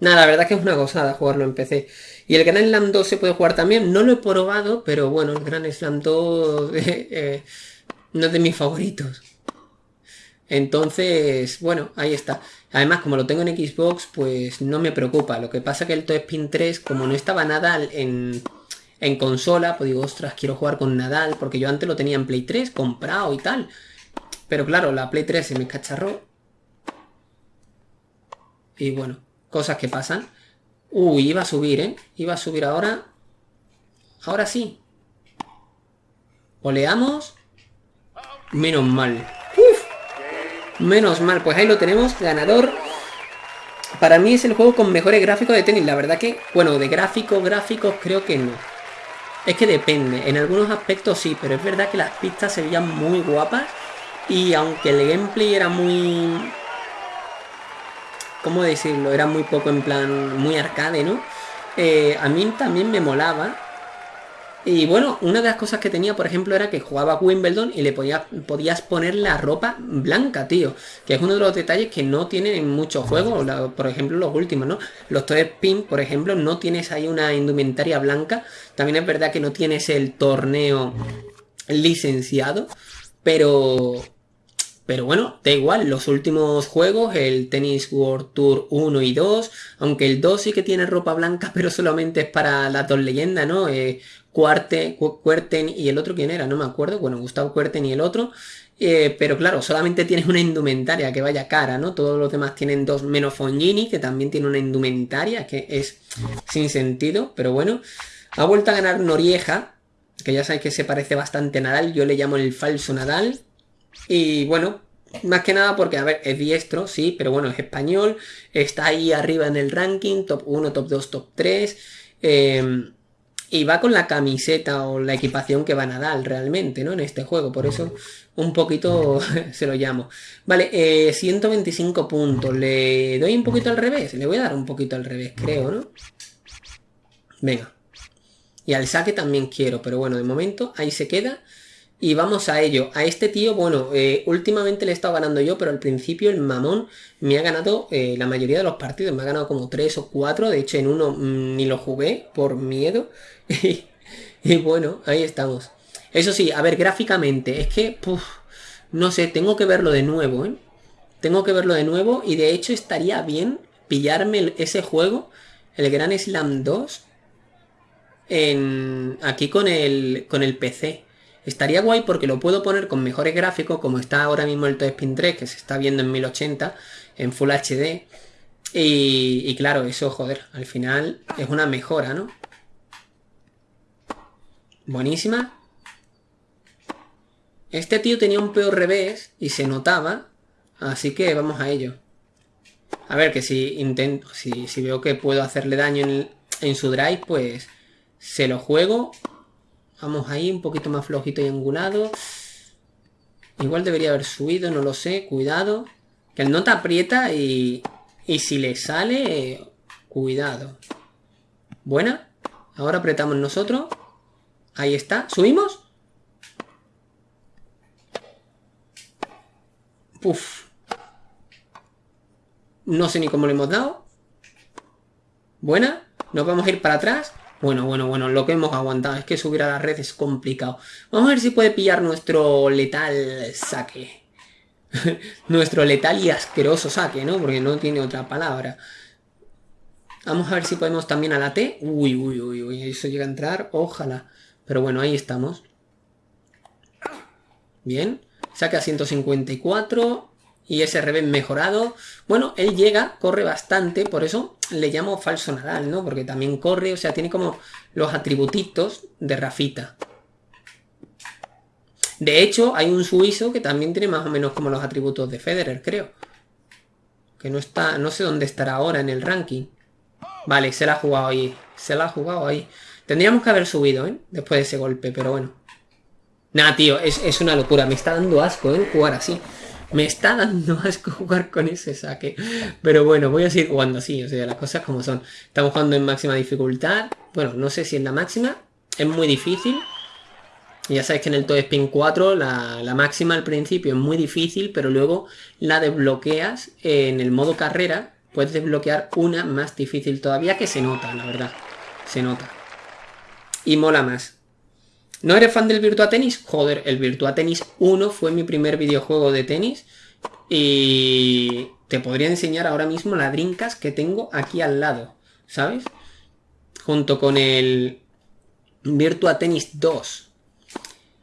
Nada, la verdad que es una gozada jugarlo en PC. Y el Gran Slam 2 se puede jugar también. No lo he probado, pero bueno, el Gran Slam 2 eh, no es de mis favoritos. Entonces, bueno, ahí está. Además, como lo tengo en Xbox, pues no me preocupa. Lo que pasa que el Toy Spin 3, como no estaba Nadal en, en consola, pues digo, ostras, quiero jugar con Nadal, porque yo antes lo tenía en Play 3, comprado y tal. Pero claro, la Play 3 se me cacharró. Y bueno, cosas que pasan. Uy, iba a subir, ¿eh? Iba a subir ahora. Ahora sí. Oleamos. Menos mal. Menos mal. Pues ahí lo tenemos. Ganador. Para mí es el juego con mejores gráficos de tenis. La verdad que, bueno, de gráficos, gráficos creo que no. Es que depende. En algunos aspectos sí, pero es verdad que las pistas se veían muy guapas. Y aunque el gameplay era muy ¿cómo decirlo? Era muy poco en plan, muy arcade, ¿no? Eh, a mí también me molaba. Y bueno, una de las cosas que tenía, por ejemplo, era que jugaba Wimbledon y le podías poner la ropa blanca, tío. Que es uno de los detalles que no tienen en muchos juegos, por ejemplo, los últimos, ¿no? Los Toy Spin, por ejemplo, no tienes ahí una indumentaria blanca. También es verdad que no tienes el torneo licenciado, pero pero bueno, da igual, los últimos juegos, el Tennis World Tour 1 y 2, aunque el 2 sí que tiene ropa blanca, pero solamente es para las dos leyendas, ¿no? Eh, Cuarte, Cuerten y el otro, ¿quién era? No me acuerdo, bueno, Gustavo Cuerten y el otro. Eh, pero claro, solamente tienes una indumentaria que vaya cara, ¿no? Todos los demás tienen dos, menos Fongini, que también tiene una indumentaria que es sin sentido, pero bueno. Ha vuelto a ganar Norieja, que ya sabéis que se parece bastante a Nadal, yo le llamo el falso Nadal, y bueno, más que nada porque, a ver, es diestro, sí, pero bueno, es español, está ahí arriba en el ranking, top 1, top 2, top 3. Em, y va con la camiseta o la equipación que va Nadal realmente, ¿no? En este juego, por eso un poquito se lo llamo. Vale, 125 eh, puntos. Le doy un poquito al revés. Le voy a dar un poquito al revés, creo, ¿no? Venga. Y al saque también quiero, pero bueno, de momento ahí se queda. Y vamos a ello. A este tío, bueno, eh, últimamente le he estado ganando yo, pero al principio el mamón me ha ganado eh, la mayoría de los partidos. Me ha ganado como 3 o 4. De hecho, en uno mm, ni lo jugué por miedo. y, bueno, ahí estamos. Eso sí, a ver, gráficamente, es que, no sé, tengo que verlo de nuevo, ¿eh? Tengo que verlo de nuevo y de hecho estaría bien pillarme ese juego, el Gran Slam 2, en, aquí con el, con el PC. Estaría guay porque lo puedo poner con mejores gráficos, como está ahora mismo el Spin 3, que se está viendo en 1080, en Full HD. Y, claro, eso, joder, al final es una mejora, ¿no? Buenísima. Este tío tenía un peor revés y se notaba, así que vamos a ello. A ver, que si intento, si, veo que puedo hacerle daño en, su drive, pues se lo juego Vamos ahí, un poquito más flojito y angulado. Igual debería haber subido, no lo sé. Cuidado. Que el nota aprieta y, y si le sale, cuidado. Buena. Ahora apretamos nosotros. Ahí está. ¿Subimos? Uf. No sé ni cómo le hemos dado. Buena. Nos vamos a ir para atrás. Bueno, bueno, bueno, lo que hemos aguantado es que subir a la red es complicado. Vamos a ver si puede pillar nuestro letal saque. nuestro letal y asqueroso saque, ¿no? Porque no tiene otra palabra. Vamos a ver si podemos también a la T. Uy, uy, uy, uy, eso llega a entrar, ojalá. Pero bueno, ahí estamos. Bien, saque a 154 y ese revés mejorado. Bueno, él llega, corre bastante, por eso le llamo falso Nadal, ¿no? Porque también corre, o sea, tiene como los atributitos de Rafita. De hecho, hay un suizo que también tiene más o menos como los atributos de Federer, creo. Que no está, no sé dónde estará ahora en el ranking. Vale, se la ha jugado ahí, se la ha jugado ahí. Tendríamos que haber subido, ¿eh? Después de ese golpe, pero bueno. Nada, tío, es, es una locura, me está dando asco, ¿eh? Jugar así. Me está dando asco jugar con ese saque. Pero bueno, voy a seguir jugando así, o sea, las cosas como son. Estamos jugando en máxima dificultad. Bueno, no sé si en la máxima. Es muy difícil. Ya sabéis que en el Toy Spin 4 la, la, máxima al principio es muy difícil, pero luego la desbloqueas en el modo carrera puedes desbloquear una más difícil todavía que se nota, la verdad. Se nota. Y mola más. ¿No eres fan del Virtua Tennis? Joder, el Virtua Tennis 1 fue mi primer videojuego de tenis. Y te podría enseñar ahora mismo la Drinkas que tengo aquí al lado, ¿sabes? Junto con el Virtua Tennis 2.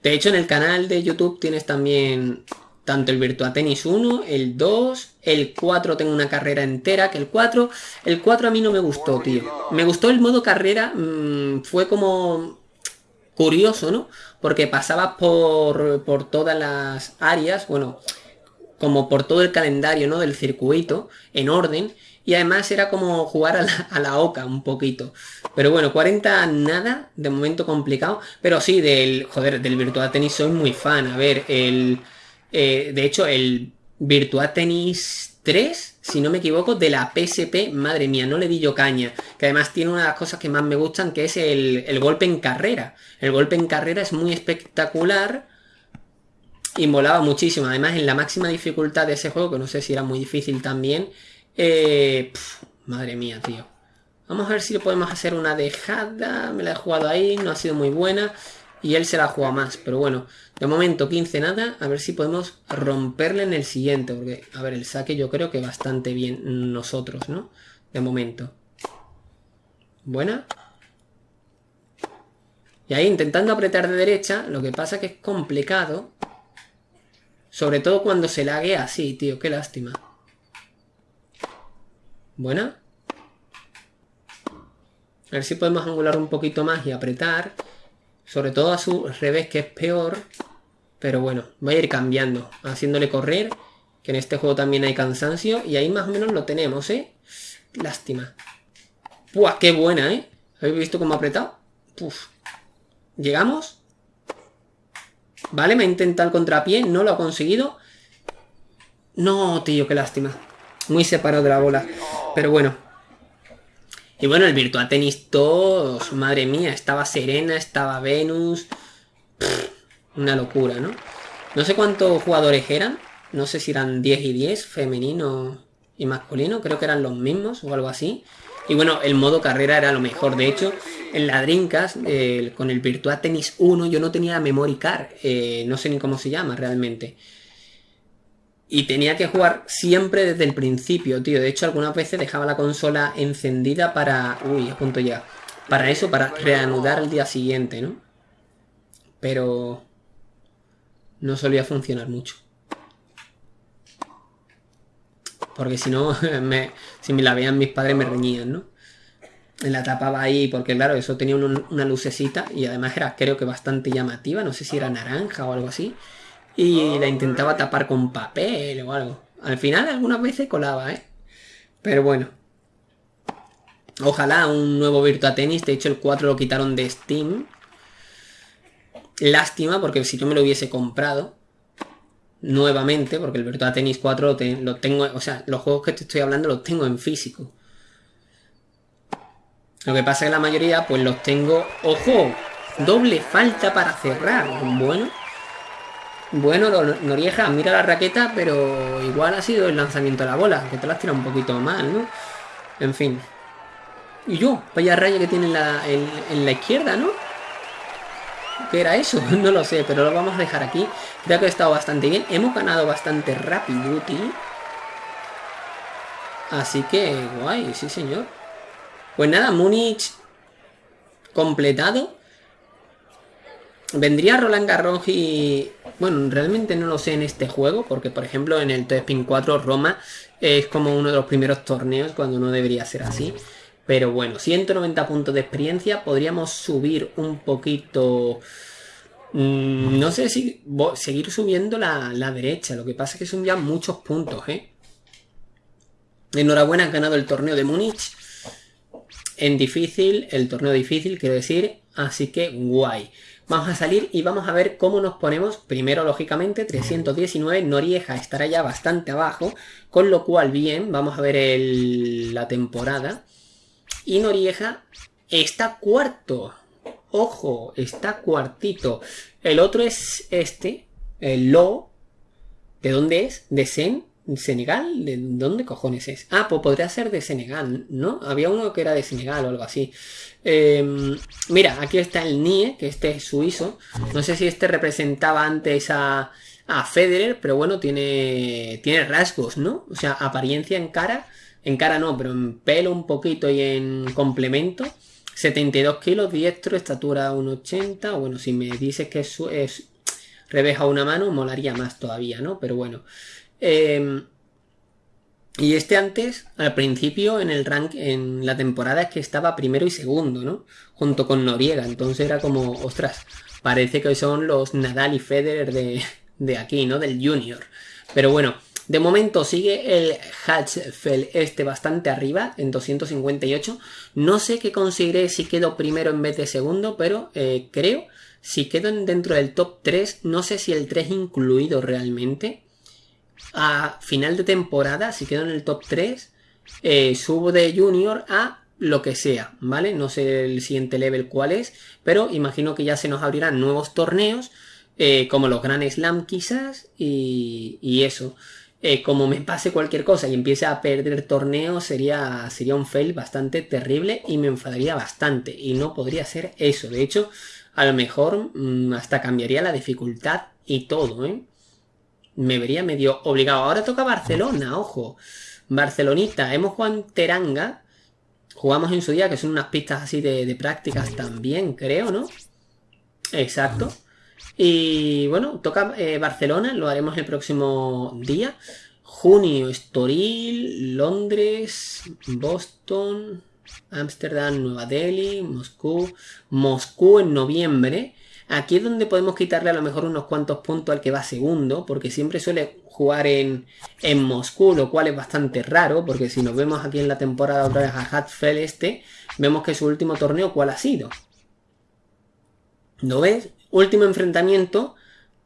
De hecho, en el canal de YouTube tienes también tanto el Virtua Tennis 1, el 2, el 4 tengo una carrera entera, que el 4, el 4 a mí no me gustó, tío. Me gustó el modo carrera, mmm, fue como curioso, ¿no? Porque pasabas por, por todas las áreas, bueno, como por todo el calendario, ¿no? Del circuito, en orden, y además era como jugar a la, a la, oca un poquito. Pero bueno, 40 nada, de momento complicado. Pero sí, del, joder, del Virtua Tennis soy muy fan. A ver, el, eh, de hecho, el Virtua Tennis 3, si no me equivoco, de la PSP, madre mía, no le di yo caña. Que además tiene una de las cosas que más me gustan, que es el, el golpe en carrera. El golpe en carrera es muy espectacular y molaba muchísimo. Además, en la máxima dificultad de ese juego, que no sé si era muy difícil también. Eh, madre mía, tío. Vamos a ver si podemos hacer una dejada. Me la he jugado ahí, no ha sido muy buena. Y él se la juega más, pero bueno, de momento 15 nada, a ver si podemos romperle en el siguiente, porque, a ver, el saque yo creo que bastante bien nosotros, ¿no? De momento. Buena. Y ahí intentando apretar de derecha, lo que pasa que es complicado. Sobre todo cuando se laguea así, tío, qué lástima. Buena. A ver si podemos angular un poquito más y apretar. Sobre todo a su revés, que es peor. Pero bueno, voy a ir cambiando, haciéndole correr. Que en este juego también hay cansancio. Y ahí más o menos lo tenemos, ¿eh? Lástima. ¡Buah, qué buena, eh! ¿Habéis visto cómo ha apretado? Puf. ¿Llegamos? Vale, me ha intentado el contrapié, no lo ha conseguido. No, tío, qué lástima. Muy separado de la bola. Pero bueno, y bueno, el Virtua Tennis 2, madre mía, estaba Serena, estaba Venus. Una locura, ¿no? No sé cuántos jugadores eran. No sé si eran 10 y 10, femenino y masculino. Creo que eran los mismos o algo así. Y bueno, el modo carrera era lo mejor. De hecho, en la Dreamcast, eh, con el Virtua Tennis 1, yo no tenía Memory Card. Eh, no sé ni cómo se llama realmente. Y tenía que jugar siempre desde el principio, tío. De hecho, algunas veces dejaba la consola encendida para... Uy, a punto ya. Para eso, para reanudar el día siguiente, ¿no? Pero... No solía funcionar mucho. Porque si no, me, si me la veían mis padres me reñían, ¿no? La tapaba ahí porque claro, eso tenía un, una lucecita y además era creo que bastante llamativa, no sé si era naranja o algo así y la intentaba tapar con papel o algo. Al final algunas veces colaba, ¿eh? Pero bueno. Ojalá un nuevo Virtua Tennis. De hecho el 4 lo quitaron de Steam. Lástima porque si yo me lo hubiese comprado nuevamente, porque el Virtua Tennis 4 lo, tengo, o sea, los juegos que te estoy hablando los tengo en físico. Lo que pasa es que la mayoría pues los tengo... ¡Ojo! Doble falta para cerrar. Bueno. Bueno, Norieja, mira la raqueta, pero igual ha sido el lanzamiento de la bola, que te la has tirado un poquito mal, ¿no? En fin. Y yo, vaya raya que tiene en la, en, la izquierda, ¿no? ¿Qué era eso? No lo sé, pero lo vamos a dejar aquí. Creo que ha estado bastante bien. Hemos ganado bastante rápido. Así que, guay, sí señor. Pues nada, Múnich completado. Vendría Roland Garros y... Bueno, realmente no lo sé en este juego, porque por ejemplo en el Spin 4 Roma es como uno de los primeros torneos cuando no debería ser así. Pero bueno, 190 puntos de experiencia, podríamos subir un poquito... Mmm, no sé si seguir subiendo la, la, derecha, lo que pasa es que son ya muchos puntos, ¿eh? Enhorabuena, han ganado el torneo de Múnich. En difícil, el torneo difícil, quiero decir, así que guay. Vamos a salir y vamos a ver cómo nos ponemos. Primero, lógicamente, 319. Norieja estará ya bastante abajo. Con lo cual, bien, vamos a ver el, la temporada. Y Norieja está cuarto. Ojo, está cuartito. El otro es este, el Lo. ¿De dónde es? De Zen. ¿Senegal? ¿De dónde cojones es? Ah, pues podría ser de Senegal, ¿no? Había uno que era de Senegal o algo así. Em, mira, aquí está el NIE, que este es suizo. No sé si este representaba antes a, a Federer, pero bueno, tiene, tiene rasgos, ¿no? O sea, apariencia en cara. En cara no, pero en pelo un poquito y en complemento. 72 kilos, diestro, estatura 1,80. Bueno, si me dices que es, es reveja una mano, molaría más todavía, ¿no? Pero bueno. Em, y este antes, al principio, en el rank, en la temporada es que estaba primero y segundo, ¿no? Junto con Noriega. Entonces era como, ostras, parece que son los Nadal y Federer de, de aquí, ¿no? Del Junior. Pero bueno, de momento sigue el Hatchfeld este bastante arriba, en 258. No sé qué conseguiré si quedo primero en vez de segundo, pero eh, creo, si quedo dentro del top 3, no sé si el 3 incluido realmente. A final de temporada, si quedo en el top 3, eh, subo de junior a lo que sea, ¿vale? No sé el siguiente level cuál es, pero imagino que ya se nos abrirán nuevos torneos, eh, como los Grand Slam quizás, y, eso. Eh, como me pase cualquier cosa y empiece a perder torneos, sería, sería un fail bastante terrible y me enfadaría bastante. Y no podría ser eso. De hecho, a lo mejor mm, hasta cambiaría la dificultad y todo, ¿eh? Me vería medio obligado. Ahora toca Barcelona, ojo. Barcelonita, hemos jugado en Teranga. Jugamos en su día, que son unas pistas así de, de prácticas también, creo, ¿no? Exacto. Y bueno, toca eh, Barcelona, lo haremos el próximo día. Junio, Estoril, Londres, Boston, Ámsterdam, Nueva Delhi, Moscú. Moscú en noviembre. Aquí es donde podemos quitarle a lo mejor unos cuantos puntos al que va segundo, porque siempre suele jugar en, en Moscú, lo cual es bastante raro, porque si nos vemos aquí en la temporada otra vez a Hatfeld este, vemos que su último torneo, ¿cuál ha sido? ¿No ves? Último enfrentamiento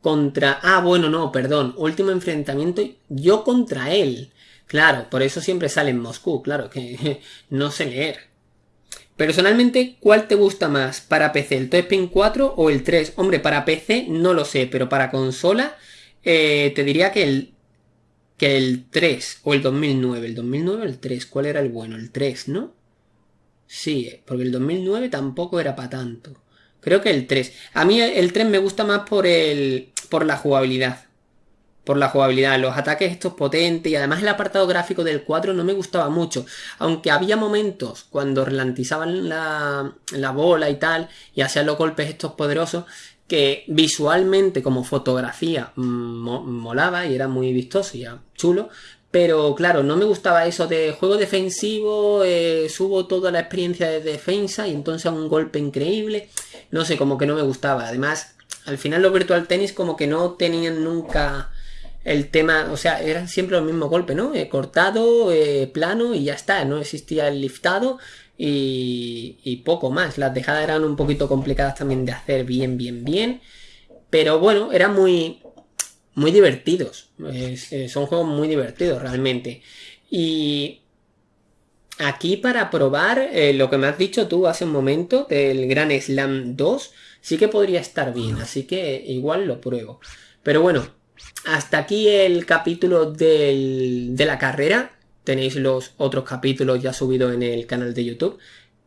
contra... Ah, bueno, no, perdón. Último enfrentamiento yo contra él. Claro, por eso siempre sale en Moscú, claro, que no sé leer. Personalmente, ¿cuál te gusta más? ¿Para PC, el Spin 4 o el 3? Hombre, para PC no lo sé, pero para consola eh, te diría que el, que el 3 o el 2009. El 2009 el 3, ¿cuál era el bueno? El 3, ¿no? Sí, porque el 2009 tampoco era para tanto. Creo que el 3. A mí el 3 me gusta más por el. por la jugabilidad. Por la jugabilidad, los ataques estos potentes y además el apartado gráfico del 4 no me gustaba mucho. Aunque había momentos cuando relantizaban la, la bola y tal y hacían los golpes estos poderosos que visualmente como fotografía molaba y era muy vistoso y chulo, pero claro, no me gustaba eso de juego defensivo, eh, subo toda la experiencia de defensa y entonces un golpe increíble. No sé, como que no me gustaba. Además, al final los Virtual Tennis como que no tenían nunca el tema, o sea, eran siempre los mismos golpes, ¿no? Eh, cortado, eh, plano y ya está, no existía el liftado y, poco más. Las dejadas eran un poquito complicadas también de hacer bien, bien, bien. Pero bueno, era muy, muy divertidos. Eh, son juegos muy divertidos realmente. Y aquí para probar lo que me has dicho tú hace un momento del Gran Slam 2, sí que podría estar bien, así que igual lo pruebo. Pero bueno, hasta aquí el capítulo de la carrera. Tenéis los otros capítulos ya subidos en el canal de YouTube.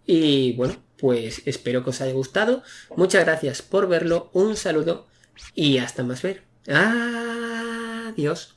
Y bueno, pues espero que os haya gustado. Muchas gracias por verlo. Un saludo y hasta más ver. Adiós.